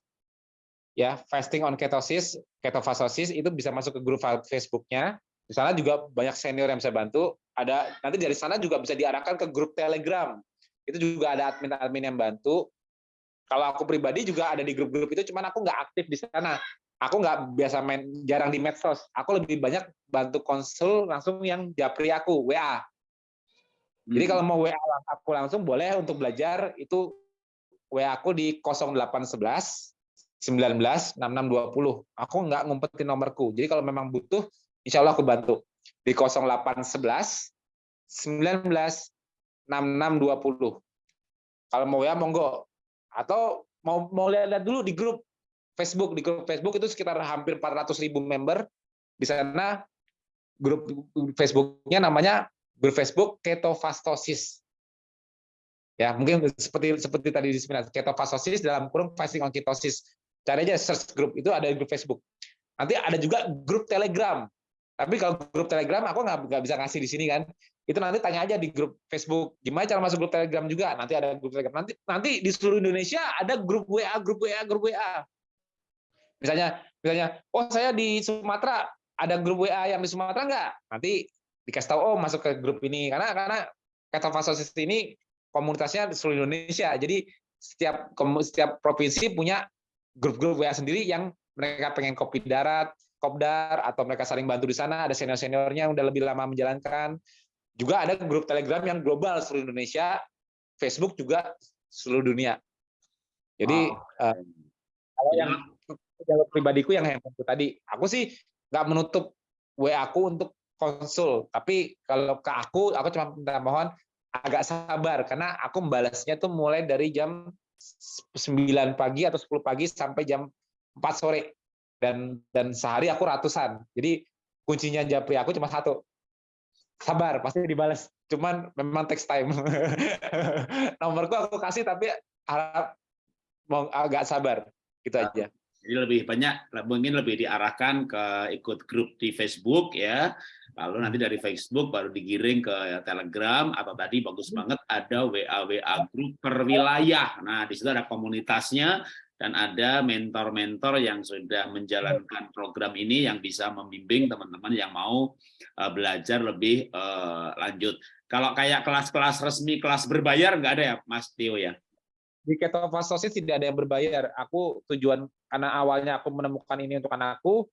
B: ya fasting on ketosis ketofastosis itu bisa masuk ke grup Facebooknya di sana juga banyak senior yang bisa bantu. Ada nanti dari sana juga bisa diarahkan ke grup Telegram. Itu juga ada admin-admin yang bantu. Kalau aku pribadi juga ada di grup-grup itu, cuman aku nggak aktif di sana. Aku nggak biasa main, jarang di medsos. Aku lebih banyak bantu konsul langsung yang japri aku, WA. Jadi
A: Hmm.
B: kalau mau WA aku langsung boleh untuk belajar itu WA aku di 0811 19 6620. Aku nggak ngumpetin nomorku. Jadi kalau memang butuh, insya Allah aku bantu. Di 0811 19 6620. Kalau mau WA monggo. Atau mau mau lihat dulu di grup Facebook. Di grup Facebook itu sekitar hampir 400 ribu member. Di sana grup Facebooknya namanya grup Facebook ketofastosis. Ya, mungkin seperti seperti tadi di seminar ketofastosis dalam kurung fasting on ketosis. Cari aja search grup itu ada di grup Facebook. Nanti ada juga grup Telegram. Tapi kalau grup Telegram aku nggak bisa ngasih di sini kan. Itu nanti tanya aja di grup Facebook. Gimana cara masuk grup Telegram juga? Nanti ada grup Telegram. Nanti nanti di seluruh Indonesia ada grup WA, grup WA, grup WA. Misalnya misalnya, oh saya di Sumatera ada grup WA yang di Sumatera nggak? Nanti dikasih tahu oh masuk ke grup ini karena karena ketofastosis ini komunitasnya di seluruh Indonesia. Jadi setiap setiap provinsi punya grup-grup WA sendiri yang mereka pengen kopi darat, kopdar atau mereka saling bantu di sana, ada senior-seniornya yang udah lebih lama menjalankan. Juga ada grup Telegram yang global seluruh Indonesia, Facebook juga seluruh dunia. Jadi
A: Wow.
B: eh, kalau yang jalur pribadiku yang handphone tadi, aku sih nggak menutup WA aku untuk konsul, tapi kalau ke aku, aku cuma minta mohon agak sabar karena aku membalasnya tuh mulai dari jam 9 pagi atau 10 pagi sampai jam 4 sore dan dan sehari aku ratusan. Jadi kuncinya japri aku cuma satu. Sabar, pasti dibalas. Cuman memang text time. Nomorku aku kasih tapi harap mau agak sabar. Gitu aja.
A: Jadi lebih banyak mungkin lebih diarahkan ke ikut grup di Facebook ya. Lalu nanti dari Facebook baru digiring ke Telegram atau tadi bagus banget ada WA WA grup per wilayah. Nah, di situ ada komunitasnya dan ada mentor-mentor yang sudah menjalankan program ini yang bisa membimbing teman-teman yang mau eh, belajar lebih eh, lanjut. Kalau kayak kelas-kelas resmi, kelas berbayar nggak ada ya, Mas Tio ya?
B: Di ketofastosis tidak ada yang berbayar. Aku tujuan karena awalnya aku menemukan ini untuk anakku,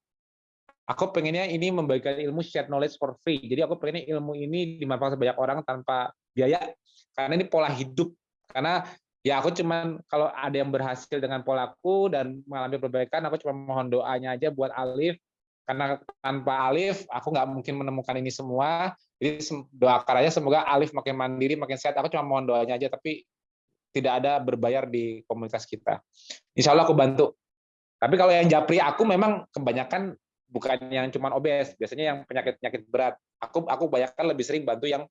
B: aku pengennya ini membagikan ilmu share knowledge for free. Jadi aku pengennya ilmu ini dimanfaatkan banyak orang tanpa biaya. Karena ini pola hidup. Karena ya aku cuman kalau ada yang berhasil dengan polaku dan mengalami perbaikan, aku cuma mohon doanya aja buat Alif. Karena tanpa Alif, aku nggak mungkin menemukan ini semua. Jadi doakan aja semoga Alif makin mandiri, makin sehat. Aku cuma mohon doanya aja, tapi tidak ada berbayar di komunitas kita. Insya Allah aku bantu. Tapi kalau yang japri aku memang kebanyakan bukan yang cuma obes, biasanya yang penyakit-penyakit berat. Aku aku banyakkan lebih sering bantu yang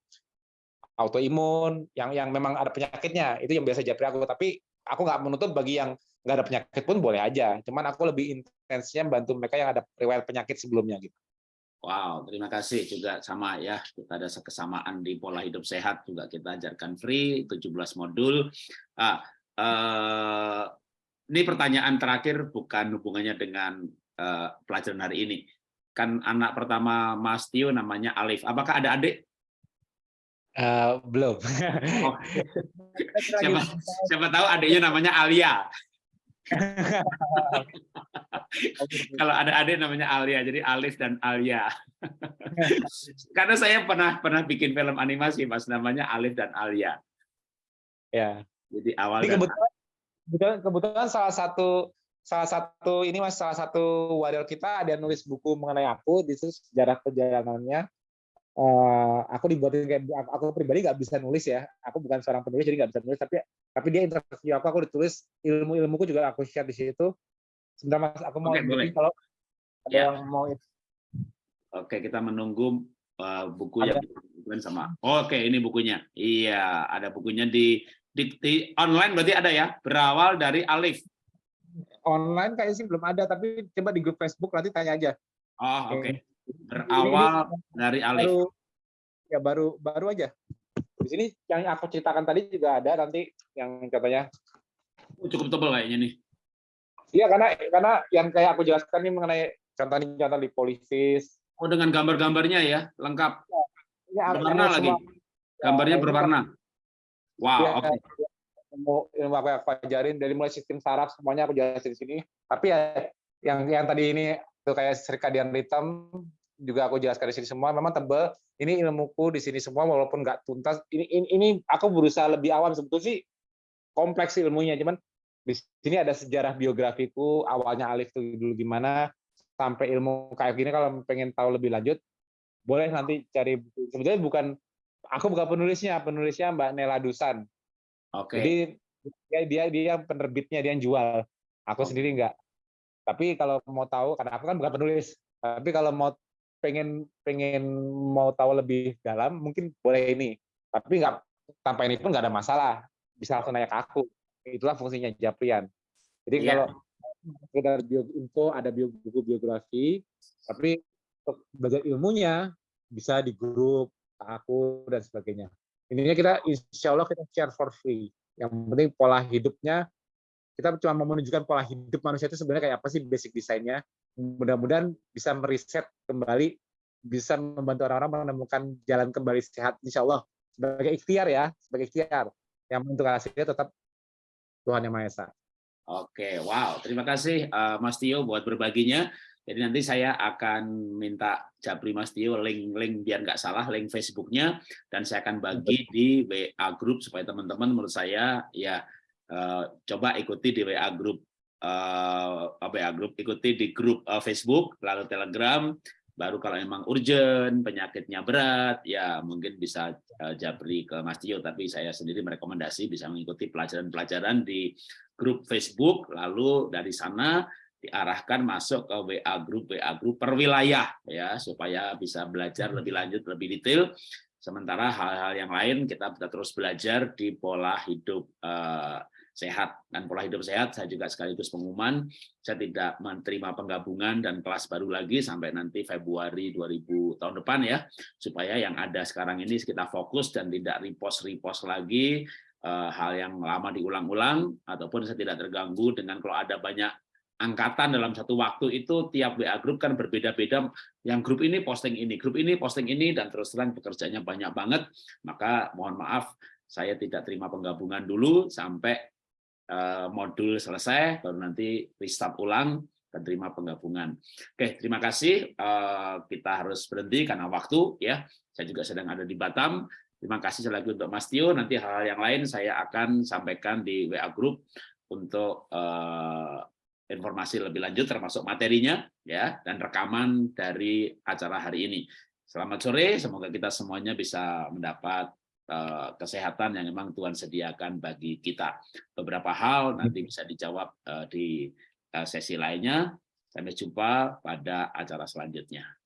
B: autoimun, yang yang memang ada penyakitnya, itu yang biasa japri aku. Tapi aku nggak menutup bagi yang nggak ada penyakit pun boleh aja. Cuman aku lebih intensnya bantu mereka yang ada riwayat penyakit sebelumnya gitu.
A: Wow, terima kasih juga sama ya. Kita ada kesamaan di pola hidup sehat juga kita ajarkan free 17 modul. Ah, eh, ini pertanyaan terakhir bukan hubungannya dengan eh, pelajaran hari ini. Kan anak pertama Mas Tio namanya Alif. Apakah ada adik?
B: Eh, belum.
A: Oh, siapa, siapa tahu adiknya namanya Alia. Kalau ada adik namanya Alia, jadi Alif dan Alia. Karena saya pernah pernah bikin film animasi, mas namanya Alif dan Alia.
B: ya.
A: Jadi awal dan
B: kebetulan, kebetulan, kebetulan salah satu salah satu ini mas salah satu warrior kita ada yang nulis buku mengenai aku di sejarah perjalanannya. Eh, aku dibuatin kayak aku, aku pribadi nggak bisa nulis ya. Aku bukan seorang penulis jadi nggak bisa nulis tapi tapi dia interview aku aku ditulis ilmu ilmuku juga aku share di situ. Sebentar mas aku mau
A: Oke, boleh.
B: kalau ada
A: Ya.
B: yang mau
A: Oke, kita menunggu uh, buku yang dibukukan sama. Oke, ini bukunya. Iya, ada bukunya di, di di online berarti ada ya. Berawal dari Alif.
B: online kayaknya sih belum ada tapi coba di grup Facebook nanti tanya aja.
A: Oh, oke.
B: Oke.
A: Berawal dari Alif.
B: baru ya baru baru aja di sini yang aku ceritakan tadi juga ada nanti yang katanya
A: Oh, cukup tebal kayaknya nih.
B: iya karena karena yang kayak aku jelaskan ini mengenai contoh ini contoh lipolisis
A: Oh, dengan gambar-gambarnya ya, lengkap.
B: ini ada-
A: Berwarna lagi.
B: semua.
A: Gambarnya
B: ini
A: berwarna. Wow,
B: Ya,
A: oke.
B: ilmu ilmu apa yang aku ajarin dari mulai sistem saraf semuanya aku jelasin di sini tapi ya yang yang tadi ini tuh kayak circadian rhythm juga aku jelaskan di sini semua. Memang tebel ini ilmuku di sini semua walaupun nggak tuntas. Ini, ini ini aku berusaha lebih awam sebetulnya sih kompleks ilmunya. Cuman di sini ada sejarah biografiku awalnya Alif tuh dulu gimana sampai ilmu kayak gini. Kalau pengen tahu lebih lanjut boleh nanti cari sebetulnya bukan aku bukan penulisnya penulisnya Mbak Nela Dusan.
A: Oke. Okay.
B: jadi dia dia dia penerbitnya dia yang jual. Aku oh. sendiri enggak tapi kalau mau tahu karena aku kan bukan penulis tapi kalau mau pengen pengen mau tahu lebih dalam mungkin boleh ini. Tapi nggak tanpa ini pun nggak ada masalah. Bisa langsung nanya ke aku. Itulah fungsinya Japrian. Jadi yeah. kalau sekedar bio info ada bio, buku biografi tapi untuk belajar ilmunya bisa di grup aku dan sebagainya. Intinya kita insya Allah kita share for free. Yang penting pola hidupnya kita cuma mau menunjukkan pola hidup manusia itu sebenarnya kayak apa sih basic desainnya mudah-mudahan bisa meriset kembali bisa membantu orang-orang menemukan jalan kembali sehat insya Allah sebagai ikhtiar ya sebagai ikhtiar yang menentukan hasilnya tetap Tuhan yang Maha Esa.
A: Oke, wow, terima kasih uh, Mas Tio buat berbaginya. Jadi nanti saya akan minta Japri Mas Tio link-link biar nggak salah link Facebooknya dan saya akan bagi di WA group supaya teman-teman menurut saya ya uh, coba ikuti di WA group uh, WA group ikuti di grup uh, Facebook lalu Telegram. Baru kalau memang urgent penyakitnya berat ya mungkin bisa uh, Japri ke Mas Tio. Tapi saya sendiri merekomendasi bisa mengikuti pelajaran-pelajaran di grup Facebook. Lalu dari sana diarahkan masuk ke WA group WA group per wilayah ya supaya bisa belajar lebih lanjut lebih detail. Sementara hal-hal yang lain kita bisa terus belajar di pola hidup uh, sehat. Dan pola hidup sehat saya juga sekaligus pengumuman saya tidak menerima penggabungan dan kelas baru lagi sampai nanti Februari 2000 tahun depan ya supaya yang ada sekarang ini kita fokus dan tidak repost repost lagi eh, hal yang lama diulang-ulang ataupun saya tidak terganggu dengan kalau ada banyak angkatan dalam satu waktu itu tiap WA grup kan berbeda-beda yang grup ini posting ini grup ini posting ini dan terus terang pekerjaannya banyak banget. Maka mohon maaf saya tidak terima penggabungan dulu sampai modul selesai, baru nanti restart ulang dan terima penggabungan. Oke, terima kasih. Eh, kita harus berhenti karena waktu ya. Saya juga sedang ada di Batam. Terima kasih lagi untuk Mas Tio. Nanti hal-hal yang lain saya akan sampaikan di WA Group untuk eh, informasi lebih lanjut termasuk materinya ya dan rekaman dari acara hari ini. Selamat sore, semoga kita semuanya bisa mendapat Eh, kesehatan yang memang Tuhan sediakan bagi kita. Beberapa hal nanti bisa dijawab eh, di eh, sesi lainnya. Sampai jumpa pada acara selanjutnya.